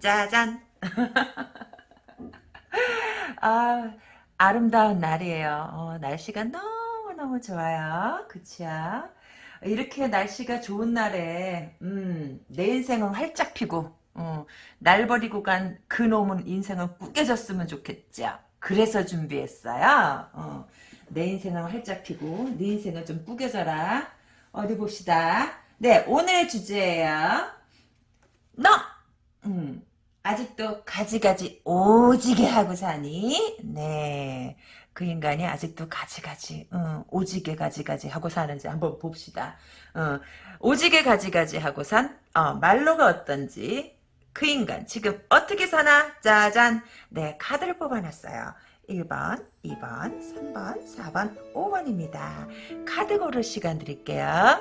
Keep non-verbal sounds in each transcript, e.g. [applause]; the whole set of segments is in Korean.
짜잔. [laughs] 아 아름다운 날이에요. 어, 날씨가 너무너무 좋아요. 그치요? 이렇게 날씨가 좋은 날에 음, 내 인생은 활짝 피고 어, 날 버리고 간 그놈은 인생은 꾸겨졌으면 좋겠죠. 그래서 준비했어요. 어, 내 인생은 활짝 피고 네 인생은 좀 꾸겨져라. 어디 봅시다. 네 오늘의 주제예요. 너 음, 아직도 가지가지 오지게 하고 사니? 네. 그 인간이 아직도 가지가지, 어, 오지게 가지가지 하고 사는지 한번 봅시다. 어, 오지게 가지가지 하고 산, 어, 말로가 어떤지, 그 인간 지금 어떻게 사나? 짜잔! 네, 카드를 뽑아놨어요. 1번, 2번, 3번, 4번, 5번입니다. 카드 고를 시간 드릴게요.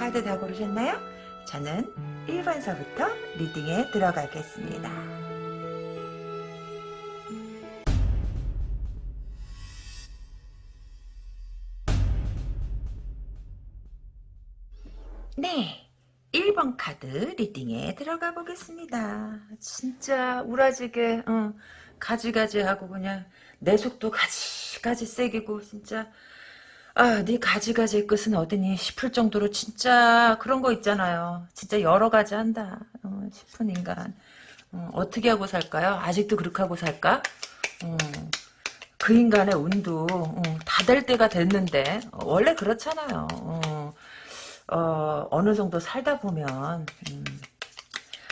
카드 다 고르셨나요? 저는 1번서부터 리딩에 들어가겠습니다. 네, 1번 카드 리딩에 들어가 보겠습니다. 진짜 우라지게 어, 가지가지하고 그냥 내 속도 가지가지 세기고 진짜 아, 네 가지가지 끝은 어디니 싶을 정도로 진짜 그런 거 있잖아요. 진짜 여러 가지 한다 어, 싶은 인간. 어, 떻게 하고 살까요? 아직도 그렇게 하고 살까? 어, 그 인간의 운도 어, 다될 때가 됐는데 어, 원래 그렇잖아요. 어, 어, 어느 정도 살다 보면 음,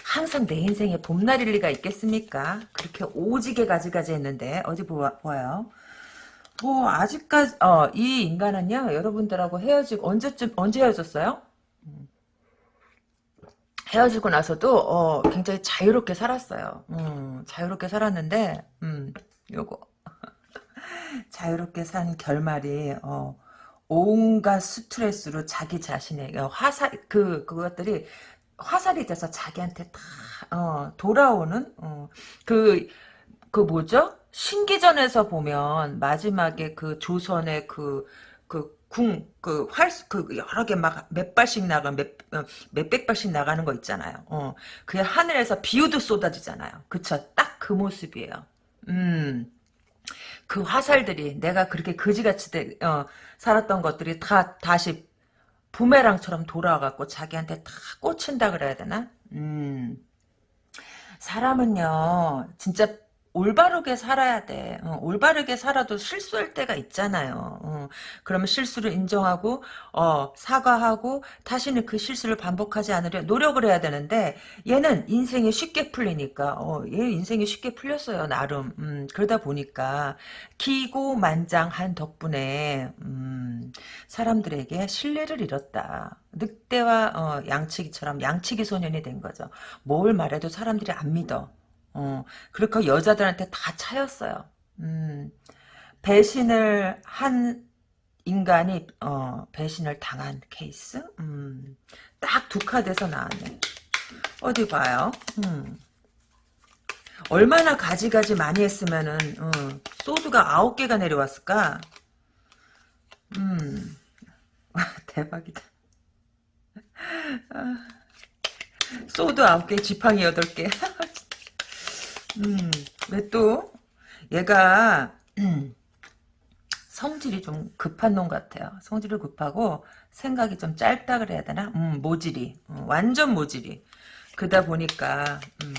항상 내 인생에 봄날일 리가 있겠습니까? 그렇게 오지게 가지가지 했는데 어디 보아, 보아요. 뭐 아직까지 어, 이 인간은요 여러분들하고 헤어지고 언제쯤 언제 헤어졌어요? 음. 헤어지고 나서도 어, 굉장히 자유롭게 살았어요. 음, 자유롭게 살았는데 음, 요거 [laughs] 자유롭게 산 결말이 어, 온갖 스트레스로 자기 자신에게 화살 그 그것들이 화살이 돼서 자기한테 다 어, 돌아오는 어, 그그 그 뭐죠? 신기전에서 보면 마지막에 그 조선의 그 그 궁, 그 활, 그 여러 개 막 몇 발씩 나가, 몇, 어, 몇백 발씩 나가는 거 있잖아요. 어, 그 하늘에서 비우도 쏟아지잖아요. 그쵸? 딱 그 모습이에요. 음. 그 화살들이 내가 그렇게 거지같이 되, 어, 살았던 것들이 다 다시 부메랑처럼 돌아와갖고 자기한테 다 꽂힌다 그래야 되나? 음. 사람은요, 진짜 올바르게 살아야 돼. 어, 올바르게 살아도 실수할 때가 있잖아요. 어, 그러면 실수를 인정하고 어, 사과하고 다시는 그 실수를 반복하지 않으려 노력을 해야 되는데 얘는 인생이 쉽게 풀리니까 어, 얘 인생이 쉽게 풀렸어요. 나름. 음, 그러다 보니까 기고만장한 덕분에 음, 사람들에게 신뢰를 잃었다. 늑대와 어, 양치기처럼 양치기 소년이 된 거죠. 뭘 말해도 사람들이 안 믿어. 어, 그렇게 여자들한테 다 차였어요. 음, 배신을 한 인간이 어, 배신을 당한 케이스? 음, 딱 두 카드에서 나왔네. 어디 봐요. 음. 얼마나 가지가지 많이 했으면은 어, 소드가 아홉 개가 내려왔을까? 음, [laughs] 대박이다. 아, 소드 아홉 개, 지팡이 여덟 개. [laughs] 음, 왜 또? 얘가, 음, 성질이 좀 급한 놈 같아요. 성질이 급하고, 생각이 좀 짧다 그래야 되나? 음, 모질이. 음, 완전 모질이. 그러다 보니까, 음,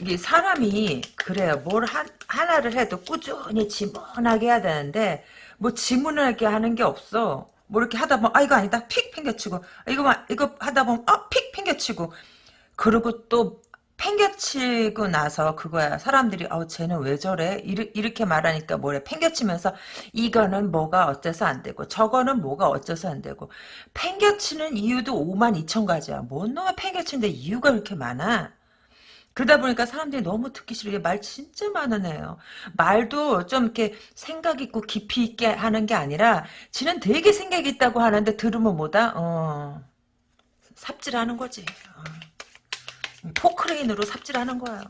이게 사람이, 그래요. 뭘 한, 하나를 해도 꾸준히 지문하게 해야 되는데, 뭐 지문하게 하는 게 없어. 뭐 이렇게 하다 보면, 아, 이거 아니다. 픽 팽겨치고, 이거, 이거 하다 보면, 아, 픽 팽겨치고. 그리고 또 팽겨치고 나서 그거야. 사람들이 어 쟤는 왜 저래? 이렇게 말하니까 뭐래? 팽겨치면서 이거는 뭐가 어째서 안 되고 저거는 뭐가 어째서 안 되고. 팽겨치는 이유도 5만 2천 가지야. 뭔 놈의 팽겨치는데 이유가 이렇게 많아? 그러다 보니까 사람들이 너무 듣기 싫게 말 진짜 많은 애요. 말도 좀 이렇게 생각 있고 깊이 있게 하는 게 아니라 지는 되게 생각 있다고 하는데 들으면 뭐다? 어. 삽질하는 거지. 어. 포크레인으로 삽질하는 거예요.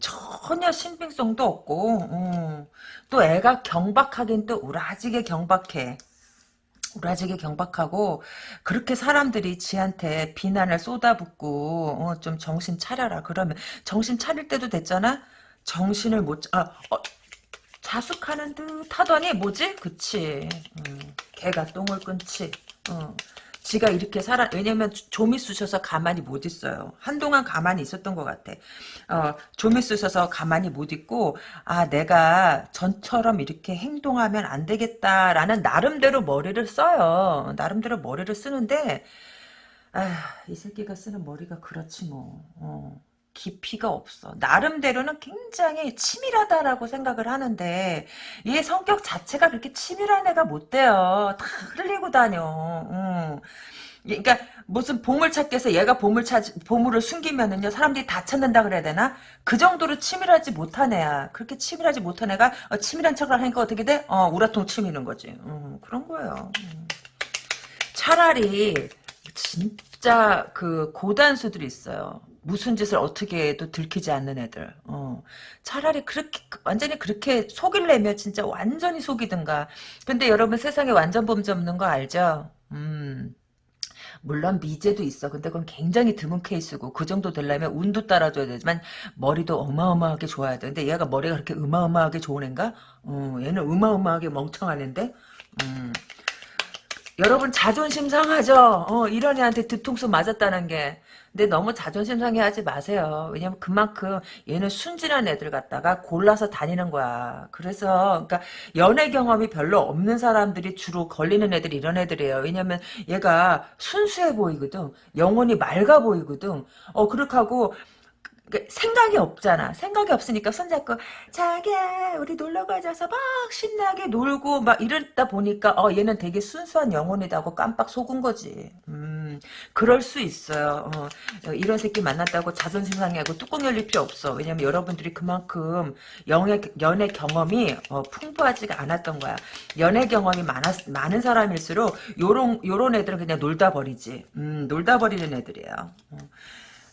전혀 신빙성도 없고 음. 또 애가 경박하긴 또 우라지게 경박해. 우라지게 경박하고 그렇게 사람들이 지한테 비난을 쏟아붓고 어, 좀 정신 차려라 그러면 정신 차릴 때도 됐잖아 정신을 못 아, 어, 자숙하는 듯 하더니 뭐지 그치 음, 개가 똥을 끊지 어. 지가 이렇게 살아 왜냐면 좀이 쑤셔서 가만히 못 있어요. 한동안 가만히 있었던 것 같아. 어, 좀이 쑤셔서 가만히 못 있고 아 내가 전처럼 이렇게 행동하면 안 되겠다라는 나름대로 머리를 써요. 나름대로 머리를 쓰는데 아이 새끼가 쓰는 머리가 그렇지 뭐. 어. 깊이가 없어. 나름대로는 굉장히 치밀하다라고 생각을 하는데 얘 성격 자체가 그렇게 치밀한 애가 못 돼요. 다 흘리고 다녀. 응. 그러니까 무슨 보물 찾기 해서 얘가 보물 찾 보물을 숨기면은요 사람들이 다 찾는다 그래야 되나 그 정도로 치밀하지 못한 애야 그렇게 치밀하지 못한 애가 어, 치밀한 척을 하니까 어떻게 돼? 어 우라통 치미는 거지 음, 그런 거예요 음. 차라리 진짜 그 고단수들이 있어요 무슨 짓을 어떻게 해도 들키지 않는 애들. 어. 차라리 그렇게 완전히 그렇게 속일래면 진짜 완전히 속이든가. 근데 여러분 세상에 완전 범죄 없는 거 알죠? 음. 물론 미제도 있어. 근데 그건 굉장히 드문 케이스고 그 정도 되려면 운도 따라줘야 되지만 머리도 어마어마하게 좋아야 돼. 근데 얘가 머리가 그렇게 어마어마하게 좋은 애인가? 어, 얘는 어마어마하게 멍청한 애인데? 음. 여러분 자존심 상하죠? 어, 이런 애한테 뒤통수 맞았다는 게. 근데 너무 자존심 상해하지 마세요. 왜냐면 그만큼 얘는 순진한 애들 갖다가 골라서 다니는 거야. 그래서 그러니까 연애 경험이 별로 없는 사람들이 주로 걸리는 애들이 이런 애들이에요. 왜냐면 얘가 순수해 보이거든. 영혼이 맑아 보이거든. 어 그렇게 하고 그 생각이 없잖아. 생각이 없으니까 손잡고 자기야 우리 놀러 가자서 막 신나게 놀고 막 이러다 보니까 어 얘는 되게 순수한 영혼이다고 깜빡 속은 거지. 음 그럴 수 있어요. 어, 이런 새끼 만났다고 자존심 상해하고 뚜껑 열릴 필요 없어. 왜냐면 여러분들이 그만큼 연애, 연애 경험이 어, 풍부하지가 않았던 거야. 연애 경험이 많았, 많은 사람일수록 요런 요런 애들은 그냥 놀다 버리지. 음 놀다 버리는 애들이에요. 어.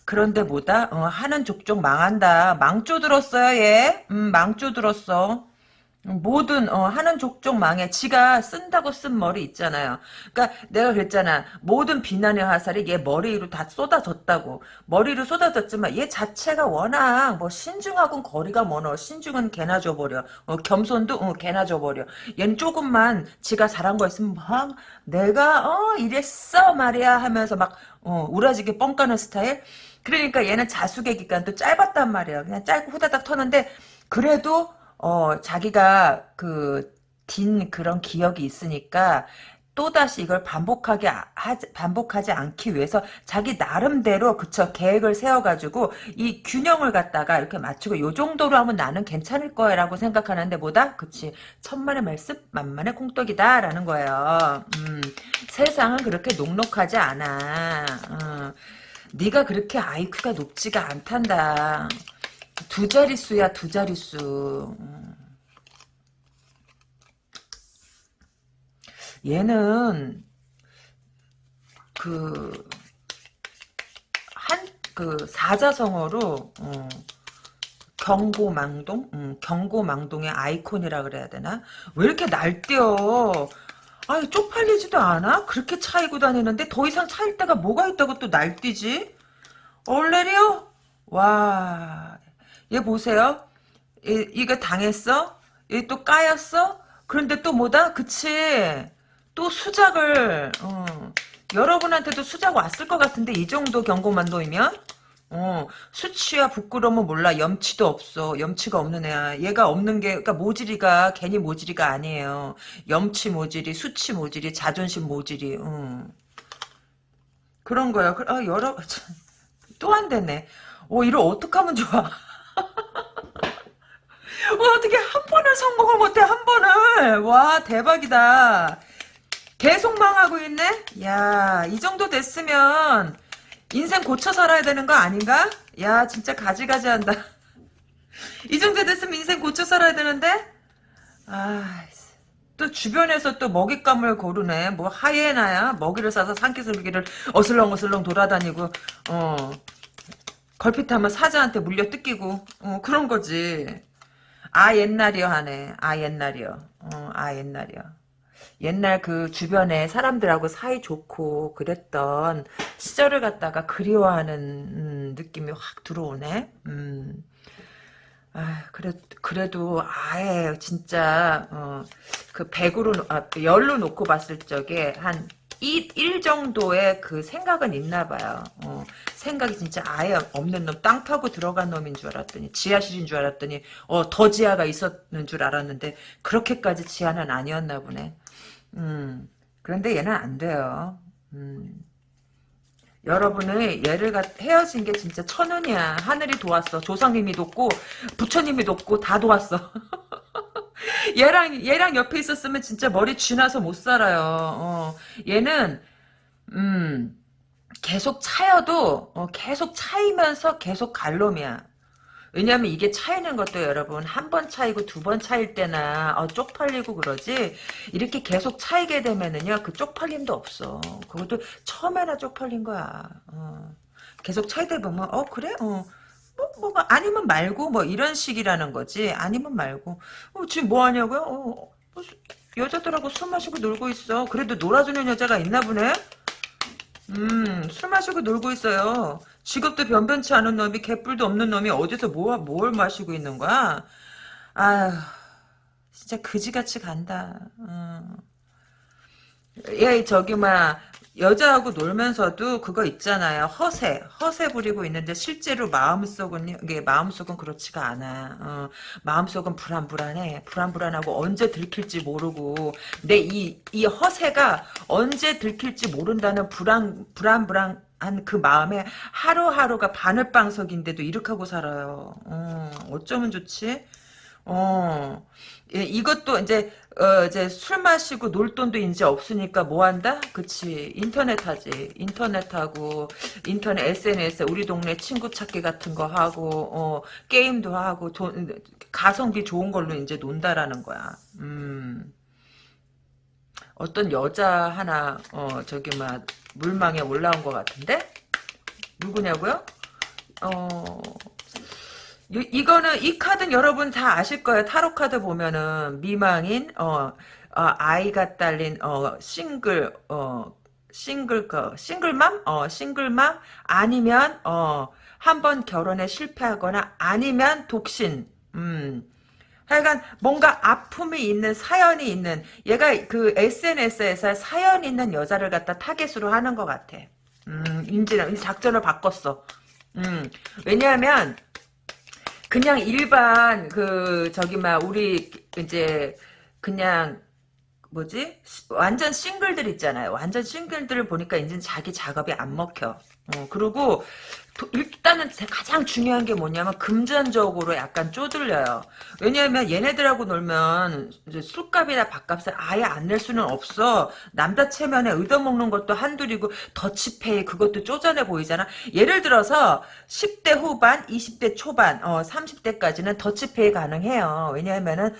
그런데 뭐다? 어, 하는 족족 망한다. 망조 들었어요, 얘. 음, 망조 들었어. 뭐든 어, 하는 족족 망해. 지가 쓴다고 쓴 머리 있잖아요. 그러니까 내가 그랬잖아. 모든 비난의 화살이 얘 머리 위로 다 쏟아졌다고. 머리로 쏟아졌지만 얘 자체가 워낙 뭐 신중하고는 거리가 멀어. 신중은 개나 줘버려. 어, 겸손도 어, 개나 줘버려. 얘는 조금만 지가 잘한 거 있으면 막 내가 어 이랬어 말이야 하면서 막 어, 우라지게 뻥 까는 스타일. 그러니까 얘는 자숙의 기간도 짧았단 말이에요. 그냥 짧고 후다닥 터는데 그래도 어 자기가 그 딘 그런 기억이 있으니까 또다시 이걸 반복하게 하지, 반복하지 않기 위해서 자기 나름대로 그쵸 계획을 세워가지고 이 균형을 갖다가 이렇게 맞추고 요 정도로 하면 나는 괜찮을 거야라고 생각하는데 보다 그치 천만의 말씀 만만의 콩떡이다라는 거예요. 음, 세상은 그렇게 녹록하지 않아. 어. 네가 그렇게 IQ가 높지가 않단다. 두 자릿수야 두 자릿수. 얘는 그 한 그 사자성어로 어, 경고망동, 음, 경고망동의 아이콘이라 그래야 되나? 왜 이렇게 날뛰어? 아니 쪽팔리지도 않아? 그렇게 차이고 다니는데 더 이상 차일 데가 뭐가 있다고 또 날뛰지? 얼레리요? 와, 얘 보세요. 얘, 이거 당했어? 얘 또 까였어? 그런데 또 뭐다? 그치? 또 수작을 어, 여러분한테도 수작 왔을 것 같은데 이 정도 경고만 놓이면? 어, 수치와 부끄러움은 몰라. 염치도 없어. 염치가 없는 애야. 얘가 없는 게, 그러니까 모질이가 괜히 모질이가 아니에요. 염치 모질이, 수치 모질이, 자존심 모질이, 음. 그런 거야. 아, 여러, [laughs] 또 안 되네. 어, 이걸 어떡하면 좋아. [laughs] 어, 어떻게 한 번을 성공을 못해, 한 번을. 와, 대박이다. 계속 망하고 있네? 야, 이 정도 됐으면, 인생 고쳐 살아야 되는 거 아닌가? 야 진짜 가지가지 한다. [laughs] 이 정도 됐으면 인생 고쳐 살아야 되는데? 아, 또 주변에서 또 먹잇감을 고르네. 뭐 하이에나야? 먹이를 싸서 산기슭기를 어슬렁어슬렁 돌아다니고 어. 걸핏하면 사자한테 물려 뜯기고 어, 그런 거지. 아 옛날이요 하네. 아 옛날이요. 어, 아 옛날이요. 옛날 그 주변에 사람들하고 사이 좋고 그랬던 시절을 갖다가 그리워하는 음, 느낌이 확 들어오네. 음. 아, 그래, 그래도, 아예, 진짜, 어, 그, 100으로, 아, 열로 놓고 봤을 적에, 한, 1, 1 정도의 그 생각은 있나 봐요. 어, 생각이 진짜 아예 없는 놈, 땅 파고 들어간 놈인 줄 알았더니, 지하실인 줄 알았더니, 어, 더 지하가 있었는 줄 알았는데, 그렇게까지 지하는 아니었나 보네. 음, 그런데 얘는 안 돼요. 음. 여러분의 얘를 갖 헤어진 게 진짜 천운이야. 하늘이 도왔어. 조상님이 돕고 부처님이 돕고 다 도왔어. [laughs] 얘랑 얘랑 옆에 있었으면 진짜 머리 쥐나서 못 살아요. 어. 얘는 음 계속 차여도 어, 계속 차이면서 계속 갈놈이야. 왜냐하면 이게 차이는 것도 여러분 한 번 차이고 두 번 차일 때나 어, 쪽팔리고 그러지? 이렇게 계속 차이게 되면은요 그 쪽팔림도 없어. 그것도 처음에나 쪽팔린 거야. 어. 계속 차이다 보면 어 그래? 어. 뭐, 뭐가 아니면 말고 뭐 이런 식이라는 거지. 아니면 말고. 어, 지금 뭐 하냐고요? 어, 뭐, 여자들하고 술 마시고 놀고 있어. 그래도 놀아주는 여자가 있나 보네? 음, 술 마시고 놀고 있어요. 직업도 변변치 않은 놈이 개뿔도 없는 놈이 어디서 뭐, 뭘 마시고 있는 거야? 아휴, 진짜 그지같이 간다. 음. 얘 저기 막 여자하고 놀면서도 그거 있잖아요. 허세. 허세 부리고 있는데 실제로 마음속은 이게 마음속은 그렇지가 않아. 어, 마음속은 불안불안해. 불안불안하고 언제 들킬지 모르고 근데 이이 허세가 언제 들킬지 모른다는 불안 불안불안 한 그 마음에 하루하루가 바늘방석인데도 이렇게 하고 살아요. 어, 어쩌면 좋지? 어, 예, 이것도 이제 어, 이제 술 마시고 놀 돈도 이제 없으니까 뭐 한다? 그치 인터넷 하지 인터넷 하고 인터넷 SNS 우리 동네 친구 찾기 같은 거 하고 어, 게임도 하고 돈 가성비 좋은 걸로 이제 논다라는 거야. 음. 어떤 여자 하나 어 저기 막 물망에 올라온 것 같은데? 누구냐고요? 어 이, 이거는 이 카드는 여러분 다 아실 거예요. 타로 카드 보면은 미망인 어, 어 아이가 딸린 어 싱글 어 싱글 그 싱글맘? 어 싱글맘? 아니면 어 한 번 결혼에 실패하거나 아니면 독신. 음 하여간 뭔가 아픔이 있는 사연이 있는 얘가 그 SNS에서 사연 있는 여자를 갖다 타겟으로 하는 것 같아. 음, 인지는 작전을 바꿨어. 음, 왜냐하면 그냥 일반 그 저기 막 우리 이제 그냥 뭐지 완전 싱글들 있잖아요. 완전 싱글들을 보니까 이제 자기 작업이 안 먹혀. 어, 그리고 일단은 가장 중요한 게 뭐냐면 금전적으로 약간 쪼들려요. 왜냐하면 얘네들하고 놀면 술값이나 밥값을 아예 안 낼 수는 없어. 남자 체면에 얻어먹는 것도 한둘이고 더치페이 그것도 쪼잔해 보이잖아. 예를 들어서 10대 후반, 20대 초반, 어, 30대까지는 더치페이 가능해요. 왜냐하면은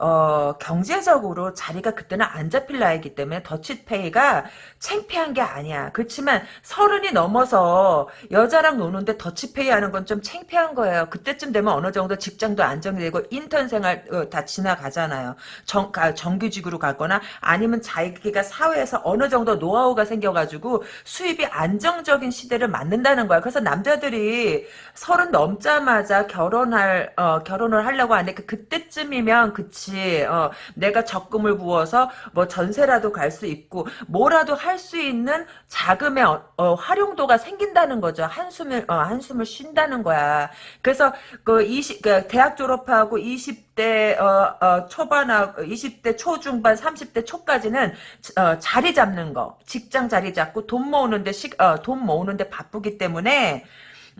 어, 경제적으로 자리가 그때는 안 잡힐 나이기 때문에 더치페이가 창피한 게 아니야. 그렇지만 서른이 넘어서 여자랑 노는데 더치페이 하는 건좀 창피한 거예요. 그때쯤 되면 어느 정도 직장도 안정되고 인턴 생활 어, 다 지나가잖아요. 정, 정규직으로 가거나 아니면 자기가 사회에서 어느 정도 노하우가 생겨가지고 수입이 안정적인 시대를 맞는다는 거야. 그래서 남자들이 서른 넘자마자 결혼할 어, 결혼을 하려고 하는데 그 그때쯤이면 그치 그렇지. 어, 내가 적금을 부어서 뭐 전세라도 갈 수 있고 뭐라도 할 수 있는 자금의 어, 어, 활용도가 생긴다는 거죠. 한숨을 어, 한숨을 쉰다는 거야. 그래서 그 20, 그 대학 졸업하고 20대 어, 어, 초반하고 20대 초중반 30대 초까지는 어, 자리 잡는 거. 직장 자리 잡고 돈 모으는데 시, 돈 모으는데 바쁘기 때문에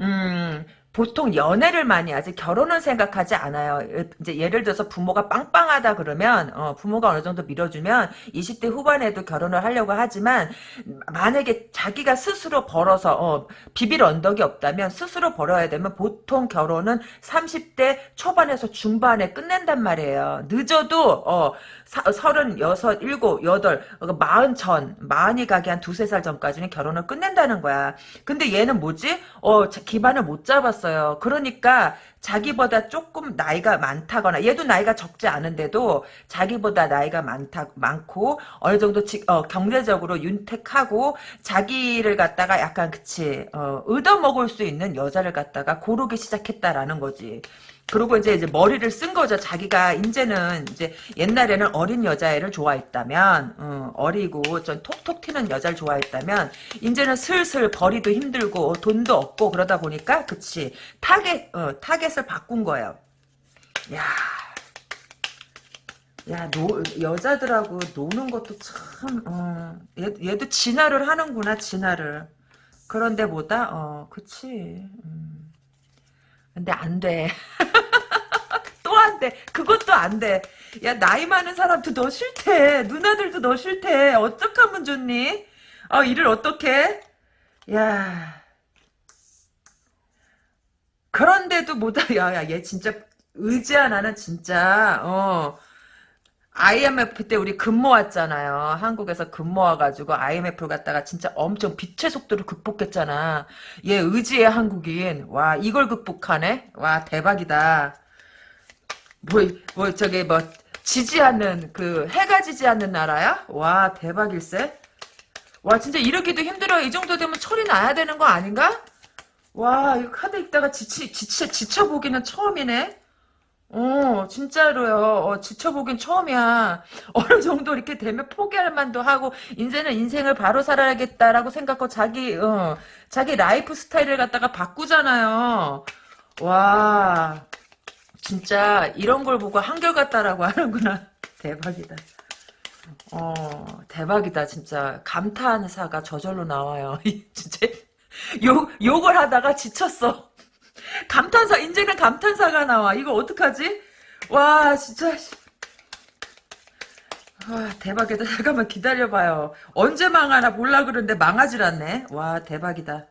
음 보통 연애를 많이 하지 결혼은 생각하지 않아요. 이제 예를 들어서 부모가 빵빵하다 그러면 어, 부모가 어느 정도 밀어주면 20대 후반에도 결혼을 하려고 하지만 만약에 자기가 스스로 벌어서 어, 비빌 언덕이 없다면 스스로 벌어야 되면 보통 결혼은 30대 초반에서 중반에 끝낸단 말이에요. 늦어도 어, 사, 36, 7, 8, 마흔 전, 마흔이 가기 한 두세 살 전까지는 결혼을 끝낸다는 거야. 근데 얘는 뭐지? 어, 기반을 못 잡았어요. 그러니까 자기보다 조금 나이가 많다거나 얘도 나이가 적지 않은데도 자기보다 나이가 많다 많고 어느 정도 지, 어, 경제적으로 윤택하고 자기를 갖다가 약간 그치 어, 얻어먹을 수 있는 여자를 갖다가 고르기 시작했다라는 거지. 그리고 이제 이제 머리를 쓴 거죠. 자기가 이제는 이제 옛날에는 어린 여자애를 좋아했다면 어, 어리고 좀 톡톡 튀는 여자를 좋아했다면 이제는 슬슬 벌이도 힘들고 돈도 없고 그러다 보니까 그치 타겟 어, 타겟을 바꾼 거예요. 야. 야, 노, 여자들하고 노는 것도 참, 어, 얘, 얘도 진화를 하는구나, 진화를. 그런데 뭐다? 어, 그치. 음. 근데 안 돼. [laughs] 또 안 돼. 그것도 안 돼. 야, 나이 많은 사람도 너 싫대. 누나들도 너 싫대. 어떡하면 좋니? 아, 일을 어떻게? 야. 그런데도 뭐다. [laughs] 야, 야, 얘 진짜 의지 하나는 진짜, 어. IMF 때 우리 근모 왔잖아요. 한국에서 근모 와가지고 IMF를 갖다가 진짜 엄청 빛의 속도를 극복했잖아. 얘 의지의 한국인. 와, 이걸 극복하네? 와, 대박이다. 뭐, 뭐, 저기, 뭐, 지지 않는, 그, 해가 지지 않는 나라야? 와, 대박일세? 와, 진짜 이렇게도 힘들어. 이 정도 되면 철이 나야 되는 거 아닌가? 와, 이 카드 읽다가 지치, 지치, 지쳐보기는 처음이네? 어, 진짜로요. 어, 지쳐보긴 처음이야. [laughs] 어느 정도 이렇게 되면 포기할 만도 하고, 이제는 인생을 바로 살아야겠다라고 생각하고, 자기, 어, 자기 라이프 스타일을 갖다가 바꾸잖아요. 와, 진짜, 이런 걸 보고 한결같다라고 [laughs] 하는구나. 대박이다. 어, 대박이다, 진짜. 감탄사가 저절로 나와요. [laughs] 진짜, 욕, 욕을 하다가 지쳤어. 감탄사 이제는 감탄사가 나와 이거 어떡하지 와 진짜 와 대박이다 잠깐만 기다려봐요 언제 망하나 몰라 그러는데 망하질 않네 와 대박이다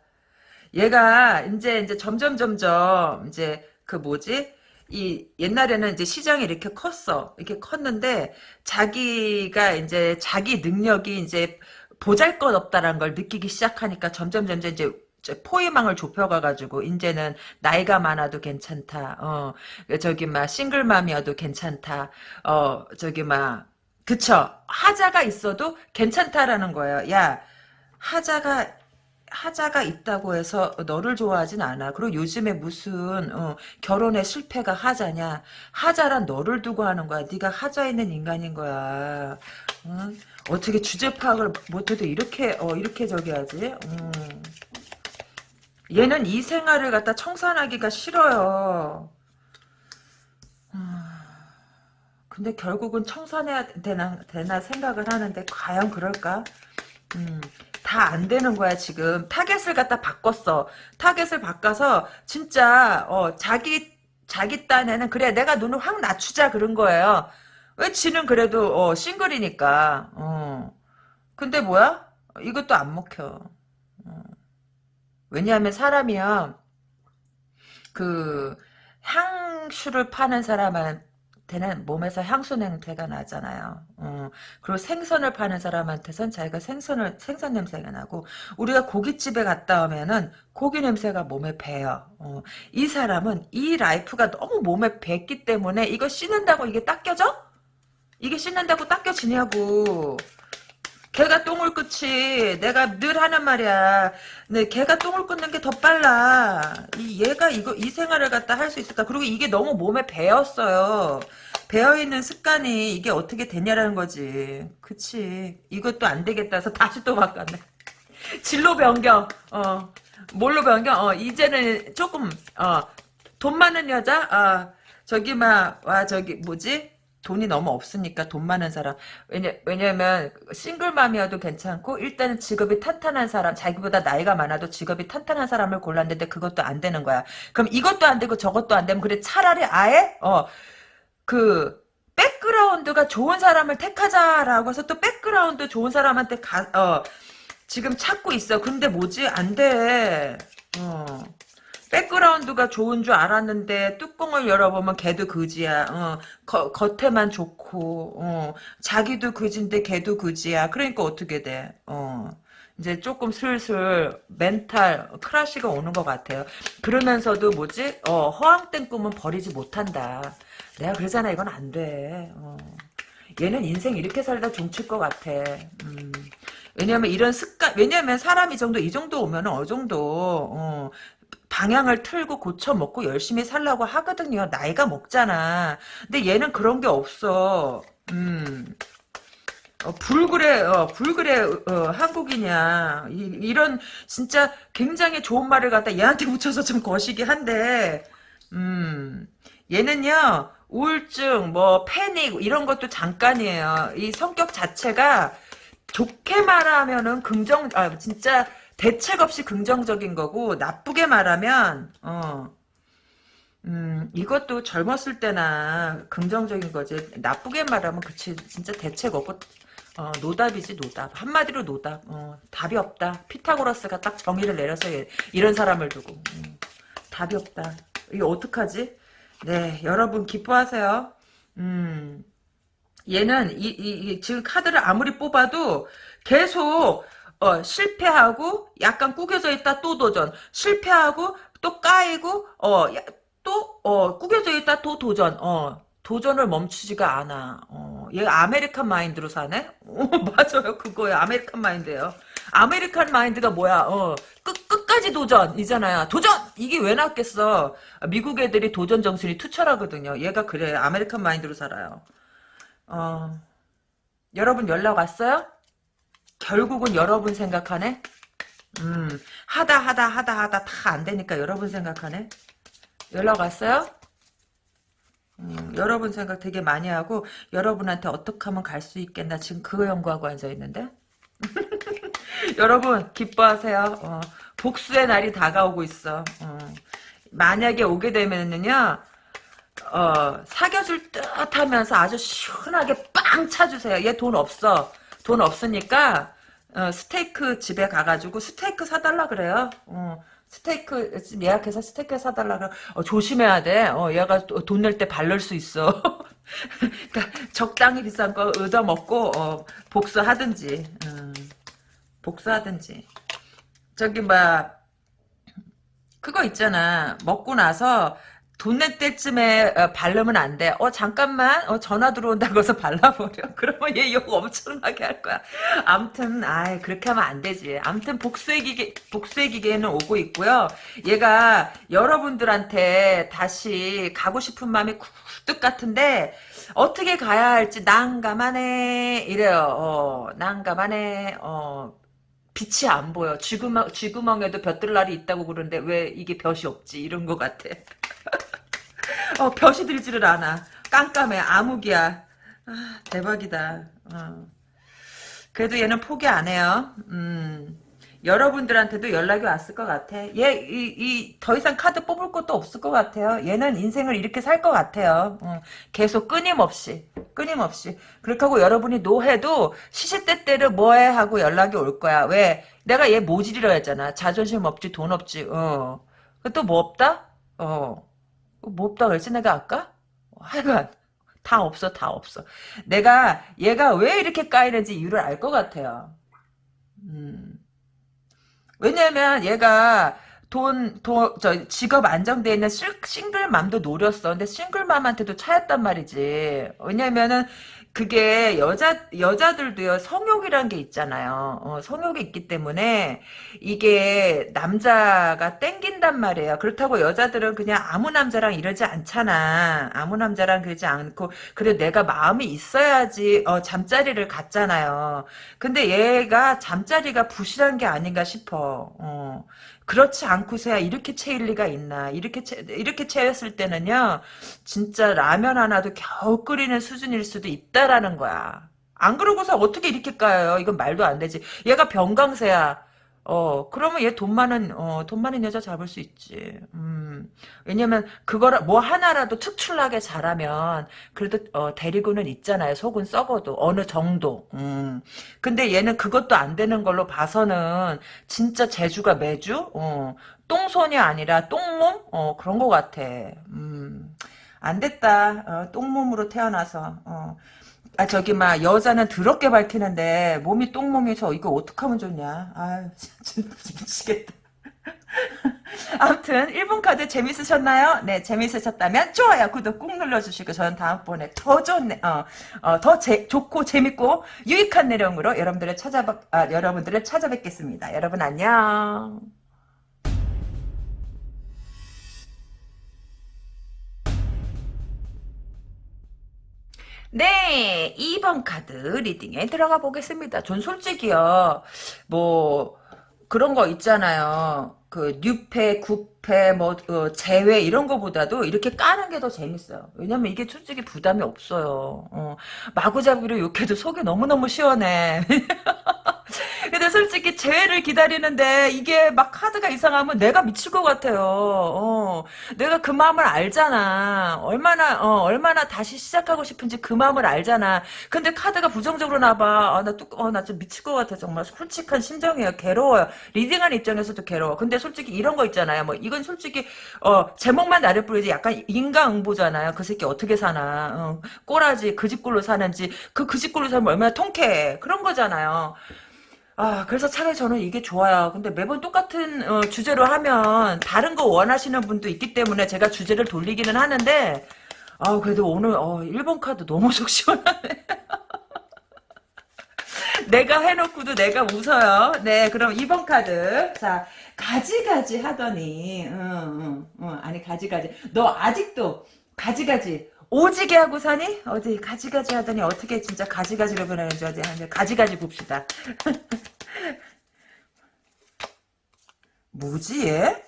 얘가 이제 이제 점점 점점 이제 그 뭐지 이 옛날에는 이제 시장이 이렇게 컸어 이렇게 컸는데 자기가 이제 자기 능력이 이제 보잘것없다라는 걸 느끼기 시작하니까 점점 점점 이제 포위망을 좁혀가가지고 이제는 나이가 많아도 괜찮다. 어 저기 막 싱글맘이어도 괜찮다. 어 저기 막 그쵸 하자가 있어도 괜찮다라는 거예요. 야 하자가 하자가 있다고 해서 너를 좋아하진 않아. 그리고 요즘에 무슨 어, 결혼의 실패가 하자냐. 하자란 너를 두고 하는 거야. 네가 하자 있는 인간인 거야. 응? 어떻게 주제 파악을 못해도 이렇게 어, 이렇게 저기 하지? 음. 얘는 이 생활을 갖다 청산하기가 싫어요. 근데 결국은 청산해야 되나, 되나 생각을 하는데 과연 그럴까? 음, 다 안 되는 거야 지금. 타겟을 갖다 바꿨어. 타겟을 바꿔서 진짜 어, 자기 자기 딴에는 그래 내가 눈을 확 낮추자 그런 거예요. 왜 지는 그래도 어, 싱글이니까. 어. 근데 뭐야? 이것도 안 먹혀. 어. 왜냐하면 사람이야 그 향수를 파는 사람한 테는 몸에서 향수 냄새가 나잖아요. 어, 그리고 생선을 파는 사람한테선 자기가 생선을 생선 냄새가 나고 우리가 고깃집에 갔다 오면은 고기 냄새가 몸에 배요. 어, 이 사람은 이 life가 너무 몸에 뱄기 때문에 이거 씻는다고 이게 닦여져? 이게 씻는다고 닦여지냐고. 개가 똥을 끊지 내가 늘 하는 말이야. 네, 개가 똥을 끊는 게 더 빨라. 이 얘가 이거 이 생활을 갖다 할 수 있을까? 그리고 이게 너무 몸에 배었어요. 배어 있는 습관이 이게 어떻게 되냐라는 거지. 그치. 이것도 안 되겠다 해서 다시 또 바꿨네. [laughs] 진로 변경. 어. 뭘로 변경? 어 이제는 조금 어 돈 많은 여자? 아 저기 막 와 저기 뭐지 돈이 너무 없으니까 돈 많은 사람 왜냐 왜냐면 싱글맘이어도 괜찮고 일단은 직업이 탄탄한 사람 자기보다 나이가 많아도 직업이 탄탄한 사람을 골랐는데 그것도 안 되는 거야 그럼 이것도 안 되고 저것도 안 되면 그래 차라리 아예 어 그 background가 좋은 사람을 택하자라고 해서 또 background 좋은 사람한테 가, 어, 지금 찾고 있어. 근데 뭐지? 안 돼. 어. background가 좋은 줄 알았는데 뚜껑을 열어보면 걔도 그지야. 어, 거, 겉에만 좋고 어, 자기도 그지인데 걔도 그지야. 그러니까 어떻게 돼? 어. 이제 조금 슬슬 멘탈 크라시가 오는 것 같아요. 그러면서도 뭐지? 어, 허황된 꿈은 버리지 못한다. 내가 그러잖아. 이건 안 돼. 어. 얘는 인생 이렇게 살다 종칠 것 같아. 음. 왜냐면 이런 습관, 왜냐면 사람이 정도, 이 정도 오면 어느 정도, 어, 방향을 틀고 고쳐 먹고 열심히 살라고 하거든요. 나이가 먹잖아. 근데 얘는 그런 게 없어. 음. 어, 불그레, 어, 불그레, 어, 한국이냐. 이, 런 진짜 굉장히 좋은 말을 갖다 얘한테 붙여서 좀 거시기 한데, 음, 얘는요, 우울증, 뭐, 패닉, 이런 것도 잠깐이에요. 이 성격 자체가 좋게 말하면은 긍정, 아, 진짜 대책 없이 긍정적인 거고, 나쁘게 말하면, 어, 음, 이것도 젊었을 때나 긍정적인 거지. 나쁘게 말하면, 그치, 진짜 대책 없고, 어, 노답이지, 노답. 한마디로 노답. 어, 답이 없다. 피타고라스가 딱 정의를 내려서 이런 사람을 두고. 음, 답이 없다. 이게 어떡하지? 네, 여러분 기뻐하세요. 음, 얘는 이, 이, 이 지금 카드를 아무리 뽑아도 계속 어, 실패하고 약간 꾸겨져 있다 또 도전. 실패하고 또 까이고 어, 또 어, 꾸겨져 있다 또 도전. 어, 도전을 멈추지가 않아. 어, 얘 American mind로 사네? [laughs] 어, 맞아요. 그거예요. American mind예요. American mind가 뭐야? 어, 끝, 끝까지 도전이잖아요. 도전! 이게 왜 나왔겠어? 미국 애들이 도전 정신이 투철하거든요. 얘가 그래. American mind로 살아요. 어, 여러분 연락 왔어요? 결국은 여러분 생각하네? 음, 하다 하다 하다 하다 다 안 되니까 여러분 생각하네? 연락 왔어요? 음, 여러분 생각 되게 많이 하고 여러분한테 어떻게 하면 갈 수 있겠나 지금 그거 연구하고 앉아있는데? [laughs] 여러분 기뻐하세요. 어, 복수의 날이 다가오고 있어. 어, 만약에 오게 되면은요 어, 사겨줄 듯 하면서 아주 시원하게 빵 차주세요. 얘 돈 없어. 돈 없으니까, 어, 스테이크 집에 가가지고 스테이크 사달라 그래요. 어, 스테이크 예약해서 스테이크 사달라 그래. 어, 조심해야 돼. 어, 얘가 돈 낼 때 발랄 수 있어. [laughs] 그러니까 적당히 비싼 거 얻어 먹고 어, 복수하든지 음, 복수하든지 저기 뭐 그거 있잖아 먹고 나서 돈낼 때쯤에 어, 바르면 안 돼. 어 잠깐만 어 전화 들어온다고 해서 발라버려. [laughs] 그러면 얘 욕 엄청나게 할 거야. 암튼 아 그렇게 하면 안 되지. 암튼 복수의 기계 복수의 기계는 오고 있고요. 얘가 여러분들한테 다시 가고 싶은 마음이 굴뚝 같은데 어떻게 가야 할지 난감하네 이래요. 어 난감하네. 어 빛이 안 보여. 쥐구멍, 쥐구멍에도 볕들 날이 있다고 그러는데 왜 이게 볕이 없지? 이런 것 같아. [laughs] 어, 볕이 들지를 않아. 깜깜해. 암흑이야. 아, 대박이다. 어. 그래도 얘는 포기 안 해요. 음. 여러분들한테도 연락이 왔을 것 같아. 얘, 이, 이, 더 이상 카드 뽑을 것도 없을 것 같아요. 얘는 인생을 이렇게 살 것 같아요. 어, 계속 끊임없이. 끊임없이. 그렇게 하고 여러분이 노해도 시시때때로 뭐해 하고 연락이 올 거야. 왜? 내가 얘 모질이라 했잖아. 자존심 없지, 돈 없지, 어. 또 뭐 없다? 어. 뭐 없다 그랬지, 내가 아까? 하여간. [laughs] 다 없어, 다 없어. 내가 얘가 왜 이렇게 까이는지 이유를 알 것 같아요. 음. 왜냐면 얘가 돈, 돈, 저, 직업 안정돼 있는 싱글맘도 노렸어. 근데 싱글맘한테도 차였단 말이지. 왜냐면은, 그게 여자 여자들도요 성욕이란 게 있잖아요. 어, 성욕이 있기 때문에 이게 남자가 땡긴단 말이에요. 그렇다고 여자들은 그냥 아무 남자랑 이러지 않잖아. 아무 남자랑 그러지 않고 그래 내가 마음이 있어야지 어, 잠자리를 갖잖아요. 근데 얘가 잠자리가 부실한 게 아닌가 싶어. 어. 그렇지 않고서야 이렇게 채일 리가 있나. 이렇게 채, 이렇게 채였을 때는요, 진짜 라면 하나도 겨우 끓이는 수준일 수도 있다라는 거야. 안 그러고서 어떻게 이렇게 까요? 이건 말도 안 되지. 얘가 병강세야. 어, 그러면 얘 돈 많은, 어, 돈 많은 여자 잡을 수 있지. 음, 왜냐면, 그거라, 뭐 하나라도 특출나게 잘하면, 그래도, 어, 데리고는 있잖아요. 속은 썩어도. 어느 정도. 음. 근데 얘는 그것도 안 되는 걸로 봐서는, 진짜 재주가 매주? 어, 똥손이 아니라 똥몸? 어, 그런 것 같아. 음. 안 됐다. 어, 똥몸으로 태어나서. 어. 아 저기 막 여자는 더럽게 밝히는데 몸이 똥몸이서 이거 어떡하면 좋냐. 아유 [laughs] 진짜 미치겠다. [laughs] 아무튼 1번 카드 재밌으셨나요? 네 재밌으셨다면 좋아요 구독 꾹 눌러주시고 저는 다음번에 더 좋네 어, 어, 더 제, 좋고 재밌고 유익한 내용으로 여러분들을 찾아 아, 여러분들을 찾아뵙겠습니다. 여러분 안녕 네, 2번 카드 리딩에 들어가 보겠습니다. 전 솔직히요, 뭐, 그런 거 있잖아요. 그, 뉴패, 구패, 뭐, 어, 제외, 이런 거보다도 이렇게 까는 게 더 재밌어요. 왜냐면 이게 솔직히 부담이 없어요. 어, 마구잡이로 욕해도 속이 너무너무 시원해. [laughs] 근데 솔직히 재회를 기다리는데 이게 막 카드가 이상하면 내가 미칠 것 같아요. 어, 내가 그 마음을 알잖아. 얼마나 어, 얼마나 다시 시작하고 싶은지 그 마음을 알잖아. 근데 카드가 부정적으로 나봐. 아, 나뚝어나 좀 미칠 것 같아. 정말 솔직한 심정이에요. 괴로워요. reading하는 입장에서도 괴로워. 근데 솔직히 이런 거 있잖아요. 뭐 이건 솔직히 어, 제목만 나를 뿌리지 약간 인과응보잖아요. 그 새끼 어떻게 사나. 어, 꼬라지 그 집 꼴로 사는지 그 그 집 꼴로 살면 얼마나 통쾌해. 그런 거잖아요. 아, 그래서 차라리 저는 이게 좋아요. 근데 매번 똑같은 어, 주제로 하면 다른 거 원하시는 분도 있기 때문에 제가 주제를 돌리기는 하는데 아, 그래도 오늘 어, 1번 카드 너무 [laughs] 속 시원하네. 내가 해놓고도 내가 웃어요. 네, 그럼 2번 카드. 자, 가지가지 하더니, 응, 응, 응, 아니, 가지가지. 너 아직도 가지가지 오지게 하고 사니? 어디 가지가지 하더니 어떻게 진짜 가지가지로 변하는지 어디 한 가지가지 봅시다. [laughs] 뭐지 얘?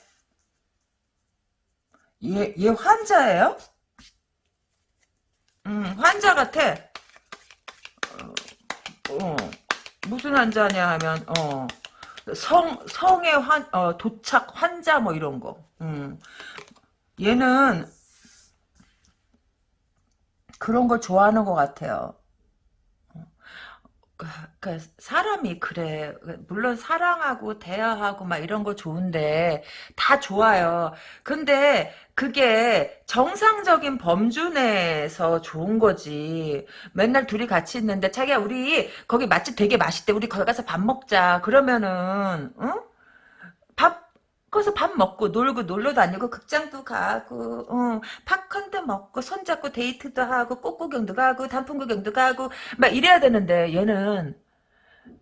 얘, 얘 환자예요? 음, 환자 같아. 어, 어, 무슨 환자냐 하면, 어, 성, 성의 환, 어, 도착 환자 뭐 이런 거. 음. 얘는 그런 걸 좋아하는 것 같아요. 그, 그 사람이 그래. 물론 사랑하고 대화하고 막 이런 거 좋은데 다 좋아요. 근데 그게 정상적인 범주 내에서 좋은 거지. 맨날 둘이 같이 있는데 자기야 우리 거기 맛집 되게 맛있대. 우리 거기 가서 밥 먹자. 그러면은 응? 밥 거기서 밥 먹고 놀고 놀러 다니고 극장도 가고 어, 팝콘도 먹고 손잡고 데이트도 하고 꽃구경도 가고 단풍 구경도 가고 막 이래야 되는데 얘는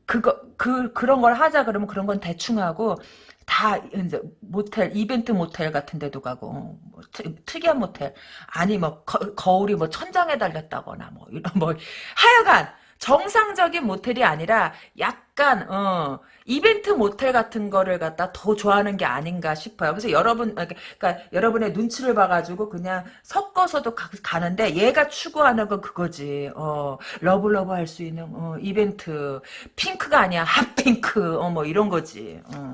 그거 그 그런 걸 하자 그러면 그런 건 대충 하고 다 이제 모텔 이벤트 모텔 같은 데도 가고 어, 뭐, 특이한 모텔. 아니 뭐 거울이 뭐 천장에 달렸다거나 뭐 이런 뭐 [laughs] 하여간 정상적인 모텔이 아니라 약간 어 이벤트 모텔 같은 거를 갖다 더 좋아하는 게 아닌가 싶어요. 그래서 여러분 아, 그러니까 여러분의 눈치를 봐가지고 그냥 섞어서도 가, 는데 얘가 추구하는 건 그거지. 어 love love 할 수 있는 어, 이벤트 핑크가 아니야 [laughs] 핫핑크 어 뭐 이런 거지. 어.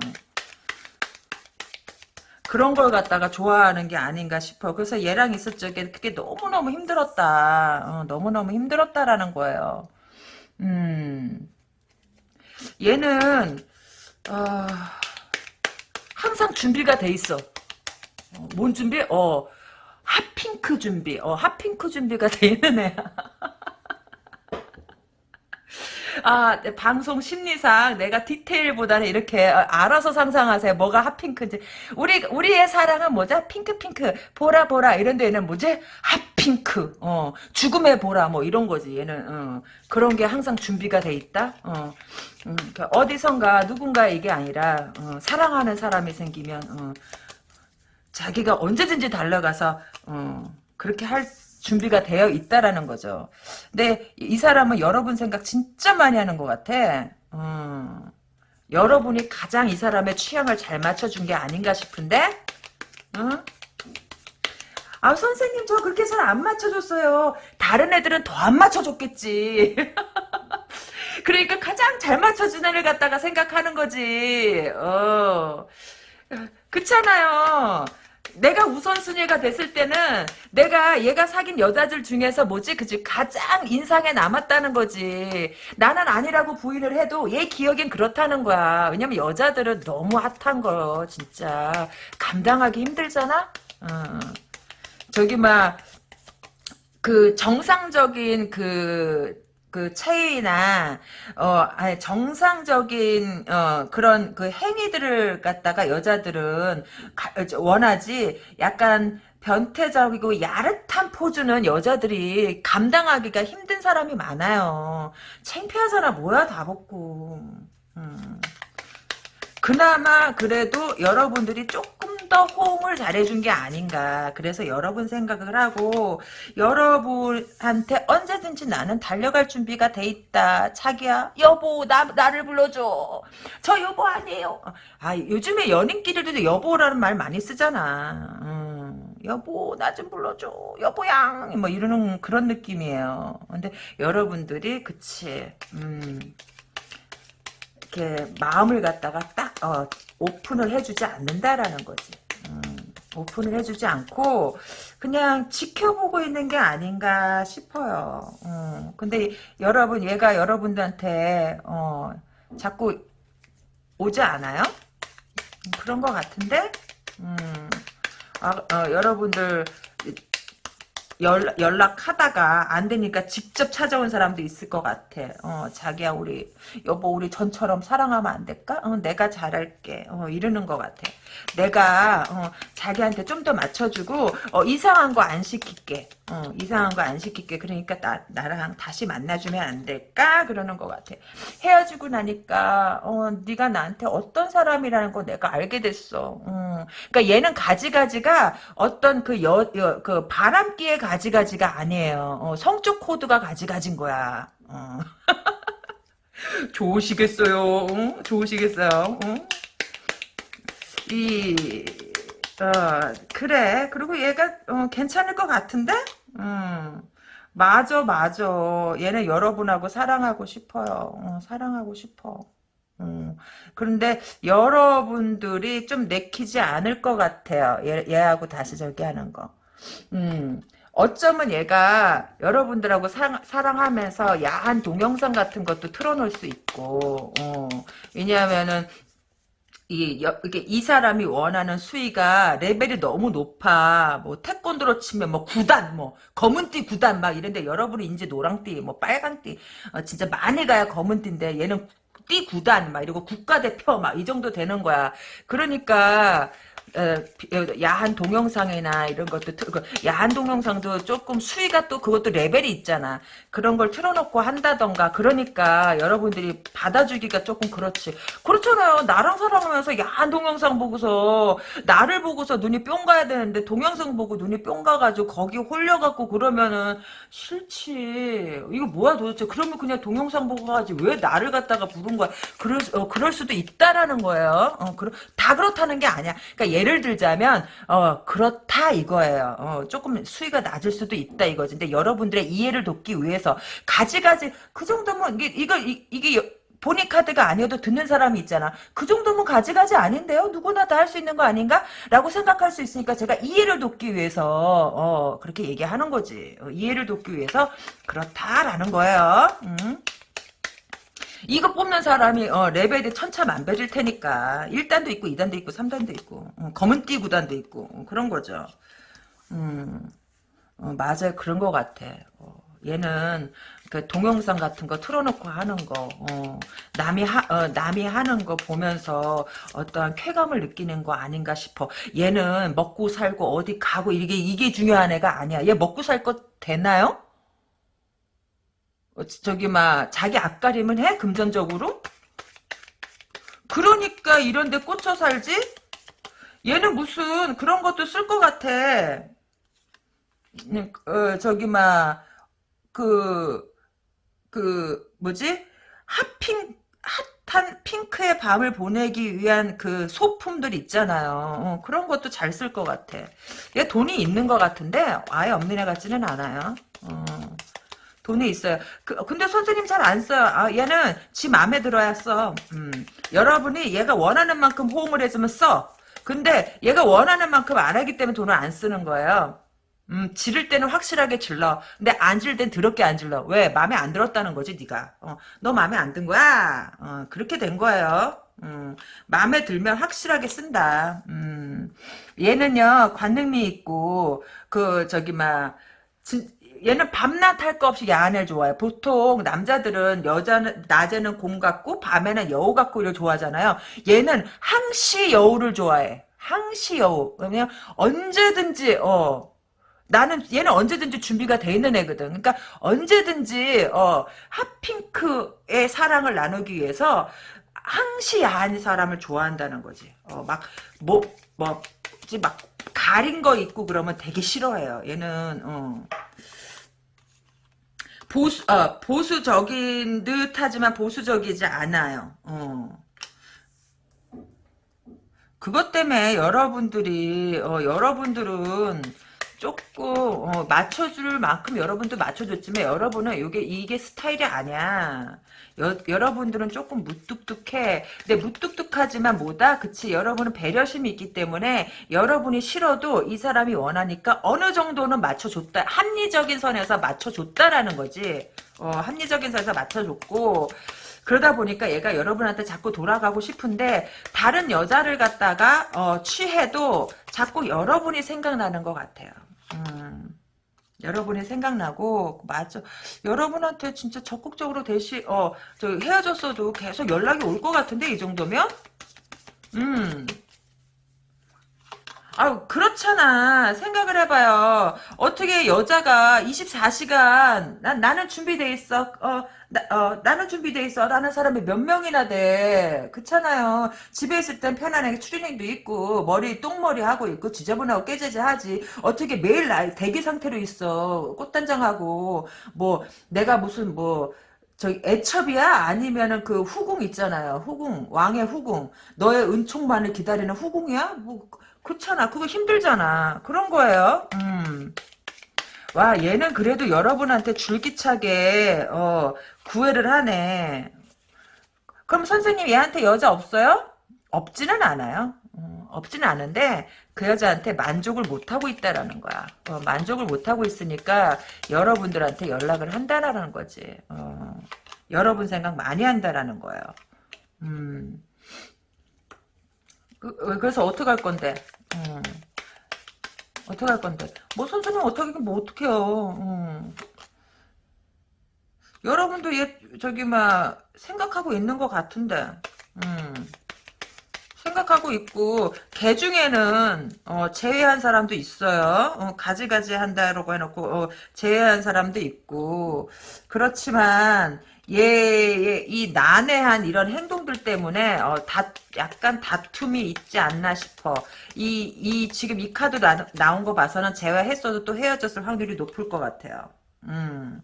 그런 걸 갖다가 좋아하는 게 아닌가 싶어. 그래서 얘랑 있을 적에 그게 너무너무 힘들었다. 어, 너무너무 힘들었다라는 거예요. 음, 얘는 어, 항상 준비가 돼 있어. 어, 뭔 준비? 어, 핫핑크 준비. 어, 핫핑크 준비가 돼 있는 애야. [laughs] 아, 네, 방송 심리상 내가 디테일보다는 이렇게 어, 알아서 상상하세요. 뭐가 핫핑크인지. 우리, 우리의 사랑은 뭐죠? 핑크핑크. 보라, 보라. 이런 데는 뭐지? 핫핑크. 어, 죽음의 보라. 뭐 이런 거지. 얘는, 어, 그런 게 항상 준비가 돼 있다? 어, 음, 그러니까 어디선가 누군가 이게 아니라, 어, 사랑하는 사람이 생기면, 어, 자기가 언제든지 달려가서, 어, 그렇게 할 준비가 되어 있다라는 거죠. 근데 이 사람은 여러분 생각 진짜 많이 하는 것 같아. 음, 여러분이 가장 이 사람의 취향을 잘 맞춰준 게 아닌가 싶은데 응? 아 선생님 저 그렇게 잘 안 맞춰줬어요. 다른 애들은 더 안 맞춰줬겠지. [laughs] 그러니까 가장 잘 맞춰준 애를 갖다가 생각하는 거지. 어. 그렇잖아요. 내가 우선순위가 됐을 때는 내가 얘가 사귄 여자들 중에서 뭐지? 그지? 가장 인상에 남았다는 거지. 나는 아니라고 부인을 해도 얘 기억엔 그렇다는 거야. 왜냐면 여자들은 너무 핫한 거 진짜. 감당하기 힘들잖아? 어. 저기 막 그 정상적인 그, 그 체위나 어 아니 정상적인 어 그런 그 행위들을 갖다가 여자들은 가, 원하지 약간 변태적이고 야릇한 포즈는 여자들이 감당하기가 힘든 사람이 많아요. 창피하잖아 뭐야 다 벗고. 음. 그나마 그래도 여러분들이 조금 더 호응을 잘해준 게 아닌가. 그래서 여러분 생각을 하고 여러분한테 언제든지 나는 달려갈 준비가 돼 있다. 자기야 여보 나, 나를 불러줘. 저 여보 아니에요. 아 요즘에 연인끼리도 여보라는 말 많이 쓰잖아. 음, 여보 나 좀 불러줘. 여보양 뭐 이러는 그런 느낌이에요. 근데 여러분들이 그치 음. 이렇게 마음을 갖다가 딱 어, 오픈을 해주지 않는다라는 거지. 음, 오픈을 해주지 않고 그냥 지켜보고 있는 게 아닌가 싶어요. 음, 근데 여러분 얘가 여러분들한테 어, 자꾸 오지 않아요? 그런 것 같은데 음, 아, 어, 여러분들 연, 연락하다가 안 되니까 직접 찾아온 사람도 있을 것 같아. 어, 자기야 우리 여보 우리 전처럼 사랑하면 안 될까? 어, 내가 잘할게. 어, 이러는 것 같아. 내가 어, 자기한테 좀 더 맞춰주고 어, 이상한 거 안 시킬게. 어, 이상한 거 안 시킬게. 그러니까 나, 나랑 다시 만나주면 안 될까? 그러는 것 같아. 헤어지고 나니까 어, 네가 나한테 어떤 사람이라는 거 내가 알게 됐어. 어, 그러니까 얘는 가지가지가 어떤 그, 여, 여, 그 바람기의 가 지가지가 아니에요. 어, 성적 코드가 가지가지인 거야. 어. [laughs] 좋으시겠어요. 응? 좋으시겠어요. 응? 이, 어, 그래. 그리고 얘가, 어, 괜찮을 것 같은데? 음. 맞아, 맞아. 얘는 여러분하고 사랑하고 싶어요. 어, 사랑하고 싶어. 음. 그런데 여러분들이 좀 내키지 않을 것 같아요. 얘, 얘하고 다시 저기 하는 거. 음. 어쩌면 얘가 여러분들하고 사, 사랑하면서 야한 동영상 같은 것도 틀어놓을 수 있고, 어. 왜냐하면은, 이, 이게 이 사람이 원하는 수위가 레벨이 너무 높아. 뭐, 태권도로 치면 뭐, 구단, 뭐, 검은띠 구단 막 이런데 여러분이 이제 노랑띠, 뭐, 빨간띠, 어, 진짜 많이 가야 검은띠인데 얘는 띠 구단 막 이러고 국가대표 막 이 정도 되는 거야. 그러니까, 어, 야한 동영상이나 이런 것도 그 야한 동영상도 조금 수위가 또 그것도 레벨이 있잖아. 그런 걸 틀어놓고 한다던가 그러니까 여러분들이 받아주기가 조금 그렇지. 그렇잖아요. 나랑 사랑하면서 야한 동영상 보고서 나를 보고서 눈이 뿅 가야 되는데 동영상 보고 눈이 뿅 가가지고 거기 홀려갖고 그러면은 싫지. 이거 뭐야 도대체. 그러면 그냥 동영상 보고 가지 왜 나를 갖다가 부른 거야. 그럴, 어, 그럴 수도 있다라는 거예요. 어, 그러, 다 그렇다는 게 아니야. 그러니까 예를 들자면 어 그렇다 이거예요. 어, 조금 수위가 낮을 수도 있다 이거지. 근데 여러분들의 이해를 돕기 위해서 가지가지 그 정도면 이게 이거 이, 이게 본인 카드가 아니어도 듣는 사람이 있잖아. 그 정도면 가지가지 아닌데요? 누구나 다 할 수 있는 거 아닌가? 라고 생각할 수 있으니까 제가 이해를 돕기 위해서 어, 그렇게 얘기하는 거지. 어, 이해를 돕기 위해서 그렇다라는 거예요. 음. 이거 뽑는 사람이 어, 레벨이 천차만별일 테니까 1단도 있고 2단도 있고 3단도 있고 어, 검은띠 구단도 있고 어, 그런 거죠. 음, 어, 맞아요. 그런 것 같아. 어, 얘는 그 동영상 같은 거 틀어놓고 하는 거, 어, 남이 하, 어, 남이 하는 거 보면서 어떠한 쾌감을 느끼는 거 아닌가 싶어. 얘는 먹고 살고 어디 가고 이게 이게 중요한 애가 아니야. 얘 먹고 살거 되나요? 어, 저기 막 자기 앞가림을 해 금전적으로? 그러니까 이런 데 꽂혀 살지? 얘는 무슨 그런 것도 쓸 것 같아. 음, 어, 저기 막 그 그 뭐지? 핫핑 탄 핑크의 밤을 보내기 위한 그 소품들 있잖아요. 어, 그런 것도 잘 쓸 것 같아. 얘 돈이 있는 것 같은데 아예 없는 애 같지는 않아요. 어, 돈이 있어요. 그, 근데 선생님 잘 안 써요. 아, 얘는 지 마음에 들어야 써. 음, 여러분이 얘가 원하는 만큼 호응을 해주면 써. 근데 얘가 원하는 만큼 안 하기 때문에 돈을 안 쓰는 거예요. 음, 지를 때는 확실하게 질러. 근데 안 지를 땐 더럽게 안 질러. 왜? 마음에 안 들었다는 거지, 네가. 어, 너 마음에 안 든 거야? 어, 그렇게 된 거예요. 음, 마음에 들면 확실하게 쓴다. 음, 얘는요, 관능미 있고, 그, 저기, 막, 진, 얘는 밤낮 할 거 없이 야한을 좋아해. 보통 남자들은 여자는 낮에는 공 같고 밤에는 여우 같고 이를 좋아하잖아요. 얘는 항시 여우를 좋아해. 항시 여우. 그러면 언제든지 어 나는 얘는 언제든지 준비가 돼 있는 애거든. 그러니까 언제든지 어 핫핑크의 사랑을 나누기 위해서 항시 야한 사람을 좋아한다는 거지. 어막뭐 뭐지 막 가린 거 있고 그러면 되게 싫어해요. 얘는 어. 보수 어, 보수적인 듯하지만 보수적이지 않아요. 어. 그것 때문에 여러분들이 어, 여러분들은 조금 어, 맞춰줄 만큼 여러분도 맞춰줬지만 여러분은 이게 이게 스타일이 아니야. 여, 여러분들은 조금 무뚝뚝해. 근데 무뚝뚝하지만 뭐다? 그치 여러분은 배려심이 있기 때문에 여러분이 싫어도 이 사람이 원하니까 어느 정도는 맞춰줬다. 합리적인 선에서 맞춰줬다라는 거지. 어, 합리적인 선에서 맞춰줬고 그러다 보니까 얘가 여러분한테 자꾸 돌아가고 싶은데 다른 여자를 갖다가 어, 취해도 자꾸 여러분이 생각나는 것 같아요. 음, 여러분이 생각나고 맞아 여러분한테 진짜 적극적으로 대시 어저 헤어졌어도 계속 연락이 올 것 같은데 이 정도면? 음 아유 그렇잖아. 생각을 해봐요. 어떻게 여자가 24시간 난, 나는 준비돼 있어. 어, 나, 어, 나는 준비돼 있어. 라는 사람이 몇 명이나 돼. 그렇잖아요. 집에 있을 땐 편안하게 추리닝도 있고 머리 똥머리 하고 있고 지저분하고 깨재재 하지. 어떻게 매일 나 대기 상태로 있어. 꽃단장하고. 뭐 내가 무슨 뭐 저기 애첩이야? 아니면은 그 후궁 있잖아요. 후궁, 왕의 후궁. 너의 은총만을 기다리는 후궁이야? 뭐 그렇잖아. 그거 힘들잖아. 그런 거예요. 음. 와 얘는 그래도 여러분한테 줄기차게 어, 구애를 하네. 그럼 선생님 얘한테 여자 없어요? 없지는 않아요. 어, 없지는 않은데 그 여자한테 만족을 못하고 있다라는 거야. 어, 만족을 못하고 있으니까 여러분들한테 연락을 한다라는 거지. 어, 여러분 생각 많이 한다라는 거예요. 음. 그, 래서 어떻게 할 건데? 음. 어떻게 할 건데? 뭐 선생님 어떻게 뭐 어떡해요. 음. 여러분도 얘 저기 막 생각하고 있는 것 같은데. 음. 생각하고 있고 개 중에는 어, 제외한 사람도 있어요. 어, 가지가지 한다라고 해놓고 어, 제외한 사람도 있고 그렇지만 얘, 이 난해한 이런 행동들 때문에 어, 다, 약간 다툼이 있지 않나 싶어. 이, 이 지금 이 카드 나, 나온 거 봐서는 제외했어도 또 헤어졌을 확률이 높을 것 같아요. 음.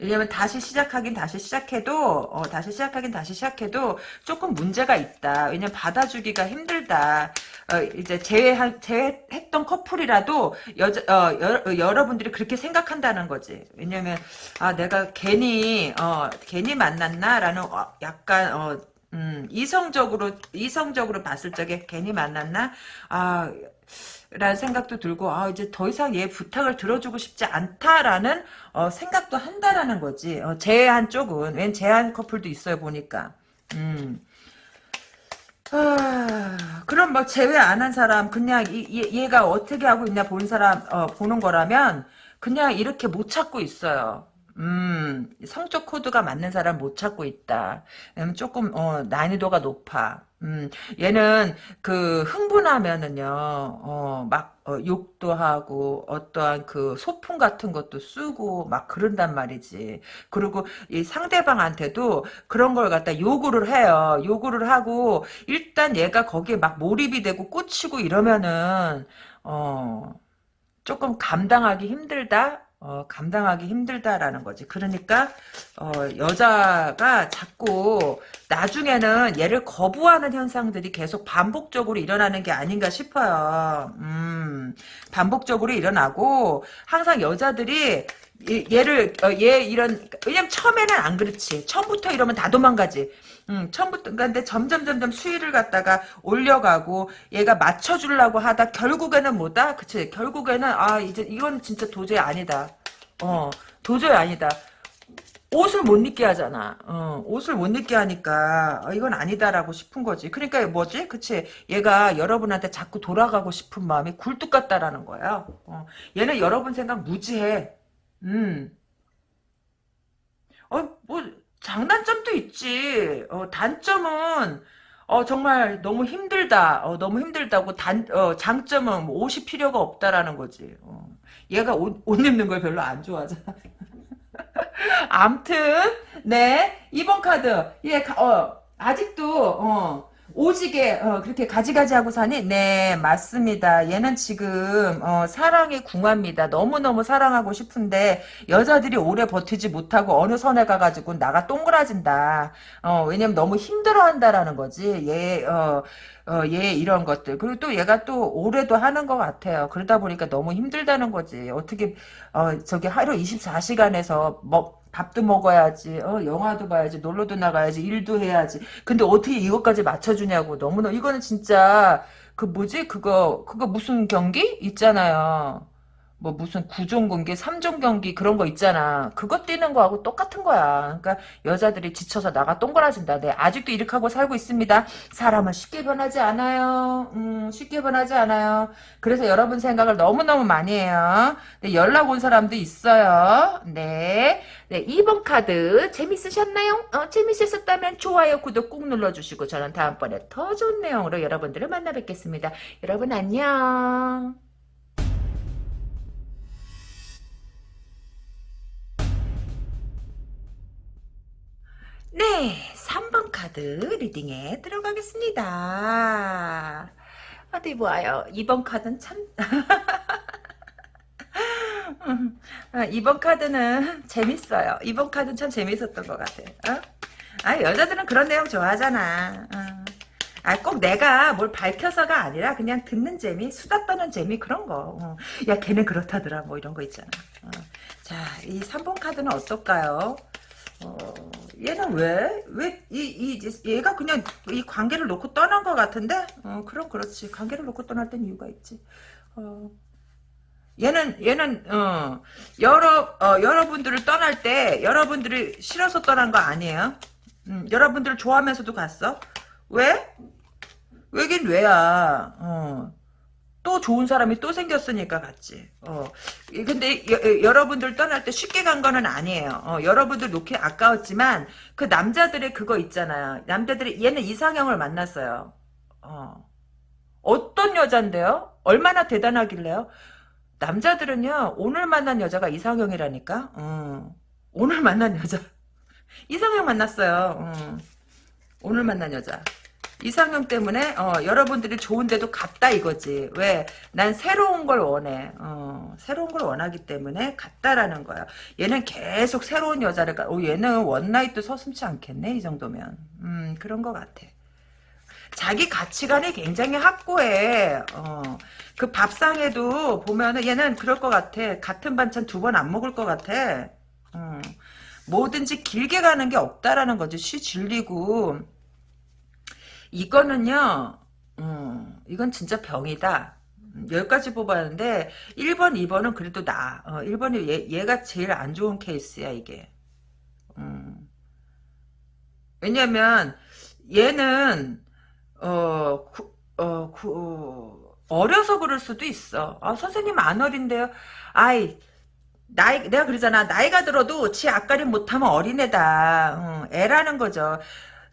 왜냐면 다시 시작하긴 다시 시작해도 어, 다시 시작하긴 다시 시작해도 조금 문제가 있다. 왜냐면 받아주기가 힘들다. 어, 이제 제외한 제외했던 커플이라도 여자 어, 여, 여러분들이 그렇게 생각한다는 거지. 왜냐면 아 내가 괜히 어, 괜히 만났나라는 어, 약간 어, 음, 이성적으로 이성적으로 봤을 적에 괜히 만났나 아 라는 생각도 들고 아 이제 더 이상 얘 부탁을 들어주고 싶지 않다라는 어, 생각도 한다라는 거지 어, 제한 쪽은 웬 제한 커플도 있어요 보니까 음. 아, 그럼 뭐 제외 안 한 사람 그냥 이, 얘가 어떻게 하고 있냐 본 사람 어, 보는 거라면 그냥 이렇게 못 찾고 있어요 음, 성적 코드가 맞는 사람 못 찾고 있다. 음, 조금, 어, 난이도가 높아. 음, 얘는 그 흥분하면은요, 어, 막, 어, 욕도 하고, 어떠한 그 소품 같은 것도 쓰고, 막 그런단 말이지. 그리고 이 상대방한테도 그런 걸 갖다 요구를 해요. 요구를 하고, 일단 얘가 거기에 막 몰입이 되고 꽂히고 이러면은, 어, 조금 감당하기 힘들다? 어, 감당하기 힘들다라는 거지. 그러니까 어, 여자가 자꾸 나중에는 얘를 거부하는 현상들이 계속 반복적으로 일어나는 게 아닌가 싶어요. 음, 반복적으로 일어나고 항상 여자들이 얘- 얘를 어, 얘 이런 왜냐면 처음에는 안 그렇지. 처음부터 이러면 다 도망가지. 음, 처음부터 근데 점점 점점 수위를 갖다가 올려가고 얘가 맞춰주려고 하다 결국에는 뭐다? 그치? 결국에는 아 이제 이건 진짜 도저히 아니다. 어 도저히 아니다. 옷을 못 입게 하잖아. 어, 옷을 못 입게 하니까 어, 이건 아니다라고 싶은 거지. 그러니까 뭐지? 그치? 얘가 여러분한테 자꾸 돌아가고 싶은 마음이 굴뚝 같다라는 거야. 어, 얘는 여러분 생각 무지해. 음. 어, 뭐, 장단점도 있지. 어, 단점은, 어, 정말 너무 힘들다. 어, 너무 힘들다고 단, 어, 장점은 뭐 옷이 필요가 없다라는 거지. 어. 얘가 옷, 옷 입는 걸 별로 안 좋아하잖아. [laughs] 암튼, 네. 2번 카드. 예, 가- 어, 아직도, 어, 오지게, 어, 그렇게 가지가지 하고 사니? 네, 맞습니다. 얘는 지금, 어, 사랑에 궁합니다. 너무너무 사랑하고 싶은데, 여자들이 오래 버티지 못하고 어느 선에 가가지고 나가 동그라진다. 어, 왜냐면 너무 힘들어 한다라는 거지. 얘, 어, 어, 얘 이런 것들. 그리고 또 얘가 또 오래도 하는 것 같아요. 그러다 보니까 너무 힘들다는 거지. 어떻게, 어, 저기 하루 24시간에서 뭐, 밥도 먹어야지, 어, 영화도 봐야지, 놀러도 나가야지, 일도 해야지. 근데 어떻게 이것까지 맞춰주냐고. 너무너무, 이거는 진짜, 그 뭐지? 그거, 그거 무슨 경기? 있잖아요. 뭐 무슨 구종 경기, 삼종 경기 그런 거 있잖아. 그거 뛰는 거하고 똑같은 거야. 그러니까 여자들이 지쳐서 나가 동그라진다. 네, 아직도 이렇게 하고 살고 있습니다. 사람은 쉽게 변하지 않아요. 음, 쉽게 변하지 않아요. 그래서 여러분 생각을 너무너무 많이 해요. 네, 연락 온 사람도 있어요. 네. 네, 2번 카드 재밌으셨나요? 어, 재밌으셨다면 좋아요, 구독 꾹 눌러주시고 저는 다음번에 더 좋은 내용으로 여러분들을 만나 뵙겠습니다. 여러분 안녕. 네, 3번 카드 리딩에 들어가겠습니다. 어디 보아요. 2번 카드는 참... [laughs] 아, 이번 카드는 재밌어요. 이번 카드는 참 재밌었던 것 같아. 어? 아, 여자들은 그런 내용 좋아하잖아. 어. 아, 꼭 내가 뭘 밝혀서가 아니라 그냥 듣는 재미, 수다 떠는 재미 그런 거. 어. 야, 걔는 그렇다더라. 뭐 이런 거 있잖아. 어. 자, 이 3번 카드는 어떨까요? 어, 얘는 왜? 왜, 이, 이, 얘가 그냥 이 관계를 놓고 떠난 것 같은데? 어, 그럼 그렇지. 관계를 놓고 떠날 땐 이유가 있지. 어, 얘는, 얘는, 어, 여러, 어, 여러분들을 떠날 때, 여러분들이 싫어서 떠난 거 아니에요? 음, 여러분들을 좋아하면서도 갔어? 왜? 왜긴 왜야, 어. 또 좋은 사람이 또 생겼으니까 갔지. 어. 이- 근데 여, 여러분들 떠날 때 쉽게 간 거는 아니에요. 어, 여러분들 놓기 아까웠지만 그 남자들의 그거 있잖아요. 남자들이 얘는 이상형을 만났어요. 어. 어떤 여잔데요? 얼마나 대단하길래요? 남자들은요 오늘 만난 여자가 이상형이라니까. 어. 오늘 만난 여자 [laughs] 이상형 만났어요. 어. 오늘 만난 여자. 이상형 때문에 어, 여러분들이 좋은데도 갔다 이거지. 왜? 난 새로운 걸 원해. 어, 새로운 걸 원하기 때문에 갔다라는 거야. 얘는 계속 새로운 여자를 가. 오, 얘는 원나잇도 서슴치 않겠네 이 정도면. 음 그런 것 같아. 자기 가치관이 굉장히 확고해. 어, 그 밥상에도 보면은 얘는 그럴 것 같아. 같은 반찬 두 번 안 먹을 것 같아. 어, 뭐든지 길게 가는 게 없다라는 거지. 쉬 질리고. 이거는요, 음, 이건 진짜 병이다. 음, 여기까지 뽑았는데 1번, 2번은 그래도 나. 어, 1번이 얘, 얘가 제일 안 좋은 케이스야 이게. 음. 왜냐면 얘는 어, 구, 어, 구, 어려서 그럴 수도 있어. 아, 선생님 안 어린데요. 아이, 나이, 내가 그러잖아. 나이가 들어도 지 앞가림 못하면 어린애다. 어, 애라는 거죠.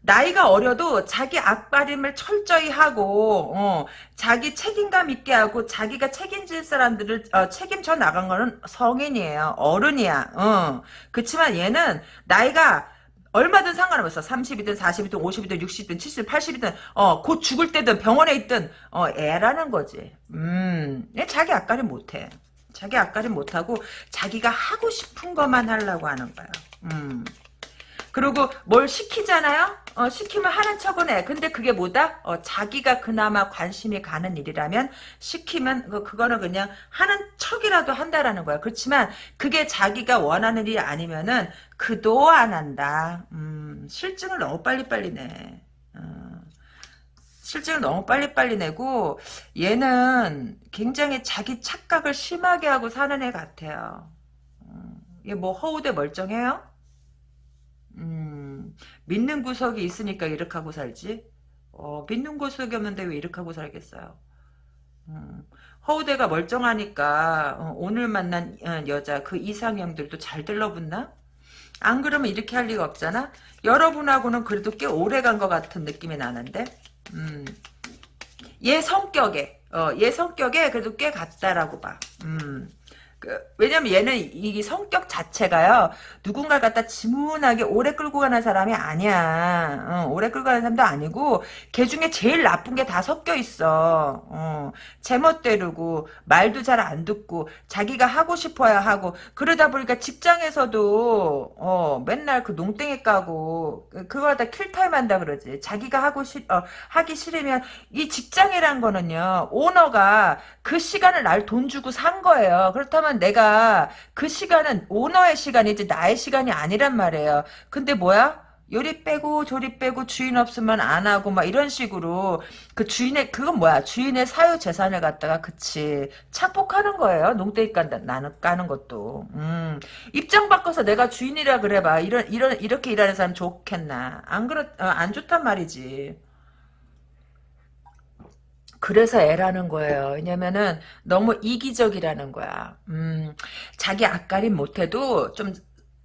나이가 어려도 자기 앞가림을 철저히 하고 어, 자기 책임감 있게 하고 자기가 책임질 사람들을 어, 책임져 나간 거는 성인이에요. 어른이야. 어. 그렇지만 얘는 나이가 얼마든 상관없어. 30이든 40이든 50이든 60이든 70, 80이든 어, 곧 죽을 때든 병원에 있든 어, 애라는 거지. 음, 얘 자기 앞가림 못해. 자기 앞가림 못하고 자기가 하고 싶은 것만 하려고 하는 거예요. 음. 그리고 뭘 시키잖아요? 어, 시키면 하는 척은 해. 근데 그게 뭐다? 어, 자기가 그나마 관심이 가는 일이라면 시키면 그, 그거는 그냥 하는 척이라도 한다라는 거야. 그렇지만 그게 자기가 원하는 일이 아니면은 그도 안 한다. 음, 실증을 너무 빨리빨리 내. 어, 실증을 너무 빨리빨리 내고 얘는 굉장히 자기 착각을 심하게 하고 사는 애 같아요. 음, 얘뭐 허우대 멀쩡해요? 음, 믿는 구석이 있으니까 이렇게 하고 살지. 어, 믿는 구석이 없는데 왜 이렇게 하고 살겠어요. 음, 허우대가 멀쩡하니까 어, 오늘 만난 어, 여자 그 이상형들도 잘 들러붙나? 안 그러면 이렇게 할 리가 없잖아. 여러분하고는 그래도 꽤 오래 간 것 같은 느낌이 나는데. 음, 얘 성격에 어, 얘 성격에 그래도 꽤 같다라고 봐. 음. 그, 왜냐면 얘는 이 성격 자체가요, 누군가 갖다 지문하게 오래 끌고 가는 사람이 아니야. 어, 오래 끌고 가는 사람도 아니고, 걔 중에 제일 나쁜 게 다 섞여 있어. 어, 제멋대로고, 말도 잘 안 듣고, 자기가 하고 싶어야 하고, 그러다 보니까 직장에서도, 어, 맨날 그 농땡이 까고, 그, 그걸 다 킬타임 한다 그러지. 자기가 하고 싶, 어, 하기 싫으면, 이 직장이란 거는요, 오너가 그 시간을 날 돈 주고 산 거예요. 그렇다면 왜냐면 내가 그 시간은 오너의 시간이지 나의 시간이 아니란 말이에요. 근데 뭐야? 요리 빼고 조리 빼고 주인 없으면 안 하고 막 이런 식으로 그 주인의 그건 뭐야? 주인의 사유 재산을 갖다가 그치 착복하는 거예요. 농땡이 깐다 나는 까는 것도. 음. 입장 바꿔서 내가 주인이라 그래봐. 이런 이런 이렇게 일하는 사람 좋겠나? 안 그렇 어, 안 좋단 말이지 그래서 애라는 거예요. 왜냐면은 너무 이기적이라는 거야. 음, 자기 앞가림 못해도 좀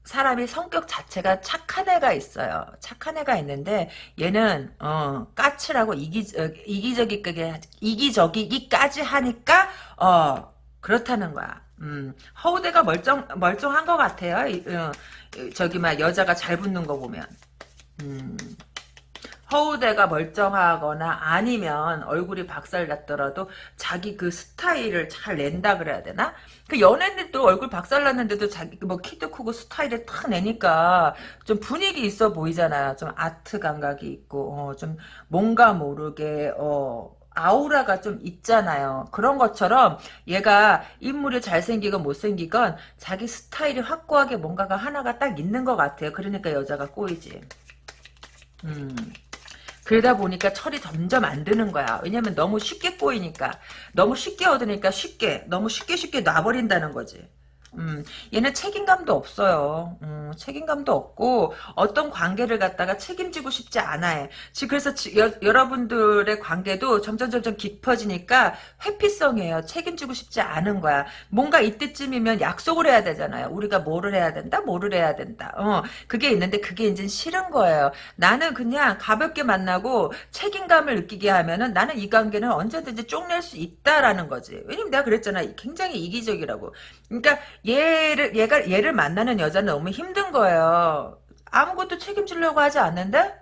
사람이 성격 자체가 착한 애가 있어요. 착한 애가 있는데 얘는 어 까칠하고 이기 어, 이기적이게 이기적이기까지 하니까 어 그렇다는 거야. 음, 허우대가 멀쩡 멀쩡한 것 같아요. 어, 저기 막 여자가 잘 붙는 거 보면. 음. 허우대가 멀쩡하거나 아니면 얼굴이 박살났더라도 자기 그 스타일을 잘 낸다 그래야 되나? 그 연예인들도 얼굴 박살났는데도 자기 뭐 키도 크고 스타일을 탁 내니까 좀 분위기 있어 보이잖아요. 좀 아트 감각이 있고 어, 좀 뭔가 모르게 어 아우라가 좀 있잖아요. 그런 것처럼 얘가 인물이 잘생기건 못생기건 자기 스타일이 확고하게 뭔가가 하나가 딱 있는 것 같아요. 그러니까 여자가 꼬이지. 음. 그러다 보니까 철이 점점 안 드는 거야. 왜냐면 너무 쉽게 꼬이니까. 너무 쉽게 얻으니까 쉽게, 너무 쉽게 쉽게 놔버린다는 거지. 음, 얘는 책임감도 없어요. 음, 책임감도 없고 어떤 관계를 갖다가 책임지고 싶지 않아요. 그래서 지, 여, 여러분들의 관계도 점점 점점 깊어지니까 회피성이에요. 책임지고 싶지 않은 거야. 뭔가 이때쯤이면 약속을 해야 되잖아요. 우리가 뭐를 해야 된다, 뭐를 해야 된다. 어, 그게 있는데 그게 이제 싫은 거예요. 나는 그냥 가볍게 만나고 책임감을 느끼게 하면은 나는 이 관계는 언제든지 쪽낼 수 있다라는 거지. 왜냐면 내가 그랬잖아. 굉장히 이기적이라고. 그러니까 얘를 얘가 얘를 만나는 여자는 너무 힘든 거예요. 아무것도 책임지려고 하지 않는데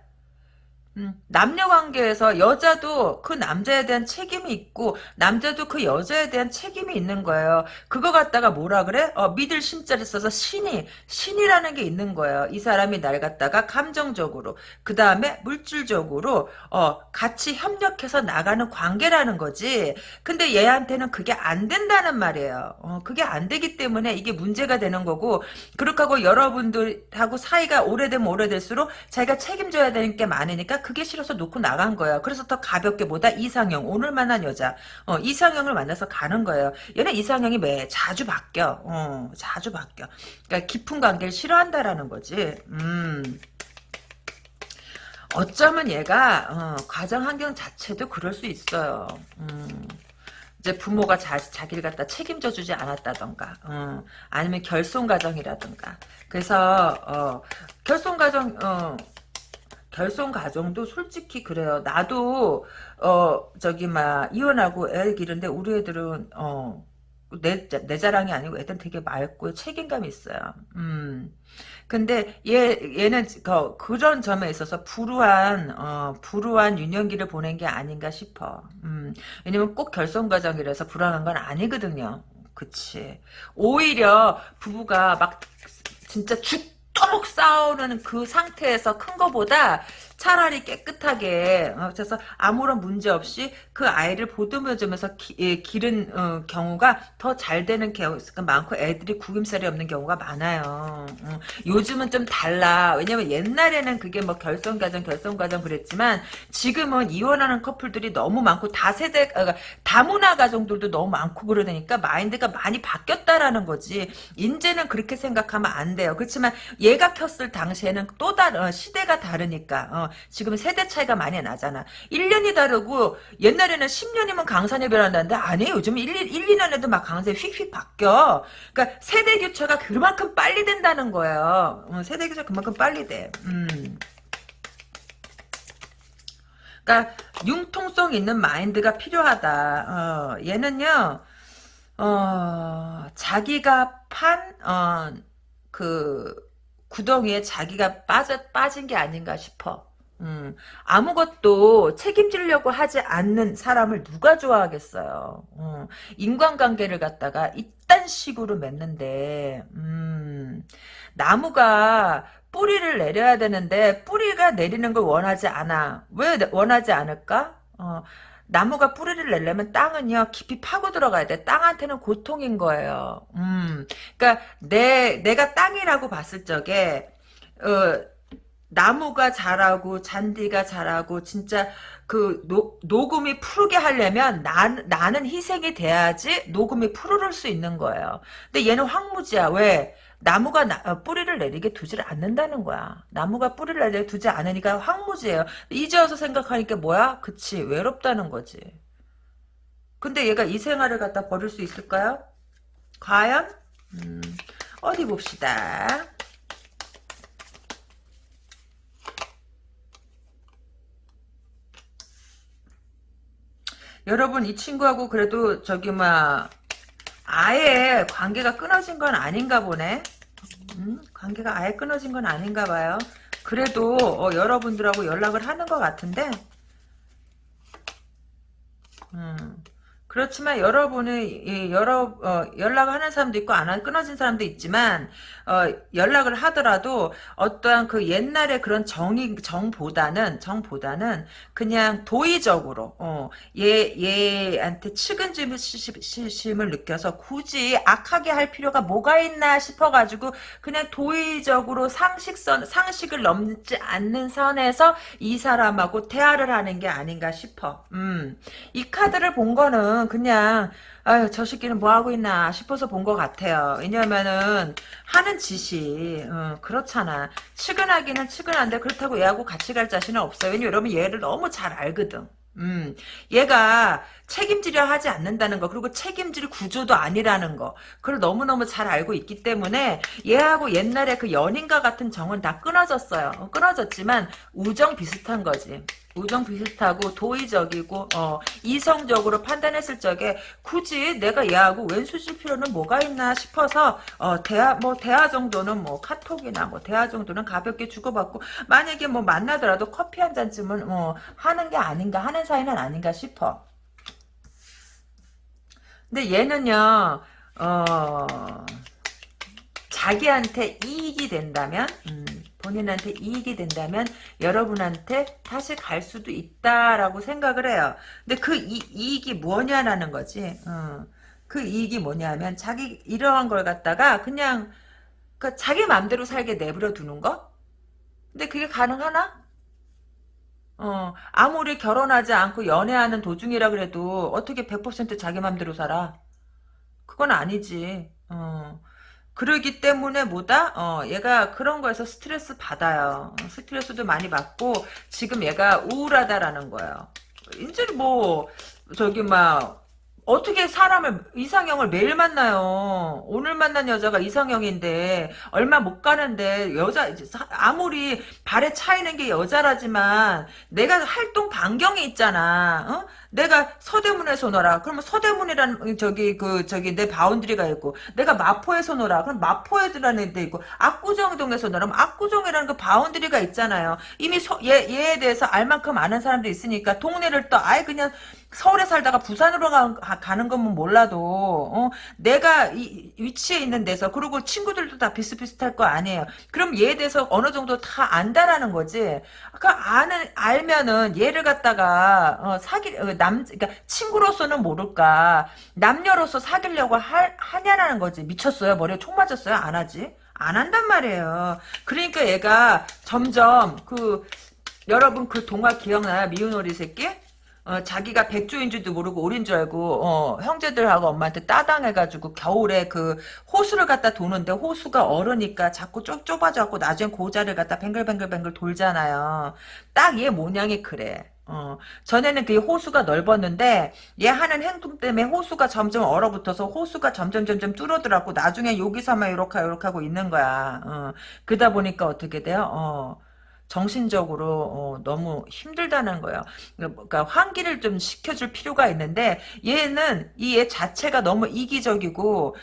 음, 남녀 관계에서 여자도 그 남자에 대한 책임이 있고 남자도 그 여자에 대한 책임이 있는 거예요. 그거 갖다가 뭐라 그래? 어, 믿을 심자를 써서 신이 신이라는 게 있는 거예요. 이 사람이 날 갖다가 감정적으로 그 다음에 물질적으로 어, 같이 협력해서 나가는 관계라는 거지. 근데 얘한테는 그게 안 된다는 말이에요. 어, 그게 안 되기 때문에 이게 문제가 되는 거고 그렇게 하고 여러분들하고 사이가 오래되면 오래될수록 자기가 책임져야 되는 게 많으니까 그게 싫어서 놓고 나간 거야. 그래서 더 가볍게 보다 이상형 오늘 만난 여자 어, 이상형을 만나서 가는 거예요. 얘는 이상형이 매 자주 바뀌어. 어, 자주 바뀌어. 그러니까 깊은 관계를 싫어한다라는 거지. 음. 어쩌면 얘가 어, 가정 환경 자체도 그럴 수 있어요. 음. 이제 부모가 자, 자기를 갖다 책임져 주지 않았다던가 어, 아니면 결손 가정이라던가 그래서 어, 결손 가정 어, 결손 가정도 솔직히 그래요. 나도 어 저기 막 이혼하고 애 기른데 우리 애들은 어 내 내 자랑이 아니고 애들 되게 맑고 책임감이 있어요. 음. 근데 얘 얘는 그, 그런 점에 있어서 불우한 어 불우한 유년기를 보낸 게 아닌가 싶어. 음. 왜냐면 꼭 결손 과정이라서 불안한 건 아니거든요. 그치. 오히려 부부가 막 진짜 죽 도록 싸우는 그 상태에서 큰 거보다 차라리 깨끗하게 어, 그래서 아무런 문제 없이 그 아이를 보듬어주면서 기, 예, 기른 어, 경우가 더 잘 되는 경우가 많고 애들이 구김살이 없는 경우가 많아요. 어, 요즘은 좀 달라. 왜냐면 옛날에는 그게 뭐 결성과정 결성과정 그랬지만 지금은 이혼하는 커플들이 너무 많고 다 세대 어, 다문화 가정들도 너무 많고 그러니까 마인드가 많이 바뀌었다라는 거지. 인제는 그렇게 생각하면 안 돼요. 그렇지만 얘가 켰을 당시에는 또 다른 어, 시대가 다르니까 어, 지금 세대 차이가 많이 나잖아. 1년이 다르고 옛날에는 10년이면 강산이 변한다는데 아니에요. 요즘 1, 1, 2년에도 막 강산이 휙휙 바뀌어. 그러니까 세대 교체가 그만큼 빨리 된다는 거예요. 어, 세대 교체가 그만큼 빨리 돼. 음. 그러니까 융통성 있는 마인드가 필요하다. 어, 얘는요. 어, 자기가 판, 어, 그, 구덩이에 자기가 빠져, 빠진 게 아닌가 싶어. 음, 아무것도 책임지려고 하지 않는 사람을 누가 좋아하겠어요. 음, 인간관계를 갖다가 이딴 식으로 맺는데, 음, 나무가 뿌리를 내려야 되는데 뿌리가 내리는 걸 원하지 않아. 왜 원하지 않을까? 어, 나무가 뿌리를 내려면 땅은요 깊이 파고 들어가야 돼. 땅한테는 고통인 거예요. 음, 그러니까 내 내가 땅이라고 봤을 적에 어, 나무가 자라고 잔디가 자라고 진짜 그 노, 녹음이 푸르게 하려면 나, 나는 희생이 돼야지 녹음이 푸르를 수 있는 거예요. 근데 얘는 황무지야. 왜? 나무가 나, 어, 뿌리를 내리게 두지를 않는다는 거야. 나무가 뿌리를 내리게 두지 않으니까 황무지예요. 이제 와서 생각하니까 뭐야? 그치 외롭다는 거지. 근데 얘가 이 생활을 갖다 버릴 수 있을까요? 과연? 음, 어디 봅시다. 여러분 이 친구하고 그래도 저기 막 아예 관계가 끊어진 건 아닌가 보네. 음? 관계가 아예 끊어진 건 아닌가 봐요. 그래도 어, 여러분들하고 연락을 하는 것 같은데 음. 그렇지만 여러분이 여러 어, 연락하는 사람도 있고 안 끊어진 사람도 있지만 어, 연락을 하더라도 어떠한 그 옛날에 그런 정이 정보다는 정보다는 그냥 도의적으로 어, 얘 얘한테 측은심을 느껴서 굳이 악하게 할 필요가 뭐가 있나 싶어가지고 그냥 도의적으로 상식선 상식을 넘지 않는 선에서 이 사람하고 대화를 하는 게 아닌가 싶어. 음, 이 카드를 본 거는 그냥 아유 저 새끼는 뭐 하고 있나 싶어서 본 것 같아요. 왜냐면은 하는 짓이 어, 그렇잖아. 측은하기는 측은한데 그렇다고 얘하고 같이 갈 자신은 없어요. 왜냐면 여러분 얘를 너무 잘 알거든. 음, 얘가 책임지려 하지 않는다는 거 그리고 책임질 구조도 아니라는 거 그걸 너무너무 잘 알고 있기 때문에 얘하고 옛날에 그 연인과 같은 정은 다 끊어졌어요. 어, 끊어졌지만 우정 비슷한 거지. 우정 비슷하고 도의적이고 어, 이성적으로 판단했을 적에 굳이 내가 얘하고 왼수질 필요는 뭐가 있나 싶어서 어, 대화 뭐 대화 정도는 뭐 카톡이나 뭐 대화 정도는 가볍게 주고받고 만약에 뭐 만나더라도 커피 한 잔쯤은 뭐 하는 게 아닌가 하는 사이는 아닌가 싶어. 근데 얘는요 어, 자기한테 이익이 된다면 음, 본인한테 이익이 된다면 여러분한테 다시 갈 수도 있다라고 생각을 해요. 근데 그 이, 익이 뭐냐라는 거지. 어. 그 이익이 뭐냐면 자기 이러한 걸 갖다가 그냥 그 자기 마음대로 살게 내버려 두는 거? 근데 그게 가능하나? 어, 아무리 결혼하지 않고 연애하는 도중이라 그래도 어떻게 100% 자기 마음대로 살아? 그건 아니지. 어. 그러기 때문에 뭐다? 어, 얘가 그런 거에서 스트레스 받아요. 스트레스도 많이 받고 지금 얘가 우울하다라는 거예요. 이제 뭐 저기 막 어떻게 사람을 이상형을 매일 만나요. 오늘 만난 여자가 이상형인데 얼마 못 가는데 여자 아무리 발에 차이는 게 여자라지만 내가 활동 반경이 있잖아. 어? 내가 서대문에서 놀아. 그러면 서대문이라는 저기 그 저기 내 boundary가 있고 내가 마포에서 놀아. 그럼 마포에라는 데 있고 압구정동에서 놀아. 압구정이라는 그 boundary가 있잖아요. 이미 소, 얘 얘에 대해서 알 만큼 아는 사람도 있으니까 동네를 또 아예 그냥 서울에 살다가 부산으로 가, 는 건면 몰라도 어, 내가 이 위치에 있는 데서 그리고 친구들도 다 비슷비슷할 거 아니에요. 그럼 얘에 대해서 어느 정도 다 안다라는 거지. 그 아는 알면은 얘를 갖다가 어, 사기 어, 남 그러니까 친구로서는 모를까 남녀로서 사귀려고 할 하냐라는 거지. 미쳤어요. 머리에 총 맞았어요. 안 하지. 안 한단 말이에요. 그러니까 얘가 점점 그 여러분 그 동화 기억나요? 미운 오리 새끼? 어, 자기가 백조인 줄도 모르고 오린 줄 알고 어, 형제들하고 엄마한테 따당해가지고 겨울에 그 호수를 갖다 도는데 호수가 얼으니까 자꾸 좁, 좁아져갖고 나중에 고자를 갖다 뱅글뱅글뱅글 돌잖아요. 딱 얘 모양이 그래. 어, 전에는 그 호수가 넓었는데 얘 하는 행동 때문에 호수가 점점 얼어붙어서 호수가 점점 점점 뚫어들었고 나중에 여기서만 이렇게 이렇게 하고 있는 거야. 어, 그러다 보니까 어떻게 돼요? 어, 정신적으로 어, 너무 힘들다는 거예요. 그러니까 환기를 좀 시켜줄 필요가 있는데 얘는 이애 자체가 너무 이기적이고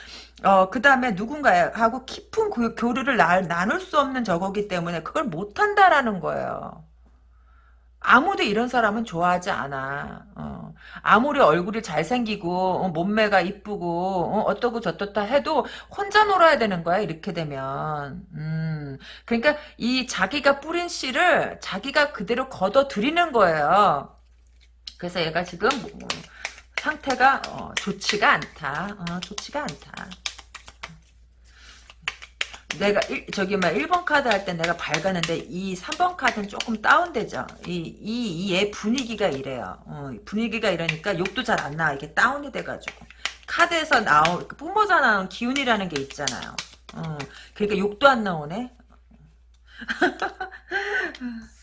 어, 그 다음에 누군가하고 깊은 교, 교류를 나, 나눌 수 없는 저거기 때문에 그걸 못한다라는 거예요. 아무도 이런 사람은 좋아하지 않아. 어. 아무리 얼굴이 잘생기고 어, 몸매가 이쁘고 어, 떠고 저떻다 해도 혼자 놀아야 되는 거야 이렇게 되면. 음. 그러니까 이 자기가 뿌린 씨를 자기가 그대로 걷어 들이는 거예요. 그래서 얘가 지금 뭐, 상태가 어, 좋지가 않다. 어, 좋지가 않다. 내가 일, 저기 막 1번 카드 할 때 내가 밝았는데 이 3번 카드는 조금 다운되죠. 이이얘 분위기가 이래요. 어, 분위기가 이러니까 욕도 잘 안 나와. 이게 다운이 돼가지고 카드에서 나오 뿜어져 나온 기운이라는 게 있잖아요. 어, 그러니까 욕도 안 나오네. [laughs]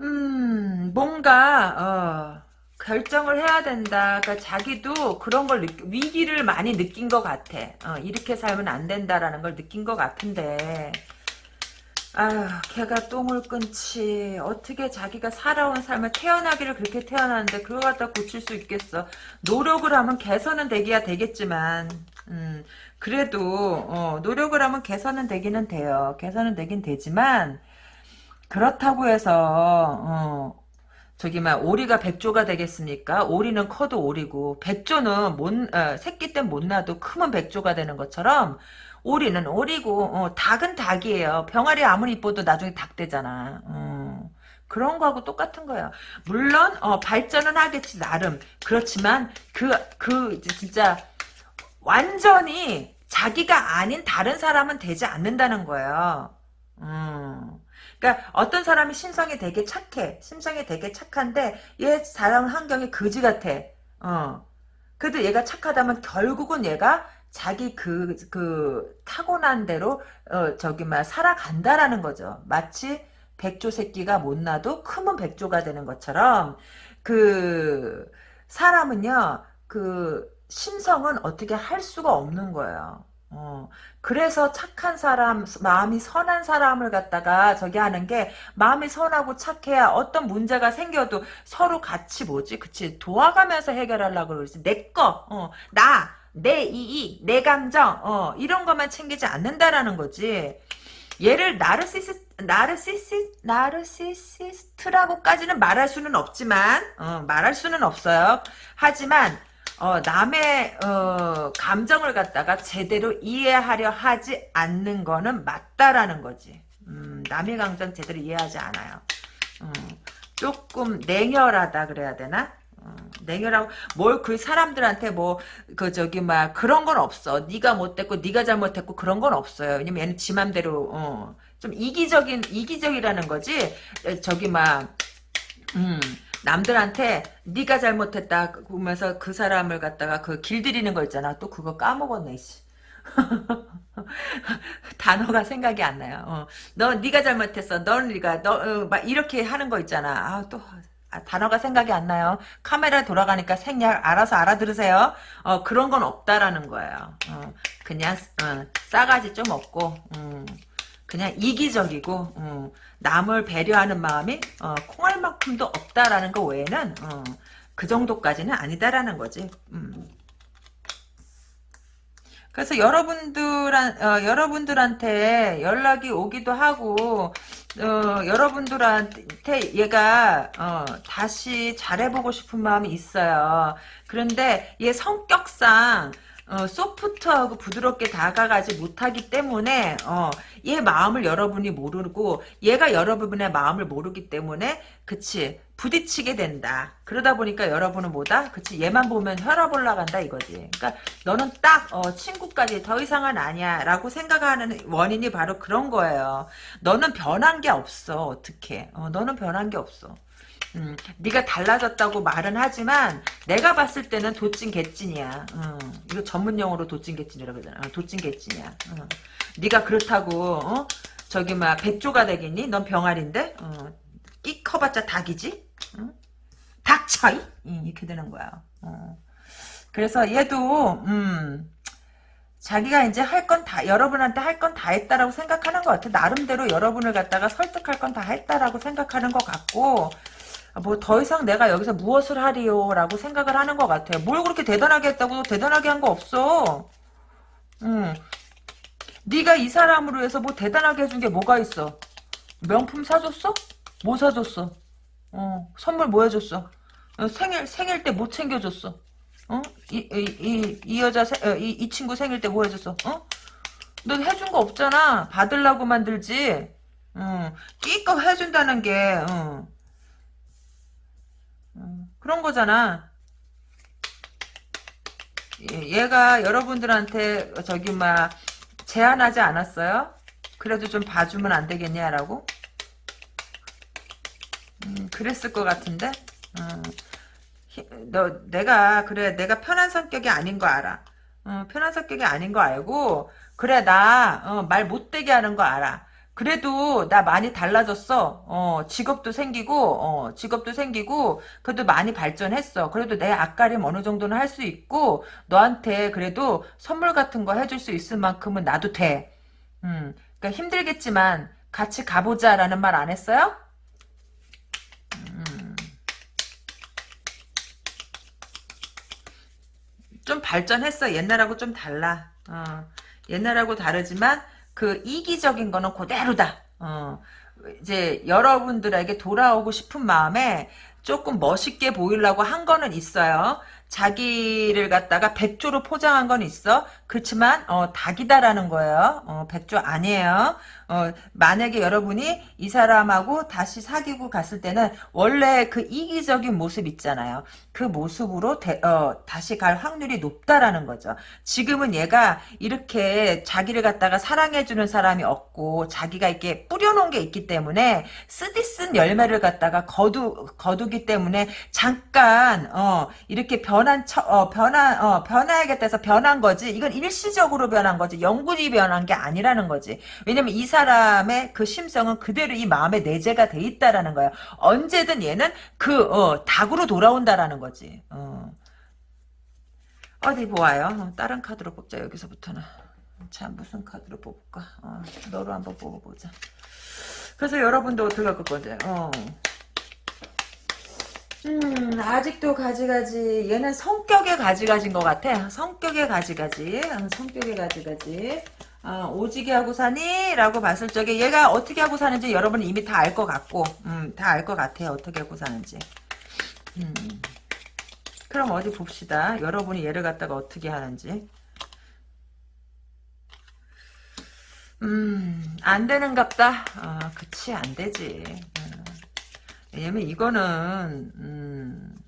음 뭔가 어. 결정을 해야 된다. 그러니까 자기도 그런 걸 느끼, 위기를 많이 느낀 것 같아. 어, 이렇게 살면 안 된다라는 걸 느낀 것 같은데 아휴 걔가 똥을 끊지 어떻게 자기가 살아온 삶을 태어나기를 그렇게 태어났는데 그걸 갖다 고칠 수 있겠어 노력을 하면 개선은 되기야 되겠지만 음, 그래도 어, 노력을 하면 개선은 되기는 돼요 개선은 되긴 되지만 그렇다고 해서 어, 저기 막 오리가 백조가 되겠습니까? 오리는 커도 오리고 백조는 못 어, 새끼 때 못 나도 크면 백조가 되는 것처럼 오리는 오리고 어, 닭은 닭이에요. 병아리 아무리 이뻐도 나중에 닭 되잖아. 어, 그런 거하고 똑같은 거야. 물론 어, 발전은 하겠지 나름. 그렇지만 그그 그 진짜 완전히 자기가 아닌 다른 사람은 되지 않는다는 거예요. 음. 그러니까 어떤 사람이 심성이 되게 착해. 심성이 되게 착한데 얘 사람 환경이 거지 같아. 어. 그래도 얘가 착하다면 결국은 얘가 자기 그, 그, 타고난 대로, 어, 저기, 막, 살아간다라는 거죠. 마치 백조 새끼가 못 나도 크면 백조가 되는 것처럼, 그, 사람은요, 그, 심성은 어떻게 할 수가 없는 거예요. 어, 그래서 착한 사람, 마음이 선한 사람을 갖다가 저기 하는 게 마음이 선하고 착해야 어떤 문제가 생겨도 서로 같이 뭐지? 그치? 도와가면서 해결하려고 그러지. 내 거, 어, 나, 내 이익, 내 감정, 어, 이런 것만 챙기지 않는다라는 거지. 얘를 나르시스, 나르시시, 나르시시스트라고까지는 말할 수는 없지만, 어, 말할 수는 없어요. 하지만, 어, 남의 어, 감정을 갖다가 제대로 이해하려 하지 않는 거는 맞다라는 거지. 음, 남의 감정 제대로 이해하지 않아요. 음, 조금 냉혈하다 그래야 되나? 어, 냉혈하고 뭘 그 사람들한테 뭐 그 저기 막 그런 건 없어. 네가 못됐고 네가 잘못했고 그런 건 없어요. 왜냐면 얘는 지 맘대로 어, 좀 이기적인 이기적이라는 거지. 저기 막 음. 남들한테 네가 잘못했다 그러면서 그 사람을 갖다가 그 길들이는 거 있잖아. 또 그거 까먹었네. 씨. [laughs] 단어가 생각이 안 나요. 어. 너 네가 잘못했어. 넌 네가 너막 어, 이렇게 하는 거 있잖아. 아 또 아, 단어가 생각이 안 나요. 카메라 돌아가니까 생략 알아서 알아들으세요. 어 그런 건 없다라는 거예요. 어, 그냥 어, 싸가지 좀 없고 음, 그냥 이기적이고 음, 남을 배려하는 마음이 어, 콩알만큼도 없다라는 거 외에는 어, 그 정도까지는 아니다라는 거지. 음. 그래서 여러분들한 어, 여러분들한테 연락이 오기도 하고 어, 여러분들한테 얘가 어, 다시 잘해보고 싶은 마음이 있어요. 그런데 얘 성격상 어, 소프트하고 부드럽게 다가가지 못하기 때문에 어, 얘 마음을 여러분이 모르고 얘가 여러분의 마음을 모르기 때문에 그치 부딪히게 된다. 그러다 보니까 여러분은 뭐다? 그치 얘만 보면 혈압 올라간다 이거지. 그러니까 너는 딱 어, 친구까지 더 이상은 아니야 라고 생각하는 원인이 바로 그런 거예요. 너는 변한 게 없어 어떻게 어, 너는 변한 게 없어. 음, 네가 달라졌다고 말은 하지만 내가 봤을 때는 도찐 개찐이야. 어, 이거 전문 용어로 도찐 개찐이라고 그러잖아. 어, 도찐 개찐이야. 어. 네가 그렇다고 어? 저기 막 백조가 되겠니? 넌 병아리인데 어, 끼 커봤자 닭이지. 응? 닥쳐 이? 이렇게 되는 거야. 어. 그래서 얘도 음, 자기가 이제 할 건 다 여러분한테 할 건 다 했다라고 생각하는 것 같아. 나름대로 여러분을 갖다가 설득할 건 다 했다라고 생각하는 것 같고 뭐 더 이상 내가 여기서 무엇을 하리요라고 생각을 하는 것 같아요. 뭘 그렇게 대단하게 했다고 대단하게 한 거 없어. 음. 네가 이 사람으로 해서 뭐 대단하게 해준 게 뭐가 있어? 명품 사줬어? 뭐 사줬어? 어, 선물 뭐 해줬어? 어, 생일 생일 때뭐 챙겨줬어? 어? 이, 이, 이, 이 여자, 세, 어, 이, 이 친구 생일 때 뭐 해줬어? 어? 너 해준 거 없잖아. 받으려고 만들지. 어, 끼껏 해준다는 게, 어. 어, 그런 거잖아. 얘가 여러분들한테 저기 막 제안하지 않았어요? 그래도 좀 봐주면 안 되겠냐라고? 음, 그랬을 것 같은데? 어, 너 내가 그래 내가 편한 성격이 아닌 거 알아. 어, 편한 성격이 아닌 거 알고 그래 나 말 못되게 하는 거 알아. 그래도 나 많이 달라졌어. 어, 직업도 생기고, 어, 직업도 생기고, 그래도 많이 발전했어. 그래도 내 앞가림 어느 정도는 할 수 있고, 너한테 그래도 선물 같은 거 해줄 수 있을 만큼은 나도 돼. 음, 그러니까 힘들겠지만 같이 가보자라는 말 안 했어요? 음. 좀 발전했어. 옛날하고 좀 달라. 어, 옛날하고 다르지만 그 이기적인 거는 그대로다. 어, 이제 여러분들에게 돌아오고 싶은 마음에 조금 멋있게 보이려고 한 거는 있어요. 자기를 갖다가 백조로 포장한 건 있어. 그렇지만 어, 닭이다라는 거예요. 어, 백조 아니에요. 어, 만약에 여러분이 이 사람하고 다시 사귀고 갔을 때는 원래 그 이기적인 모습 있잖아요. 그 모습으로 대, 어, 다시 갈 확률이 높다라는 거죠. 지금은 얘가 이렇게 자기를 갖다가 사랑해주는 사람이 없고 자기가 이렇게 뿌려놓은 게 있기 때문에 쓰디쓴 열매를 갖다가 거두, 거두기 때문에 잠깐 어, 이렇게 변한 처, 어, 변한 어, 변해야겠다 해서 변한 거지. 이건 일시적으로 변한 거지. 영구히 변한 게 아니라는 거지. 왜냐면 이 사람의 그 심성은 그대로 이 마음에 내재가 돼 있다라는 거예요. 언제든 얘는 그 어, 닭으로 돌아온다라는 거지. 어. 어디 보아요. 어, 다른 카드로 뽑자 여기서부터는. 자 무슨 카드로 뽑을까? 어, 너로 한번 뽑아보자. 그래서 여러분도 어떻게 할 건데? 어. 음, 아직도 가지가지. 얘는 성격의 가지가지인 것 같아. 성격의 가지가지. 어, 성격의 가지가지. 어, 오지게 하고 사니? 라고 봤을 적에 얘가 어떻게 하고 사는지 여러분은 이미 다 알 것 같고 음, 다 알 것 같아요. 어떻게 하고 사는지. 음. 그럼 어디 봅시다. 여러분이 얘를 갖다가 어떻게 하는지. 음, 안 되는갑다. 어, 그치, 안 되지. 어. 왜냐면 이거는, 음,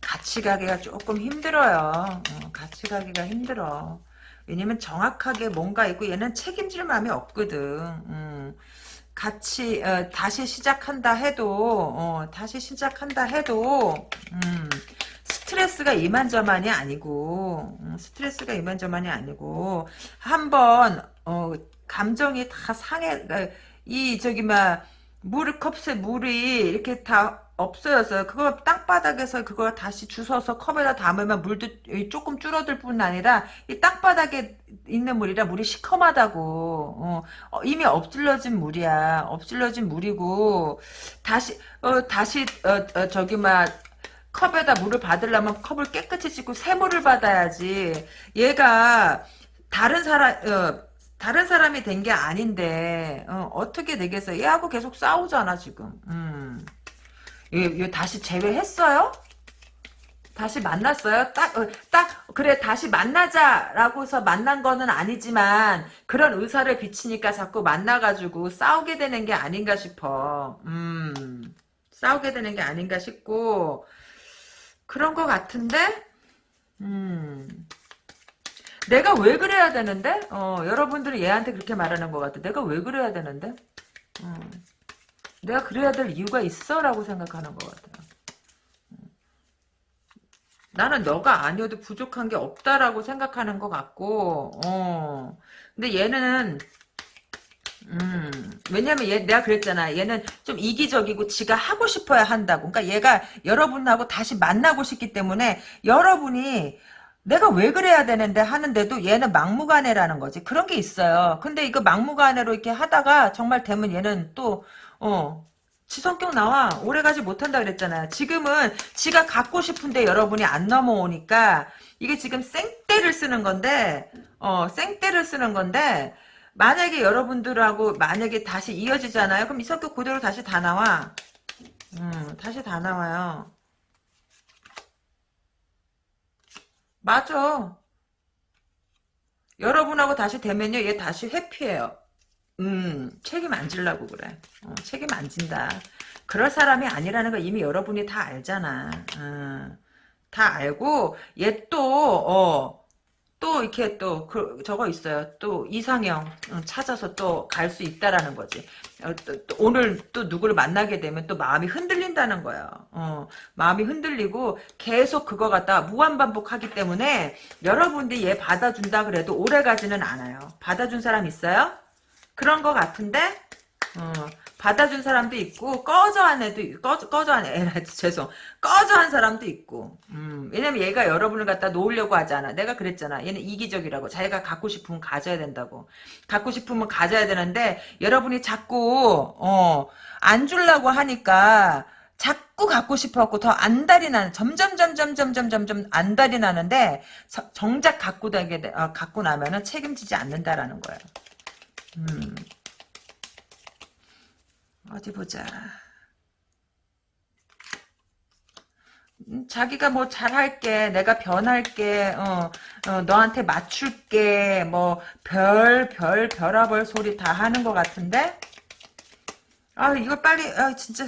같이 가기가 조금 힘들어요. 어, 같이 가기가 힘들어. 왜냐면 정확하게 뭔가 있고 얘는 책임질 마음이 없거든. 음. 같이 어, 다시 시작한다 해도 어, 다시 시작한다 해도 음, 스트레스가 이만저만이 아니고 음, 스트레스가 이만저만이 아니고 한번 어, 감정이 다 상해 어, 이 저기 막 물 컵에 물이 이렇게 다 없어졌어요. 그거 땅바닥에서 그걸 다시 주워서 컵에다 담으면 물도 조금 줄어들 뿐 아니라 이 땅바닥에 있는 물이라 물이 시커하다고 어, 어, 이미 엎질러진 물이야. 엎질러진 물이고 다시 어, 다시 어, 어, 저기 막 컵에다 물을 받으려면 컵을 깨끗이 씻고 새물을 받아야지. 얘가 다른 사람 어, 다른 사람이 된 게 아닌데 어, 떻게 되겠어요? 얘하고 계속 싸우잖아 지금. 음. 얘, 얘 다시 재회했어요? 다시 만났어요? 딱, 어, 딱, 그래, 다시 만나자라고서 만난 거는 아니지만, 그런 의사를 비치니까 자꾸 만나가지고 싸우게 되는 게 아닌가 싶어. 음, 싸우게 되는 게 아닌가 싶고, 그런 거 같은데? 음, 내가 왜 그래야 되는데? 어, 여러분들이 얘한테 그렇게 말하는 것 같아. 내가 왜 그래야 되는데? 음, 내가 그래야 될 이유가 있어? 라고 생각하는 것 같아요. 나는 너가 아니어도 부족한 게 없다라고 생각하는 것 같고, 어. 근데 얘는, 음, 왜냐면 얘, 내가 그랬잖아. 얘는 좀 이기적이고 지가 하고 싶어야 한다고. 그러니까 얘가 여러분하고 다시 만나고 싶기 때문에 여러분이 내가 왜 그래야 되는데 하는데도 얘는 막무가내라는 거지. 그런 게 있어요. 근데 이거 막무가내로 이렇게 하다가 정말 되면 얘는 또, 어, 지 성격 나와. 오래가지 못한다 그랬잖아. 지금은 지가 갖고 싶은데 여러분이 안 넘어오니까 이게 지금 생떼를 쓰는 건데 어 생떼를 쓰는 건데 만약에 여러분들하고 만약에 다시 이어지잖아요. 그럼 이 성격 그대로 다시 다 나와. 음 다시 다 나와요. 맞아. 여러분하고 다시 되면요. 얘 다시 회피해요. 음, 책임 안 질라고 그래. 어, 책임 안 진다. 그럴 사람이 아니라는 거 이미 여러분이 다 알잖아. 어, 다 알고, 얘 또, 어, 또 이렇게 또, 그, 저거 있어요. 또 이상형 어, 찾아서 또 갈 수 있다라는 거지. 어, 또, 또 오늘 또 누구를 만나게 되면 또 마음이 흔들린다는 거야. 어, 마음이 흔들리고 계속 그거 갖다 무한 반복하기 때문에 여러분들이 얘 받아준다 그래도 오래 가지는 않아요. 받아준 사람 있어요? 그런 것 같은데 어, 받아준 사람도 있고 꺼져 한 애도 꺼져 꺼져 한 애, 죄송. 꺼져 한 사람도 있고. 음, 왜냐면 얘가 여러분을 갖다 놓으려고 하잖아. 내가 그랬잖아. 얘는 이기적이라고. 자기가 갖고 싶으면 가져야 된다고. 갖고 싶으면 가져야 되는데 여러분이 자꾸 어, 안 주려고 하니까 자꾸 갖고 싶어갖고 더 안달이 나는 점점 점점 점점 점점 안달이 나는데 정작 갖고 다게 어, 갖고 나면은 책임지지 않는다라는 거예요. 음. 어디 보자. 음, 자기가 뭐 잘할게, 내가 변할게, 어, 어, 너한테 맞출게, 뭐, 별, 별, 별아벌 소리 다 하는 것 같은데? 아, 이거 빨리, 아, 진짜.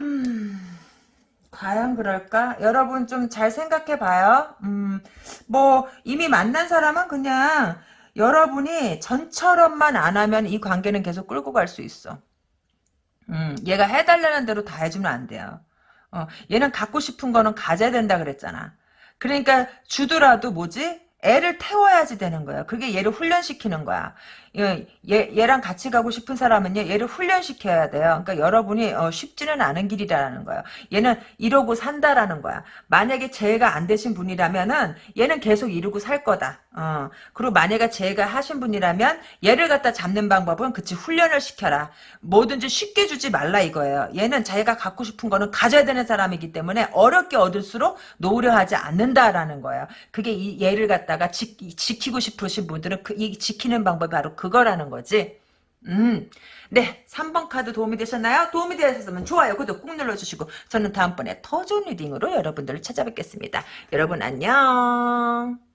음, 과연 그럴까? 여러분 좀 잘 생각해 봐요. 음, 뭐, 이미 만난 사람은 그냥, 여러분이 전처럼만 안 하면 이 관계는 계속 끌고 갈 수 있어. 음, 얘가 해달라는 대로 다 해주면 안 돼요. 어, 얘는 갖고 싶은 거는 가져야 된다 그랬잖아. 그러니까 주더라도 뭐지? 애를 태워야지 되는 거야. 그게 얘를 훈련시키는 거야. 얘, 얘랑 같이 가고 싶은 사람은요, 얘를 훈련시켜야 돼요. 그러니까 여러분이 어, 쉽지는 않은 길이라는 거예요. 얘는 이러고 산다라는 거야. 만약에 재해가 안 되신 분이라면은 얘는 계속 이러고 살 거다. 어. 그리고 만약에 재해가 하신 분이라면 얘를 갖다 잡는 방법은 그치 훈련을 시켜라. 뭐든지 쉽게 주지 말라 이거예요. 얘는 자기가 갖고 싶은 거는 가져야 되는 사람이기 때문에 어렵게 얻을수록 노려 하지 않는다라는 거예요. 그게 이 얘를 갖다 가 지, 지키고 싶으신 분들은 그, 이 지키는 방법이 바로 그 그거라는 거지. 음. 네, 3번 카드 도움이 되셨나요? 도움이 되셨으면 좋아요, 구독 꾹 눌러주시고 저는 다음번에 더 좋은 reading으로 여러분들을 찾아뵙겠습니다. 여러분 안녕.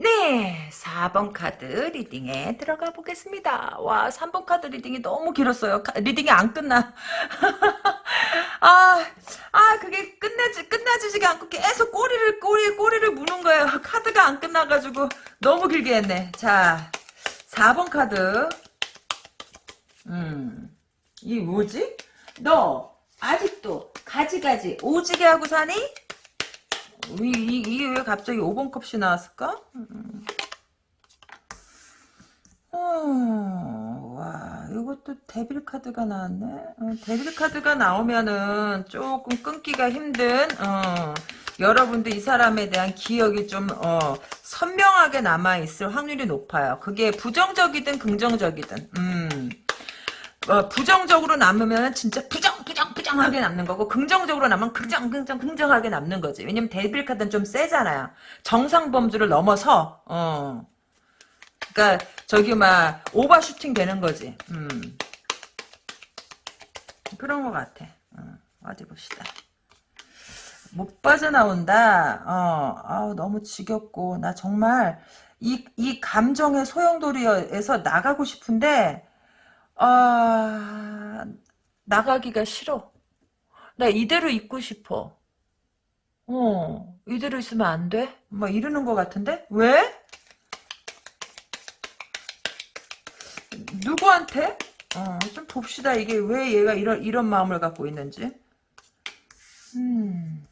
네, 4번 카드 reading에 들어가 보겠습니다. 와, 3번 카드 reading이 너무 길었어요. reading이 안 끝나. [laughs] 아, 아, 그게 끝내지, 끝나지지가 않고 계속 꼬리를, 꼬리, 꼬리를 무는 거예요. [laughs] 카드가 안 끝나가지고 너무 길게 했네. 자, 4번 카드. 음, 이 뭐지? 너, 아직도 가지가지 오지게 하고 사니? 이, 이, 이 게 왜 갑자기 5번 컵이 나왔을까? 음. 어, 와, 이것도 데빌 카드가 나왔네. 어, 데빌 카드가 나오면은 조금 끊기가 힘든, 어, 여러분들 이 사람에 대한 기억이 좀, 어, 선명하게 남아있을 확률이 높아요. 그게 부정적이든 긍정적이든, 음. 어, 부정적으로 남으면 진짜 부정, 부정, 부정 긍정하게 남는 거고 긍정적으로 남으면 긍정 긍정 긍정하게 남는 거지. 왜냐면 데빌 카드는 좀 세잖아요. 정상 범주를 넘어서 어. 그러니까 저기 막 오버슈팅 되는 거지. 음. 그런 것 같아. 어, 어디 봅시다. 못 빠져나온다. 어, 아우 너무 지겹고 나 정말 이 이 감정의 소용돌이에서 나가고 싶은데 아 나가기가 싫어. 나 이대로 있고 싶어. 어, 이대로 있으면 안 돼? 뭐 이러는 것 같은데? 왜? 누구한테? 어, 좀 봅시다. 이게 왜 얘가 이런, 이런 마음을 갖고 있는지. 음.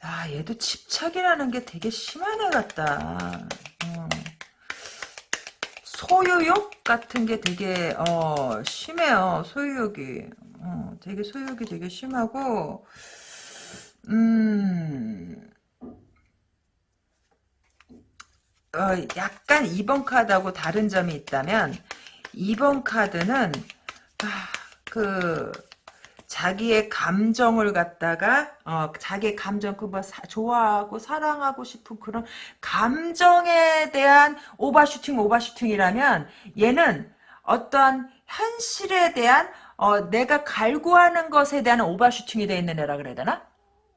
아, 얘도 집착이라는 게 되게 심한 애 같다. 어. 소유욕 같은 게 되게 어 심해요 소유욕이 어 되게 소유욕이 되게 심하고 음 어, 약간 2번 카드하고 다른 점이 있다면 2번 카드는 아, 그 자기의 감정을 갖다가 어 자기의 감정 그 뭐 좋아하고 사랑하고 싶은 그런 감정에 대한 오버슈팅 오버슈팅이라면 얘는 어떠한 현실에 대한 어 내가 갈구하는 것에 대한 오버슈팅이 되어 있는 애라 그래야 되나?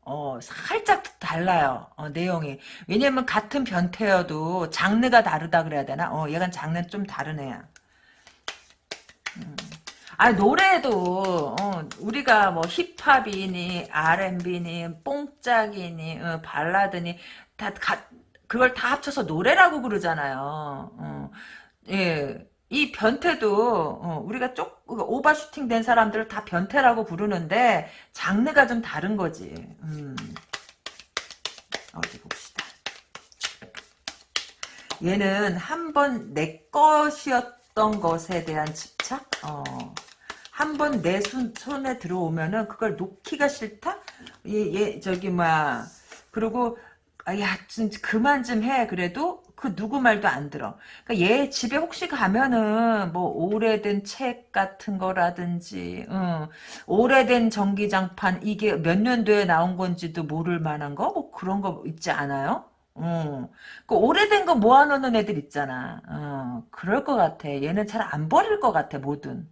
어 살짝 달라요 어, 내용이 왜냐면 같은 변태여도 장르가 다르다 그래야 되나? 어 얘가 장르 좀 애야. 음. 아 노래도 어, 우리가 뭐 힙합이니 R&B니 뽕짝이니 어, 발라드니 다 가, 그걸 다 합쳐서 노래라고 그러잖아요. 어, 예. 이 변태도 어, 우리가 쪽 오버슈팅 된 사람들을 다 변태라고 부르는데 장르가 좀 다른 거지. 음. 어디 봅시다. 얘는 한 번 내 것이었던 것에 대한 집착? 어. 한 번 내 손에 들어오면은 그걸 놓기가 싫다? 얘, 얘 저기 막 그리고 아, 야, 좀 그만 좀 해. 그래도 그 누구 말도 안 들어. 그러니까 얘 집에 혹시 가면은 뭐 오래된 책 같은 거라든지, 응. 오래된 전기장판 이게 몇 년도에 나온 건지도 모를 만한 거, 뭐 그런 거 있지 않아요? 응. 그 오래된 거 모아놓는 애들 있잖아. 어, 그럴 것 같아. 얘는 잘 안 버릴 것 같아, 뭐든.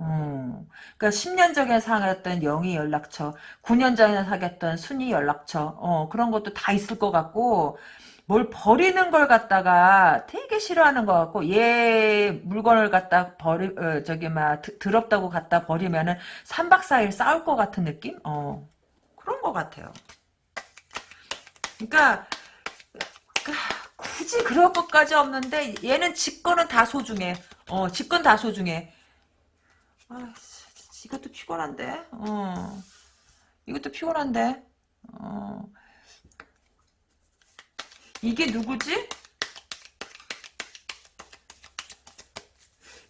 음, 그러니까 10년 전에 사귀었던 영희 연락처, 9년 전에 사귀었던 순위 연락처, 어, 그런 것도 다 있을 것 같고, 뭘 버리는 걸 갖다가 되게 싫어하는 것 같고, 얘 물건을 갖다 버리, 어, 저기, 막, 더럽다고 갖다 버리면은 3박 4일 싸울 것 같은 느낌? 어, 그런 것 같아요. 그러니까, 굳이 그럴 것까지 없는데, 얘는 집거는 다 소중해. 어, 집건 다 소중해. 아, 이것도 피곤한데. 어. 이것도 피곤한데. 어. 이게 누구지?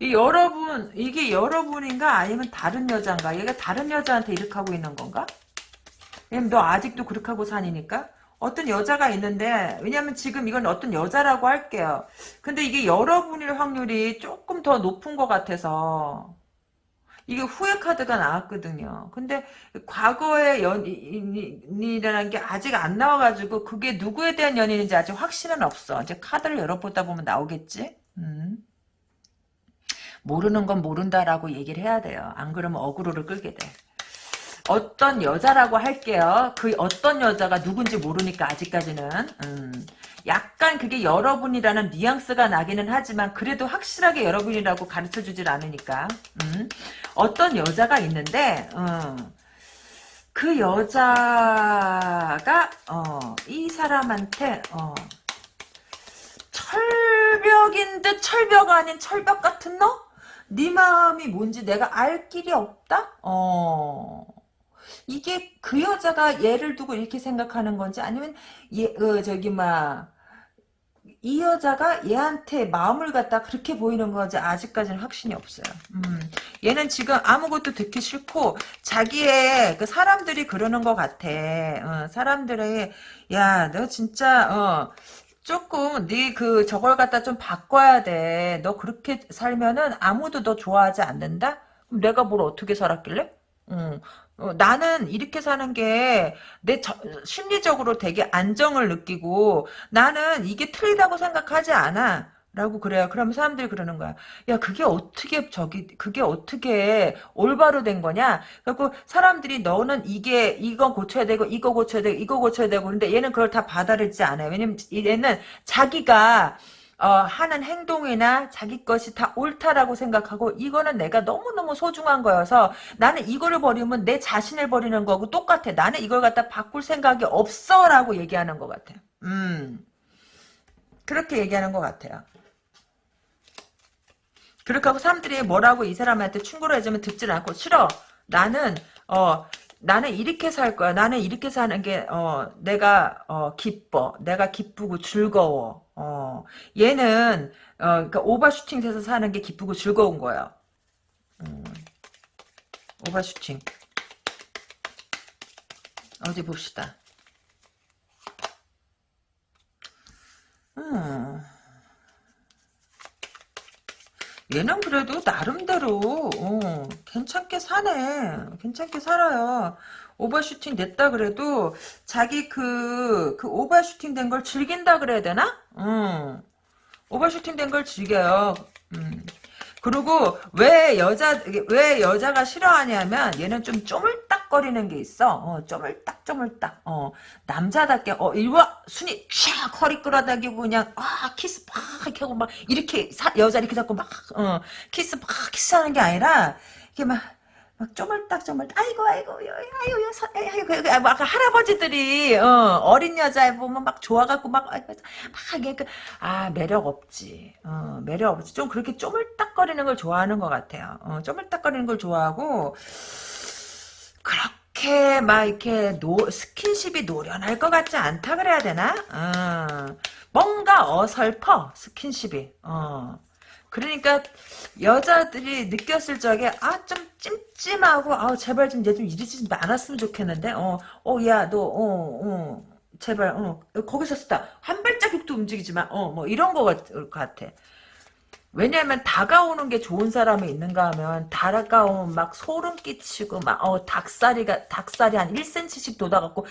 이 여러분, 이게 여러분인가? 아니면 다른 여자인가? 얘가 다른 여자한테 이렇게 하고 있는 건가? 왜냐면 너 아직도 그렇게 하고 사니니까? 어떤 여자가 있는데, 왜냐면 지금 이건 어떤 여자라고 할게요. 근데 이게 여러분일 확률이 조금 더 높은 것 같아서, 이게 후회 카드가 나왔거든요. 근데 과거의 연인이라는 게 아직 안 나와가지고 그게 누구에 대한 연인인지 아직 확신은 없어. 이제 카드를 열어보다 보면 나오겠지? 음. 모르는 건 모른다라고 얘기를 해야 돼요. 안 그러면 어그로를 끌게 돼. 어떤 여자라고 할게요. 그 어떤 여자가 누군지 모르니까 아직까지는. 음. 약간 그게 여러분이라는 뉘앙스가 나기는 하지만 그래도 확실하게 여러분이라고 가르쳐주질 않으니까 음. 어떤 여자가 있는데 어. 그 여자가 어, 이 사람한테 어, 철벽인 듯 철벽 아닌 철벽 같은 너? 네 마음이 뭔지 내가 알 길이 없다? 어. 이게 그 여자가 얘를 두고 이렇게 생각하는 건지 아니면 얘 어, 저기 막 이 여자가 얘한테 마음을 갖다 그렇게 보이는 건지 아직까지는 확신이 없어요. 음, 얘는 지금 아무것도 듣기 싫고 자기의 그 사람들이 그러는 것 같아. 어, 사람들의 야 너 진짜 어 조금 네 그 저걸 갖다 좀 바꿔야 돼. 너 그렇게 살면은 아무도 너 좋아하지 않는다. 내가 뭘 어떻게 살았길래? 음, 어, 나는 이렇게 사는 게 내 심리적으로 되게 안정을 느끼고 나는 이게 틀리다고 생각하지 않아. 라고 그래요. 그러면 사람들이 그러는 거야. 야, 그게 어떻게, 저기, 그게 어떻게 올바로 된 거냐? 그리고 사람들이 너는 이게, 이거 고쳐야 되고, 이거 고쳐야 되고, 이거 고쳐야 되고, 근데 얘는 그걸 다 받아들이지 않아요. 왜냐면 얘는 자기가, 어, 하는 행동이나 자기 것이 다 옳다라고 생각하고 이거는 내가 너무너무 소중한 거여서 나는 이거를 버리면 내 자신을 버리는 거고 똑같아. 나는 이걸 갖다 바꿀 생각이 없어 라고 얘기하는 것 같아. 음. 그렇게 얘기하는 것 같아요. 그렇게 하고 사람들이 뭐라고 이 사람한테 충고를 해주면 듣질 않고 싫어. 나는 어 나는 이렇게 살 거야. 나는 이렇게 사는 게 어 내가 어 기뻐. 내가 기쁘고 즐거워. 어 얘는 어 그러니까 오버슈팅 돼서 사는 게 기쁘고 즐거운 거야. 음, 오버슈팅. 어디 봅시다. 음. 얘는 그래도 나름대로 어, 괜찮게 사네. 괜찮게 살아요. 오버슈팅 됐다 그래도 자기 그, 그 overshooting 된 걸 즐긴다 그래야 되나? 음. overshooting 된 걸 즐겨요. 음. 그리고 왜 여자 왜 여자가 싫어하냐면 얘는 좀 쪼물딱거리는 게 있어. 어, 쪼물딱 쪼물딱. 어, 남자답게 어 일와 순이 촥 허리 끌어당기고 그냥 아 키스 팍 이렇게 하고 막 이렇게 사, 여자 이렇게 잡고 막 어, 키스 팍 키스하는 게 아니라 이게 막 막 쪼물딱 쪼물딱. 아이고 아이고 아이고 아이고 아이고. 아이고 막 할아버지들이 어, 린 여자 보면 막 좋아갖고 막막 이게 그, 아 매력 없지. 어, 매력 없지. 좀 그렇게 쪼물딱거리는 걸 좋아하는 것 같아요. 어, 쪼물딱거리는 걸 좋아하고 그렇게 막 이렇게 노, 스킨십이 노련할 것 같지 않다 그래야 되나? 어, 뭔가 어설퍼 스킨십이. 어. 그러니까 여자들이 느꼈을 적에 아 좀 찜찜하고 아 제발 좀 얘 좀 이러지 않았으면 좋겠는데 어어야 너어어 제발 어 거기서 쓰다. 한 발자국도 움직이지 마어 뭐 이런 거 같, 같아. 왜냐하면 다가오는 게 좋은 사람이 있는가 하면 다가오면 막 소름 끼치고 막 어 닭살이가 닭살이 한 1cm씩 돋아갖고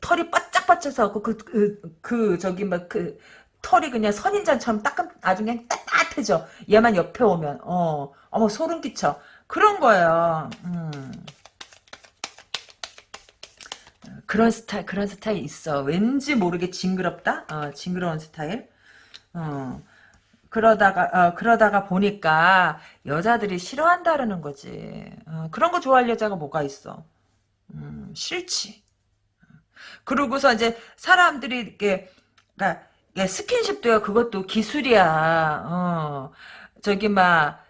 털이 바짝바짝 서갖고 그, 그, 그 저기 막그 털이 그냥 선인장처럼 따끔 그냥 따뜻해져. 얘만 옆에 오면 어 어머 소름 끼쳐. 그런 거예요. 음. 그런 스타일 그런 스타일 있어. 왠지 모르게 징그럽다. 어, 징그러운 스타일. 어. 그러다가 어, 그러다가 보니까 여자들이 싫어한다라는 거지. 어, 그런 거 좋아할 여자가 뭐가 있어? 음, 싫지. 그러고서 이제 사람들이 이렇게 그러니까 예, 스킨십도요. 그것도 기술이야. 어. 저기 막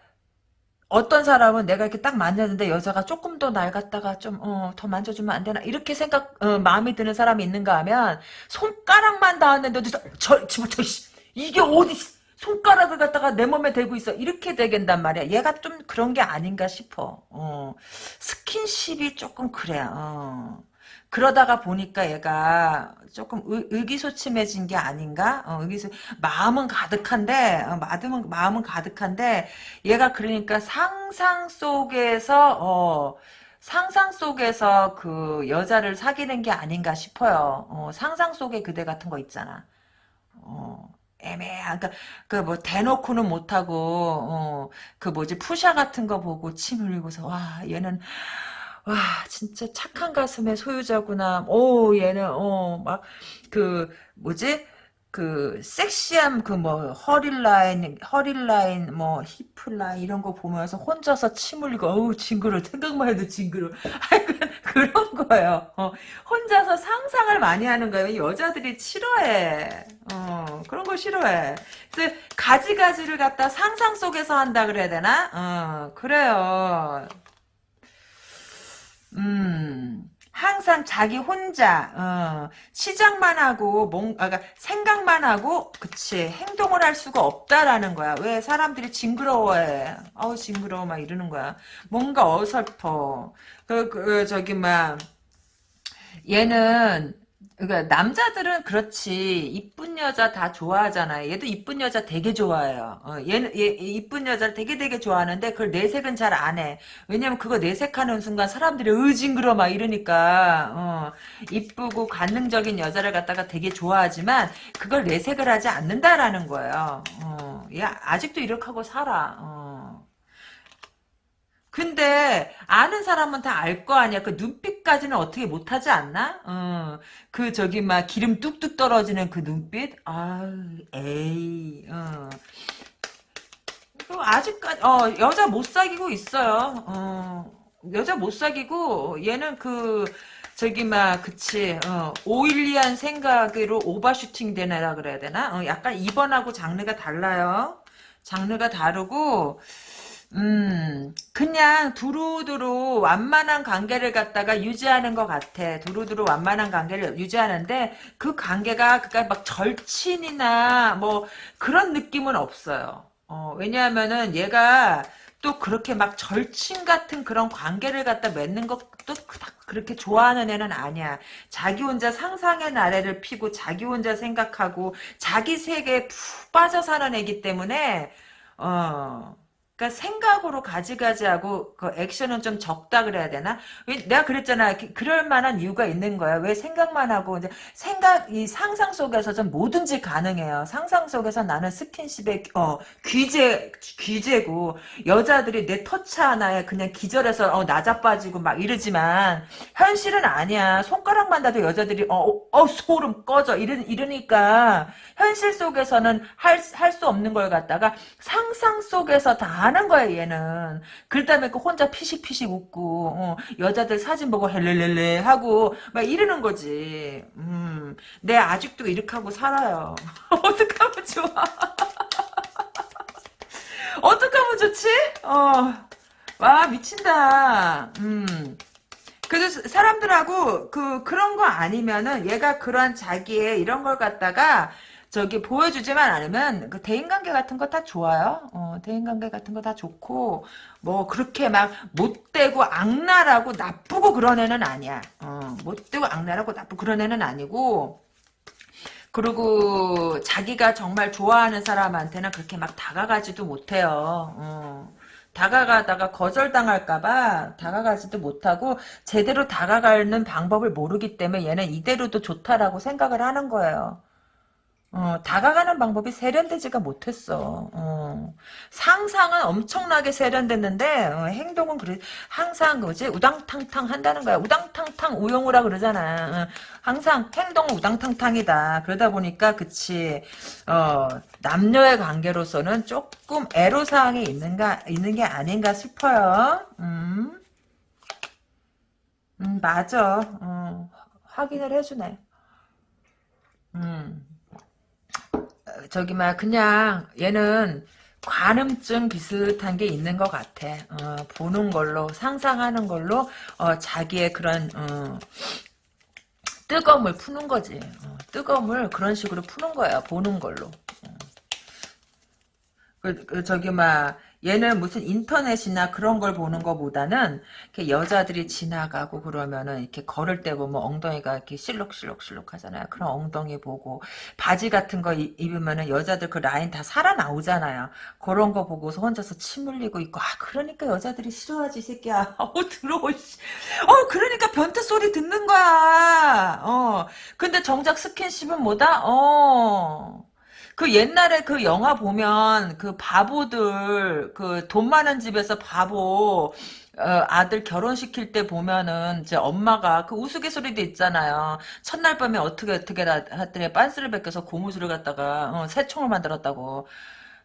어떤 사람은 내가 이렇게 딱 만졌는데 여자가 조금 더날 갖다가 좀, 어, 더 만져주면 안 되나? 이렇게 생각, 어, 마음이 드는 사람이 있는가 하면, 손가락만 닿았는데도, 저, 저, 저, 저, 이게 어디, 손가락을 갖다가 내 몸에 대고 있어. 이렇게 되겠단 말이야. 얘가 좀 그런 게 아닌가 싶어. 어, 스킨십이 조금 그래. 어. 그러다가 보니까 얘가 조금 의, 기소침해진 게 아닌가? 어, 의기소 마음은 가득한데 어, 마음은 마음은 가득한데 얘가 그러니까 상상 속에서 어, 상상 속에서 그 여자를 사귀는 게 아닌가 싶어요. 어, 상상 속의 그대 같은 거 있잖아. 어, 애매한 그러니까 대놓고는 못하고 어, 그 뭐지 푸샤 같은 거 보고 침 흘리고서 와 얘는 와 진짜 착한 가슴의 소유자구나. 오 얘는 어 막 그 뭐지 그 섹시함 그 뭐 허리 라인 허리 라인 뭐 히프 라인 이런 거 보면서 혼자서 침 흘리고 어우 징그러 생각만 해도 징그러 [laughs] 그런 거예요. 어, 혼자서 상상을 많이 하는 거예요. 여자들이 싫어해. 어, 그런 거 싫어해. 그래서 가지가지를 갖다 상상 속에서 한다 그래야 되나? 어, 그래요. 음, 항상 자기 혼자 어, 시작만 하고 뭔 아, 그러니까 생각만 하고 그치 행동을 할 수가 없다라는 거야. 왜 사람들이 징그러워해? 아우 징그러워 막 이러는 거야. 뭔가 어설퍼. 그, 그 저기 막 얘는 그러니까 남자들은 그렇지 이쁜 여자 다 좋아하잖아요. 얘도 이쁜 여자 되게 좋아해요. 어, 얘는 얘, 얘 이쁜 여자를 되게 되게 좋아하는데 그걸 내색은 잘 안 해. 왜냐면 그거 내색하는 순간 사람들이 으징그러 막 이러니까 어, 이쁘고 관능적인 여자를 갖다가 되게 좋아하지만 그걸 내색을 하지 않는다라는 거예요. 어, 얘 아직도 이렇게 하고 살아. 어. 근데 아는 사람은 다 알 거 아니야. 그 눈빛까지는 어떻게 못하지 않나? 어, 그 저기 막 기름 뚝뚝 떨어지는 그 눈빛. 아, 에이. 어. 그 아직까지 어 여자 못 사귀고 있어요. 어, 여자 못 사귀고 얘는 그 저기 막 그치 어, 오일리한 생각으로 오버슈팅 되나라 그래야 되나? 어, 약간 이번하고 장르가 달라요. 장르가 다르고 음, 그냥 두루두루 완만한 관계를 갖다가 유지하는 것 같아. 두루두루 완만한 관계를 유지하는데 그 관계가 그니까 막 절친이나 뭐 그런 느낌은 없어요. 어, 왜냐하면은 얘가 또 그렇게 막 절친 같은 그런 관계를 갖다 맺는 것도 그렇게 좋아하는 애는 아니야. 자기 혼자 상상의 나래를 피고 자기 혼자 생각하고 자기 세계에 푹 빠져 사는 애기 때문에 어 그러니까 생각으로 가지가지하고 그 액션은 좀 적다 그래야 되나? 왜 내가 그랬잖아. 그- 그럴 만한 이유가 있는 거야. 왜 생각만 하고 이제 생각 이 상상 속에서 좀 뭐든지 가능해요. 상상 속에서 나는 스킨십의 어 귀재 귀재고 여자들이 내 터치 하나에 그냥 기절해서 어 나자빠지고 막 이러지만 현실은 아니야. 손가락만 닿도 여자들이 어어 어, 소름 꺼져 이러 이러니까 현실 속에서는 할 할 수 없는 걸 갖다가 상상 속에서 다 하는 거야 얘는. 그 다음에 그 혼자 피식피식 웃고 어, 여자들 사진 보고 헬렐렐레 하고 막 이러는 거지. 음, 내 아직도 이렇게 하고 살아요. [laughs] 어떡하면 좋아. [laughs] 어떡하면 좋지? 어, 와 미친다. 음. 그래서 사람들하고 그 그런 거 아니면은 얘가 그런 자기의 이런 걸 갖다가 저기 보여주지만 않으면 그 대인관계 같은 거 다 좋아요. 어, 대인관계 같은 거 다 좋고 뭐 그렇게 막 못되고 악랄하고 나쁘고 그런 애는 아니야. 어, 못되고 악랄하고 나쁘고 그런 애는 아니고 그리고 자기가 정말 좋아하는 사람한테는 그렇게 막 다가가지도 못해요. 어. 다가가다가 거절당할까봐 다가가지도 못하고 제대로 다가가는 방법을 모르기 때문에 얘는 이대로도 좋다라고 생각을 하는 거예요. 어, 다가가는 방법이 세련되지가 못했어. 어. 상상은 엄청나게 세련됐는데 어, 행동은 그래 항상 그지 우당탕탕 한다는 거야. 우당탕탕 우용우라 그러잖아. 어, 항상 행동은 우당탕탕이다. 그러다 보니까 그치 어, 남녀의 관계로서는 조금 애로사항이 있는가 있는 게 아닌가 싶어요. 음, 음 맞아. 어, 확인을 해주네. 음. 저기 막 그냥 얘는 관음증 비슷한 게 있는 것 같아. 어, 보는 걸로 상상하는 걸로 어, 자기의 그런 어, 뜨거움을 푸는 거지. 어, 뜨거움을 그런 식으로 푸는 거야. 보는 걸로. 어. 그, 그 저기 막 얘는 무슨 인터넷이나 그런 걸 보는 것보다는 이렇게 여자들이 지나가고 그러면은 이렇게 걸을 때 보면 엉덩이가 이렇게 실룩실룩실룩 하잖아요. 그런 엉덩이 보고 바지 같은 거 입- 입으면은 여자들 그 라인 다 살아나오잖아요. 그런 거 보고서 혼자서 침 흘리고 있고 아 그러니까 여자들이 싫어하지 이 새끼야. [laughs] 어 들어오 씨. 어 그러니까 변태 소리 듣는 거야. 어 근데 정작 스킨십은 뭐다? 어 그 옛날에 그 영화 보면 그 바보들 그 돈 많은 집에서 바보 어, 아들 결혼시킬 때 보면은 이제 엄마가 그 우스갯소리도 있잖아요. 첫날 밤에 어떻게 어떻게 다 했더니 빤스를 벗겨서 고무줄을 갖다가 어, 새총을 만들었다고.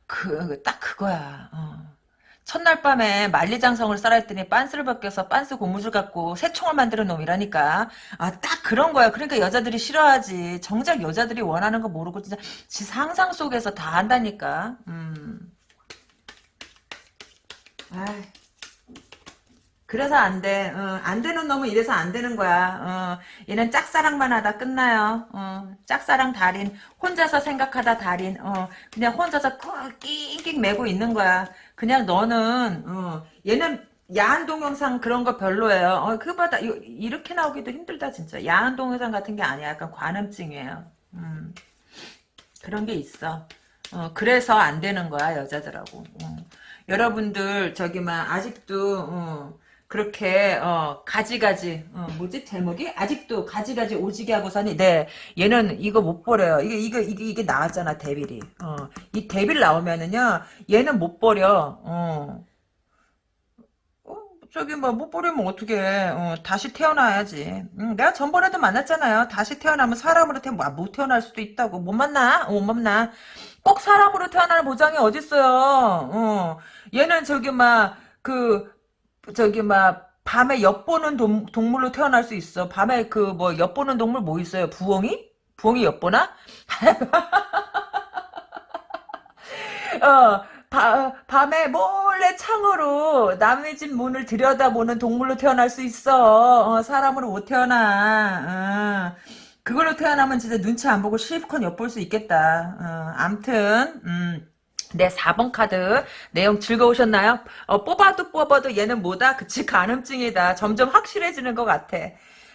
그 딱 그거야. 어. 첫날 밤에 만리장성을 했더니 빤스를 벗겨서 빤스 고무줄 갖고 새총을 만드는 놈이라니까. 아, 딱 그런 거야. 그러니까 여자들이 싫어하지. 정작 여자들이 원하는 거 모르고 진짜 지 상상 속에서 다 한다니까. 음. 아이. 그래서 안 돼. 어, 안 되는 놈은 이래서 안 되는 거야. 어, 얘는 짝사랑만 하다 끝나요. 어, 짝사랑 달인. 혼자서 생각하다 달인. 어, 그냥 혼자서 낑낑 매고 있는 거야. 그냥 너는 어, 얘는 야한 동영상 그런 거 별로예요. 어, 그거보다 이- 이렇게 나오기도 힘들다 진짜. 야한 동영상 같은 게 아니야. 약간 관음증이에요. 음, 그런 게 있어. 어, 그래서 안 되는 거야 여자들하고. 어. 여러분들 저기 막 아직도 어, 그렇게 어, 가지가지 어, 뭐지 제목이 아직도 가지가지 오지게 하고서니 네 얘는 이거 못 버려요. 이게 이게 이게 이게 나왔잖아 데빌이. 어, 이 데빌 나오면은요 얘는 못 버려. 어. 어, 저기 뭐 못 버리면 어떻게 어, 다시 태어나야지 응, 내가 전번에도 만났잖아요 다시 태어나면 사람으로 태어 못 태어날 수도 있다고 못 만나 어, 못 만나 꼭 사람으로 태어나는 보장이 어딨어요 어. 얘는 저기 막 그 저기 막 밤에 엿보는 동, 동물로 태어날 수 있어 밤에 그 뭐 엿보는 동물 뭐 있어요 부엉이? 부엉이 엿보나? [laughs] 어, 바, 밤에 몰래 창으로 남의 집 문을 들여다보는 동물로 태어날 수 있어. 어, 사람으로 못 태어나. 어. 그걸로 태어나면 진짜 눈치 안 보고 실컷 엿볼 수 있겠다. 어, 암튼, 음. 네, 4번 카드 내용 즐거우셨나요? 어, 뽑아도 뽑아도 얘는 뭐다? 그치, 간음증이다. 점점 확실해지는 것 같아.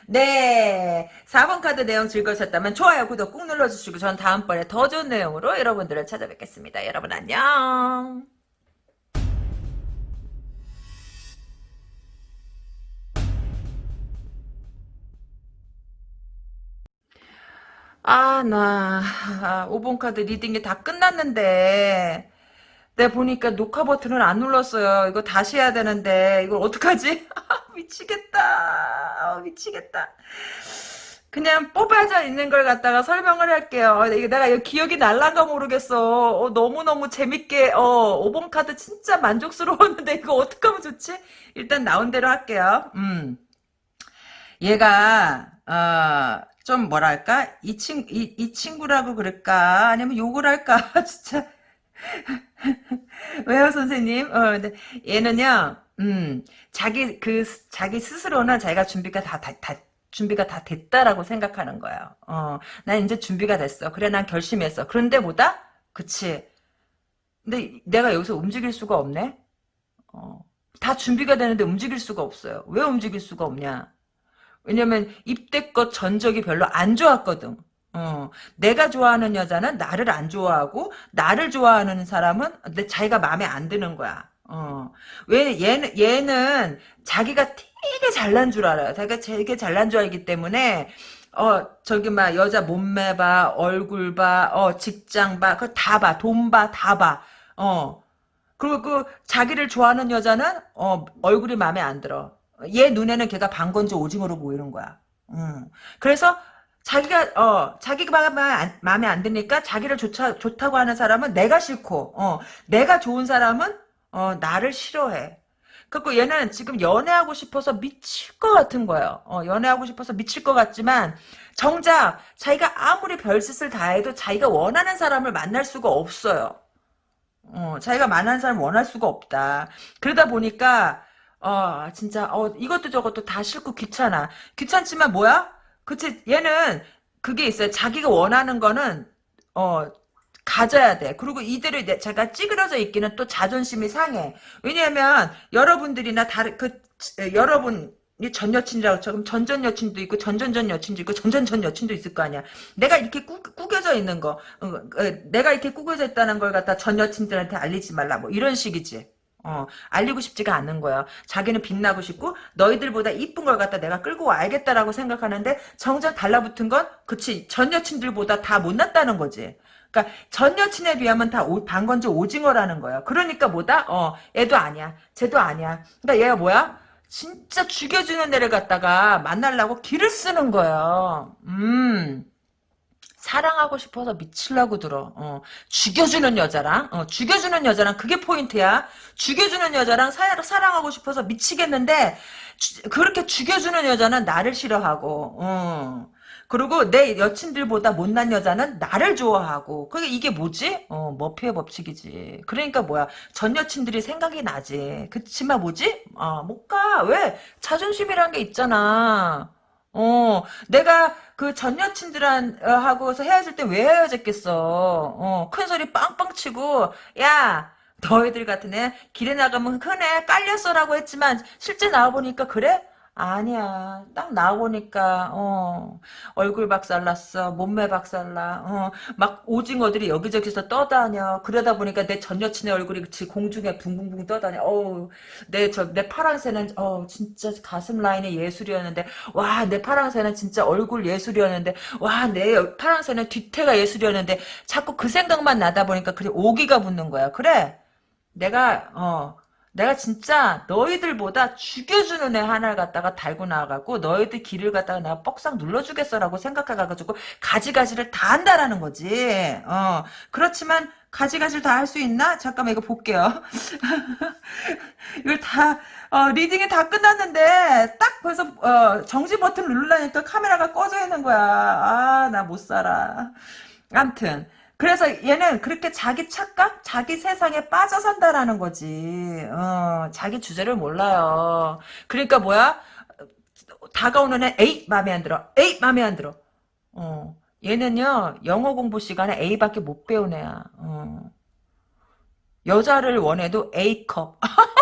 네, 4번 카드 내용 즐거우셨다면 좋아요, 구독 꾹 눌러주시고 전 다음번에 더 좋은 내용으로 여러분들을 찾아뵙겠습니다. 여러분 안녕. 아, 나, 아, 5번 카드 reading이 다 끝났는데, 내가 보니까 녹화 버튼을 안 눌렀어요. 이거 다시 해야 되는데, 이걸 어떡하지? [laughs] 미치겠다. 아, 미치겠다. 그냥 뽑아져 있는 걸 갖다가 설명을 할게요. 어, 내가 기억이 날란가 모르겠어. 어, 너무너무 재밌게, 어, 5번 카드 진짜 만족스러웠는데, 이거 어떡하면 좋지? 일단 나온 대로 할게요. 음. 얘가, 어, 좀 뭐랄까? 이 친, 이, 이 친구라고 그럴까? 아니면 욕을 할까? [laughs] 진짜. [laughs] 왜요, 선생님? 어, 근데 얘는요, 음, 자기, 그, 스- 자기 스스로는 자기가 준비가 다, 다, 다 준비가 다 됐다라고 생각하는 거예요. 어, 난 이제 준비가 됐어. 그래, 난 결심했어. 그런데 뭐다? 그치. 근데 내가 여기서 움직일 수가 없네? 어, 다 준비가 되는데 움직일 수가 없어요. 왜 움직일 수가 없냐? 왜냐면 입대껏 전적이 별로 안 좋았거든. 어, 내가 좋아하는 여자는 나를 안 좋아하고 나를 좋아하는 사람은 내 자기가 마음에 안 드는 거야. 어, 왜 얘는 얘는 자기가 되게 잘난 줄 알아요. 자기가 되게 잘난 줄 알기 때문에 어 저기 막 여자 몸매 봐, 얼굴 봐, 어 직장 봐, 그거 다 봐, 돈 봐, 다 봐. 어 그리고 그 자기를 좋아하는 여자는 어 얼굴이 마음에 안 들어. 얘 눈에는 걔가 방건조 오징어로 보이는 거야. 음. 그래서 자기가 어 자기가 마음에 안, 드니까 자기를 좋다 좋다고 하는 사람은 내가 싫고 어 내가 좋은 사람은 어 나를 싫어해. 그리고 얘는 지금 연애하고 싶어서 미칠 것 같은 거예요. 어, 연애하고 싶어서 미칠 것 같지만 정작 자기가 아무리 별짓을 다 해도 자기가 원하는 사람을 만날 수가 없어요. 어, 자기가 만난 사람 원할 수가 없다. 그러다 보니까 어, 진짜 어, 이것도 저것도 다 싫고 귀찮아. 귀찮지만 뭐야? 그치 얘는 그게 있어요. 자기가 원하는 거는 어 가져야 돼. 그리고 이대로 내- 제가 찌그러져 있기는 또 자존심이 상해. 왜냐하면 여러분들이나 다른 그 에, 여러분 이전 여친이라고 쳐. 그럼 전전 여친도 있고 전전전 여친도 있고 전전전 여친도 있을 거 아니야. 내가 이렇게 꾸, 꾸겨져 있는 거, 어, 어, 내가 이렇게 꾸겨져 있다는 걸 갖다 전 여친들한테 알리지 말라. 뭐 이런 식이지. 어, 알리고 싶지가 않는 거야. 자기는 빛나고 싶고 너희들보다 이쁜 걸 갖다 내가 끌고 와야겠다라고 생각하는데 정작 달라붙은 건 그치 전 여친들보다 다 못났다는 거지. 그러니까 전 여친에 비하면 다 오, 방건조 오징어라는 거야. 그러니까 뭐다? 어, 얘도 아니야. 쟤도 아니야. 그러니까 얘가 뭐야? 진짜 죽여주는 애를 갖다가 만나려고 길을 쓰는 거야. 음. 사랑하고 싶어서 미칠라고 들어. 어, 죽여주는 여자랑, 어, 죽여주는 여자랑 그게 포인트야. 죽여주는 여자랑 사, 사랑하고 싶어서 미치겠는데, 주- 그렇게 죽여주는 여자는 나를 싫어하고, 어. 그리고 내 여친들보다 못난 여자는 나를 좋아하고, 그게 이게 뭐지? 어, 머피의 법칙이지. 그러니까 뭐야. 전 여친들이 생각이 나지. 그치만 뭐지? 어, 못 가. 왜? 자존심이란 게 있잖아. 어, 내가 그 전 여친들하고서 헤어질 때 왜 헤어졌겠어. 어, 큰 소리 빵빵 치고, 야, 너희들 같은 애 길에 나가면 흔해 깔렸어라고 했지만 실제 나와보니까 그래? 아니야. 딱 나와보니까, 어, 얼굴 박살났어. 몸매 박살나. 어, 막 오징어들이 여기저기서 떠다녀. 그러다 보니까 내 전 여친의 얼굴이 그치, 공중에 붕붕붕 떠다녀. 어우, 내, 저, 내 파랑새는, 어, 진짜 가슴 라인이 예술이었는데, 와, 내 파랑새는 진짜 얼굴 예술이었는데, 와, 내 파랑새는 뒤태가 예술이었는데, 자꾸 그 생각만 나다 보니까, 그래, 오기가 붙는 거야. 그래. 내가, 어, 내가 진짜 너희들보다 죽여주는 애 하나를 갖다가 달고 나가고 너희들 길을 갖다가 내가 뻑싹 눌러주겠어라고 생각해가지고 가지가지를 다 한다라는 거지. 어 그렇지만 가지가지를 다 할 수 있나? 잠깐만 이거 볼게요. [laughs] 이걸 다 어, reading이 다 끝났는데 딱 벌써 어, 정지 버튼 누르려니까 카메라가 꺼져 있는 거야. 아 나 못 살아. 암튼 그래서 얘는 그렇게 자기 착각, 자기 세상에 빠져 산다라는 거지. 어, 자기 주제를 몰라요. 그러니까 뭐야? 다가오는 애, 에이, 마음에 안 들어. 에이, 마음에 안 들어. 어, 얘는요, 영어 공부 시간에 A밖에 못 배운 애야. 어. 여자를 원해도 A컵. [laughs]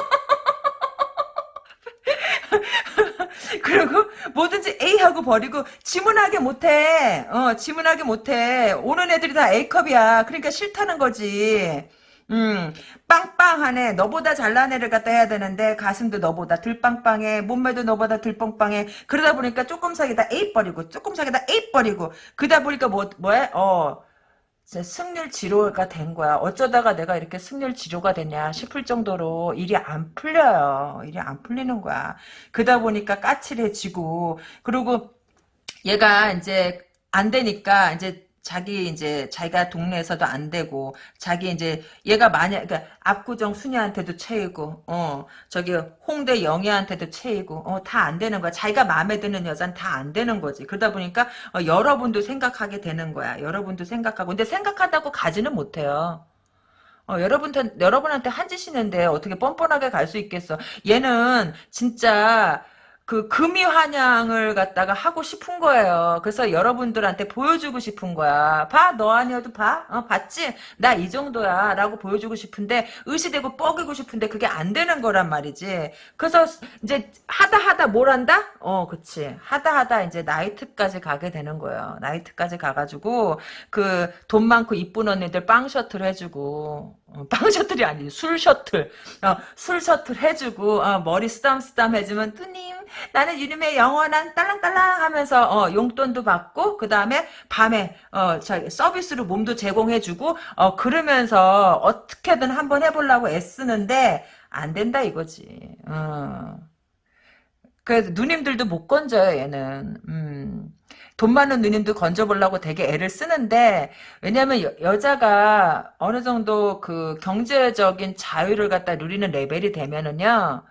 [laughs] 그리고 뭐든지 A 하고 버리고 지문하게 못해. 어, 지문하게 못해. 오는 애들이 다 A컵이야. 그러니까 싫다는 거지. 음, 빵빵하네. 너보다 잘난 애를 갖다 해야 되는데 가슴도 너보다 들빵빵해. 몸매도 너보다 들빵빵해. 그러다 보니까 조금 사기다 A 버리고 조금 사기다 A 버리고 그러다 보니까 뭐 뭐해? 어. 승률 지로가 된 거야. 어쩌다가 내가 이렇게 승률 지로가 됐냐 싶을 정도로 일이 안 풀려요. 일이 안 풀리는 거야. 그러다 보니까 까칠해지고 그리고 얘가 이제 안 되니까 이제 자기 이제 자기가 동네에서도 안 되고 자기 이제 얘가 만약 그러니까 압구정 순이한테도 채이고 어 저기 홍대 영희한테도 채이고 어 다 안 되는 거야. 자기가 마음에 드는 여자는 다 안 되는 거지. 그러다 보니까 어, 여러분도 생각하게 되는 거야. 여러분도 생각하고. 근데 생각한다고 가지는 못해요. 어, 여러분한테, 여러분한테 한 짓이는데 어떻게 뻔뻔하게 갈 수 있겠어. 얘는 진짜 그 금이 환영을 갖다가 하고 싶은 거예요. 그래서 여러분들한테 보여주고 싶은 거야. 봐, 너 아니어도 봐. 어, 봤지? 나 이 정도야. 라고 보여주고 싶은데, 의시되고 뻐기고 싶은데 그게 안 되는 거란 말이지. 그래서 이제 하다 하다 뭘 한다? 어, 그치. 하다 하다 이제 나이트까지 가게 되는 거예요. 나이트까지 가가지고, 그 돈 많고 이쁜 언니들 빵 셔틀 해주고, 어, [laughs] 빵 셔틀이 아니지 술 셔틀 어, 술 셔틀 해주고 어, 머리 쓰담쓰담 해주면 뚜님 나는 유님의 영원한 딸랑딸랑 하면서 어, 용돈도 받고 그 다음에 밤에 어, 저 서비스로 몸도 제공해주고 어, 그러면서 어떻게든 한번 해보려고 애쓰는데 안 된다 이거지 어. 그래서 누님들도 못 건져요 얘는 음. 돈 많은 누님도 건져보려고 되게 애를 쓰는데 왜냐면 여, 여자가 어느 정도 그 경제적인 자유를 갖다 누리는 레벨이 되면은요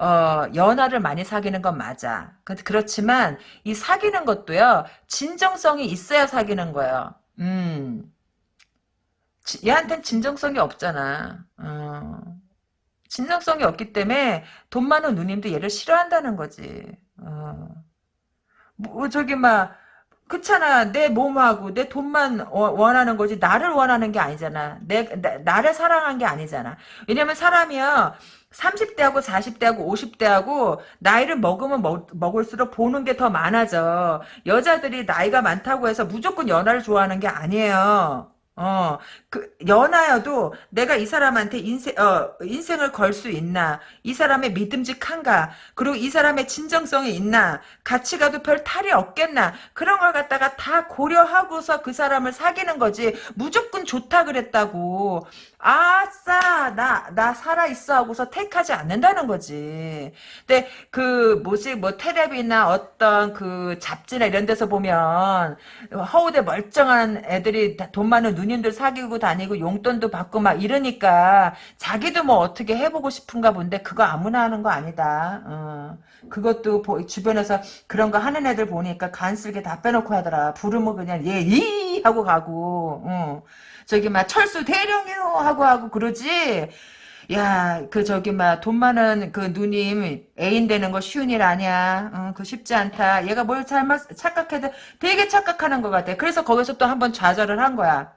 어, 연하를 많이 사귀는 건 맞아. 그렇지만 이 사귀는 것도요 진정성이 있어야 사귀는 거예요. 음, 얘한텐 진정성이 없잖아. 어. 진정성이 없기 때문에 돈 많은 누님도 얘를 싫어한다는 거지. 어. 뭐 저기 막 그렇잖아. 내 몸하고 내 돈만 원하는 거지 나를 원하는 게 아니잖아. 내, 나, 를 사랑한 게 아니잖아. 왜냐면 사람이야 30대하고 40대하고 50대하고 나이를 먹으면 먹, 먹을수록 보는 게 더 많아져. 여자들이 나이가 많다고 해서 무조건 연하를 좋아하는 게 아니에요. 어, 그, 연하여도 내가 이 사람한테 인생, 어, 인생을 걸 수 있나? 이 사람의 믿음직한가? 그리고 이 사람의 진정성이 있나? 같이 가도 별 탈이 없겠나? 그런 걸 갖다가 다 고려하고서 그 사람을 사귀는 거지. 무조건 좋다 그랬다고. 아싸 나 나 살아있어 하고서 택하지 않는다는 거지 근데 그 뭐지 뭐 테레비나 어떤 그 잡지나 이런 데서 보면 허우대 멀쩡한 애들이 돈 많은 누님들 사귀고 다니고 용돈도 받고 막 이러니까 자기도 뭐 어떻게 해보고 싶은가 본데 그거 아무나 하는 거 아니다 어. 그것도 주변에서 그런 거 하는 애들 보니까 간쓸게 다 빼놓고 하더라 부르면 그냥 예이 하고 가고 어. 저기 막 철수 대령이요 하고 하고 그러지. 야, 그 저기 막 돈 많은 그 누님 애인 되는 거 쉬운 일 아니야. 어, 그 쉽지 않다. 얘가 뭘 잘못 착각해도 되게 착각하는 것 같아. 그래서 거기서 또 한 번 좌절을 한 거야.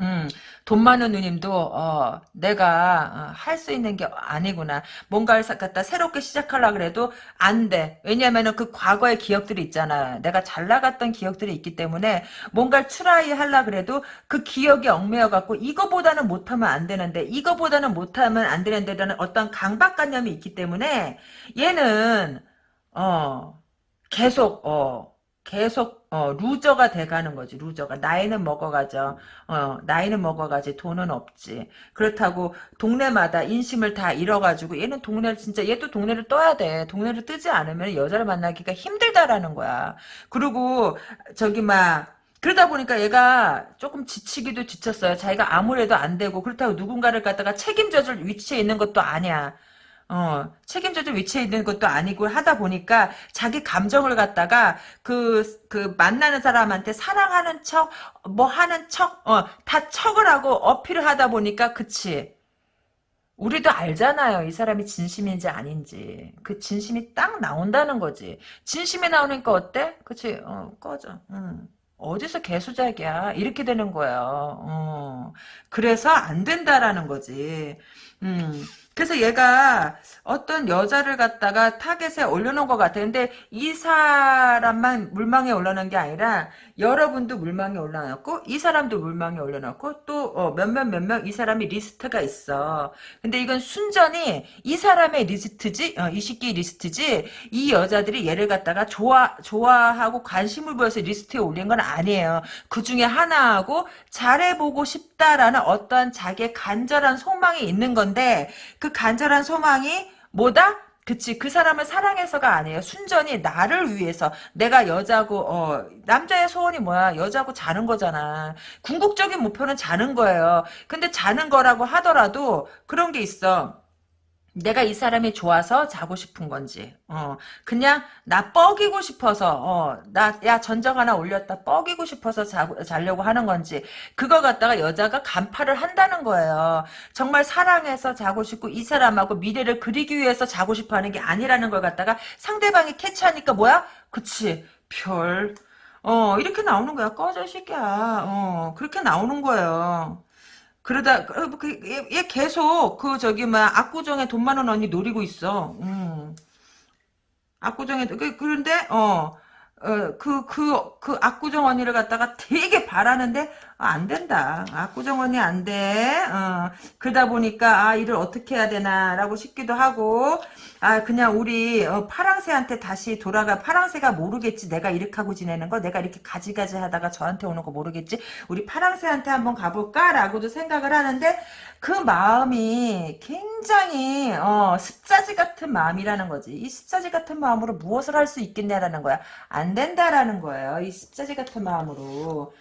음, 돈 많은 누님도 어, 내가 할 수 있는 게 아니구나. 뭔가를 갖다 새롭게 시작하려 그래도 안 돼. 왜냐면은 그 과거의 기억들이 있잖아. 내가 잘 나갔던 기억들이 있기 때문에 뭔가를 try 하려 그래도 그 기억이 얽매여 갖고 이거보다는 못하면 안 되는데 이거보다는 못하면 안 되는데라는 어떤 강박관념이 있기 때문에 얘는 어 계속 어 계속 어 loser가 돼가는 거지 loser가. 나이는 먹어가죠. 어 나이는 먹어가지 돈은 없지. 그렇다고 동네마다 인심을 다 잃어가지고 얘는 동네를 진짜 얘도 동네를 떠야 돼. 동네를 뜨지 않으면 여자를 만나기가 힘들다라는 거야. 그리고 저기 막 그러다 보니까 얘가 조금 지치기도 지쳤어요. 자기가 아무래도 안 되고 그렇다고 누군가를 갖다가 책임져줄 위치에 있는 것도 아니야. 어, 책임져줄 위치에 있는 것도 아니고 하다 보니까 자기 감정을 갖다가 그, 그 만나는 사람한테 사랑하는 척, 뭐 하는 척, 어, 다 척을 하고 어필을 하다 보니까 그치. 우리도 알잖아요. 이 사람이 진심인지 아닌지. 그 진심이 딱 나온다는 거지. 진심이 나오니까 어때? 그치? 어, 꺼져. 음. 어디서 개수작이야. 이렇게 되는 거예요. 어. 그래서 안 된다라는 거지. 음. 그래서 얘가 어떤 여자를 갖다가 타겟에 올려놓은 것 같아. 근데 이 사람만 물망에 올라놓은 게 아니라 여러분도 물망에 올려놨고 이 사람도 물망에 올려놓고 또 어, 몇몇 몇명이 사람이 리스트가 있어. 근데 이건 순전히 이 사람의 리스트지, 어, 이 새끼 리스트지. 이 여자들이 얘를 갖다가 좋아 좋아하고 관심을 보여서 리스트에 올린 건 아니에요. 그 중에 하나하고 잘해보고 싶다라는 어떤 자기의 간절한 소망이 있는 건데. 그 간절한 소망이 뭐다? 그치 그 사람을 사랑해서가 아니에요. 순전히 나를 위해서. 내가 여자고 어 남자의 소원이 뭐야? 여자고 자는 거잖아. 궁극적인 목표는 자는 거예요. 근데 자는 거라고 하더라도 그런 게 있어 내가 이 사람이 좋아서 자고 싶은 건지, 어, 그냥 나 뻐기고 싶어서, 어, 나, 야, 전적 하나 올렸다, 뻐기고 싶어서 자, 자려고 하는 건지, 그거 갖다가 여자가 간파를 한다는 거예요. 정말 사랑해서 자고 싶고, 이 사람하고 미래를 그리기 위해서 자고 싶어 하는 게 아니라는 걸 갖다가 상대방이 캐치하니까 뭐야? 그치, 별, 어, 이렇게 나오는 거야. 꺼져, 이 새끼야. 어, 그렇게 나오는 거예요. 그러다 그, 그, 얘 계속 그 저기 막 압구정에 돈 많은 언니 노리고 있어. 음. 압구정에 그 그런데 어. 어, 그, 그, 그, 압구정 언니를 갖다가 되게 바라는데, 아, 안 된다. 압구정 언니 안 돼. 어, 그러다 보니까, 아, 일을 어떻게 해야 되나라고 싶기도 하고, 아, 그냥 우리, 어, 파랑새한테 다시 돌아가, 파랑새가 모르겠지. 내가 이렇게 하고 지내는 거, 내가 이렇게 가지가지 하다가 저한테 오는 거 모르겠지. 우리 파랑새한테 한번 가볼까라고도 생각을 하는데, 그 마음이 굉장히, 어, 습자지 같은 마음이라는 거지. 이 습자지 같은 마음으로 무엇을 할 수 있겠냐라는 거야. 안 된다라는 거예요. 이 습자지 같은 마음으로.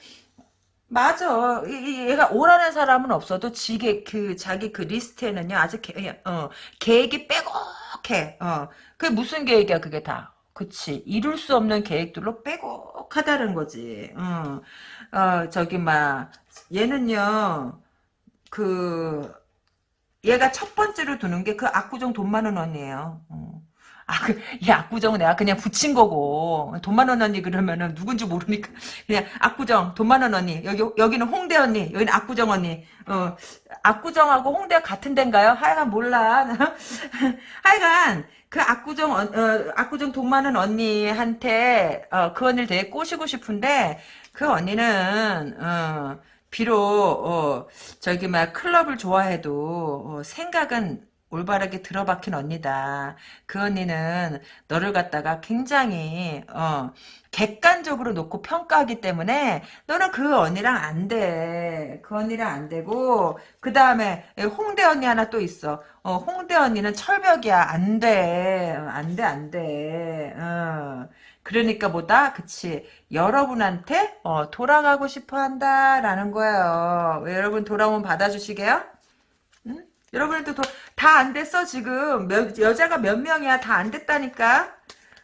맞아. 이- 얘가 오라는 사람은 없어도 지게 그 자기 그 리스트에는요 아직 계, 어, 계획이 빼곡해. 어, 그게 무슨 계획이야 그게 다. 그치 이룰 수 없는 계획들로 빼곡하다는 거지. 어, 어 저기 막 얘는요 그 얘가 첫 번째로 두는 게 그 압구정 돈 많은 언니예요. 어. 아, 그, 이 압구정은 내가 그냥 붙인 거고. 돈 많은 언니 그러면은 누군지 모르니까. [laughs] 그냥 압구정, 돈 많은 언니. 여기, 여기는 홍대 언니. 여기는 압구정 언니. 어, 압구정하고 홍대가 같은 데인가요? 하여간 몰라. [laughs] 하여간, 그 압구정, 어, 어, 압구정 돈 많은 언니한테, 어, 그 언니를 되게 꼬시고 싶은데, 그 언니는, 어, 비록, 어, 저기, 막, 클럽을 좋아해도, 어, 생각은, 올바르게 들어박힌 언니다. 그 언니는 너를 갖다가 굉장히 어, 객관적으로 놓고 평가하기 때문에 너는 그 언니랑 안 돼. 그 언니랑 안 되고 그 다음에 홍대 언니 하나 또 있어. 어, 홍대 언니는 철벽이야. 안 돼. 안 돼, 안 돼. 어. 그러니까 뭐다? 그치. 여러분한테 어, 돌아가고 싶어 한다라는 거예요. 여러분 돌아오면 받아주시게요? 응? 여러분들도 다 안 됐어 지금 몇, 여자가 몇 명이야 다 안 됐다니까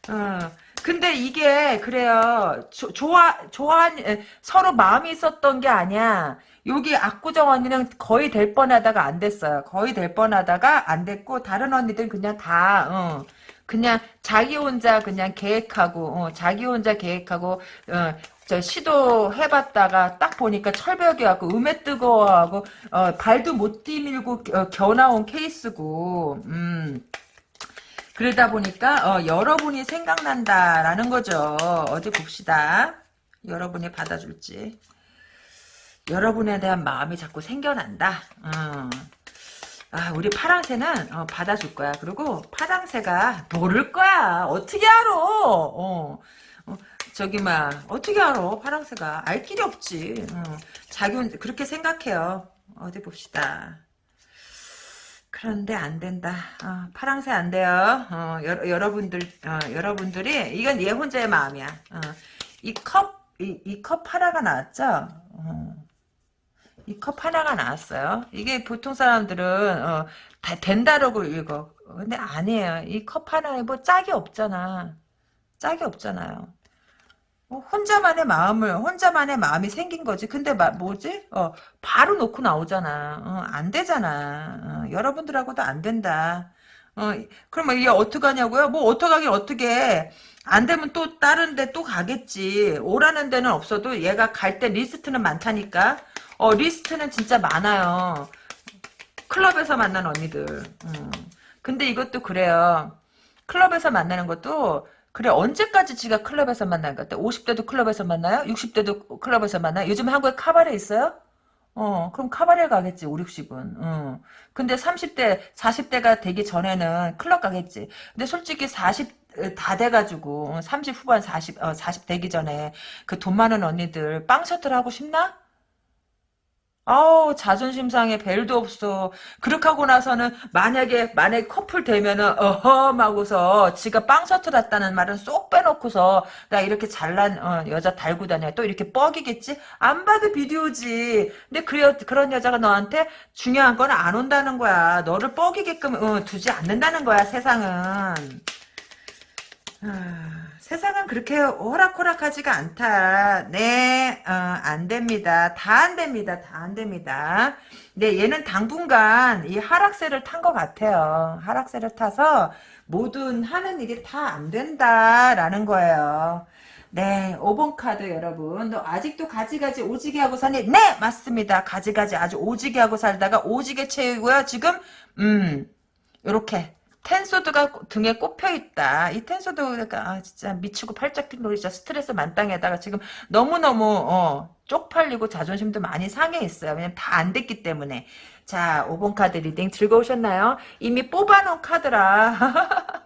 어. 근데 이게 그래요 조, 좋아 좋아 서로 마음이 있었던 게 아니야 여기 압구정 언니는 거의 될 뻔하다가 안 됐어요 거의 될 뻔하다가 안 됐고 다른 언니들은 그냥 다 어. 그냥 자기 혼자 그냥 계획하고 어, 자기 혼자 계획하고 어, 저 시도해봤다가 딱 보니까 철벽이 왔고 음에 뜨거워하고 어, 발도 못 디밀고 어, 겨나온 케이스고 음. 그러다 보니까 어, 여러분이 생각난다라는 거죠. 어디 봅시다. 여러분이 받아줄지. 여러분에 대한 마음이 자꾸 생겨난다. 어. 아, 우리 파랑새는 어, 받아줄 거야. 그리고 파랑새가 모를 거야. 어떻게 알아? 어. 어, 저기 막 어떻게 알아? 파랑새가 알 길이 없지. 어. 자기 혼 그렇게 생각해요. 어디 봅시다. 그런데 안 된다. 어, 파랑새 안 돼요. 어, 여, 여러분들 어, 여러분들이 이건 얘 혼자의 마음이야. 어, 이컵 이 컵 하나가 나왔죠. 어. 이컵 하나가 나왔어요. 이게 보통 사람들은 어, 다 된다라고 읽어. 근데 아니에요. 이 컵 하나에 뭐 짝이 없잖아. 짝이 없잖아요. 뭐 혼자만의 마음을 혼자만의 마음이 생긴 거지. 근데 마, 뭐지? 어, 바로 놓고 나오잖아. 어, 안 되잖아. 어, 여러분들하고도 안 된다. 어, 그러면 이게 어떡하냐고요? 뭐 어떡하긴 어떻게 안 되면 또 다른 데 또 가겠지. 오라는 데는 없어도 얘가 갈 데 리스트는 많다니까. 어, 리스트는 진짜 많아요. 클럽에서 만난 언니들. 음. 근데 이것도 그래요. 클럽에서 만나는 것도 그래 언제까지 지가 클럽에서 만나는 것 같아? 50대도 클럽에서 만나요? 60대도 클럽에서 만나요? 요즘 한국에 카바레 있어요? 어, 그럼 카바레 가겠지, 5, 60은. 어. 근데 30대, 40대가 되기 전에는 클럽 가겠지. 근데 솔직히 40, 다 돼가지고, 30 후반 40, 어, 40 되기 전에 그 돈 많은 언니들 빵 셔틀 하고 싶나? 아우 자존심 상해 벨도 없어. 그렇게 하고 나서는 만약에 만약에 커플 되면은 어허 하고서 지가 빵 서툴었다는 말은 쏙 빼놓고서 나 이렇게 잘난 어, 여자 달고 다녀. 또 이렇게 뻑이겠지? 안 봐도 비디오지. 근데 그 그런 여자가 너한테 중요한 건 안 온다는 거야. 너를 뻑이게끔 어, 두지 않는다는 거야 세상은. 아... 세상은 그렇게 호락호락하지가 않다. 네, 어, 안 됩니다. 다 안 됩니다. 다 안 됩니다. 네, 얘는 당분간 이 하락세를 탄 것 같아요. 하락세를 타서 모든 하는 일이 다 안 된다라는 거예요. 네, 5번 카드 여러분. 너 아직도 가지가지 오지게 하고 사니? 네, 맞습니다. 가지가지 아주 오지게 하고 살다가 오지게 채우고요. 지금 음, 요렇게 텐소드가 등에 꼽혀 있다. 이 텐소드가 아, 진짜 미치고 팔짝 뛴 놀이자 스트레스 만땅에다가 지금 너무너무 어, 쪽팔리고 자존심도 많이 상해 있어요. 왜냐면 다 안 됐기 때문에. 자, 5번 카드 reading 즐거우셨나요? 이미 뽑아놓은 카드라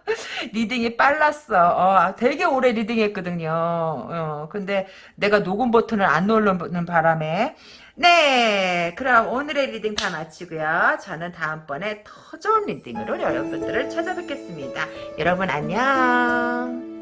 [laughs] reading이 빨랐어. 어, 되게 오래 reading했거든요. 어, 근데 내가 녹음 버튼을 안 누르는 바람에 네, 그럼 오늘의 reading 다 마치고요. 저는 다음번에 더 좋은 reading으로 여러분들을 찾아뵙겠습니다. 여러분 안녕.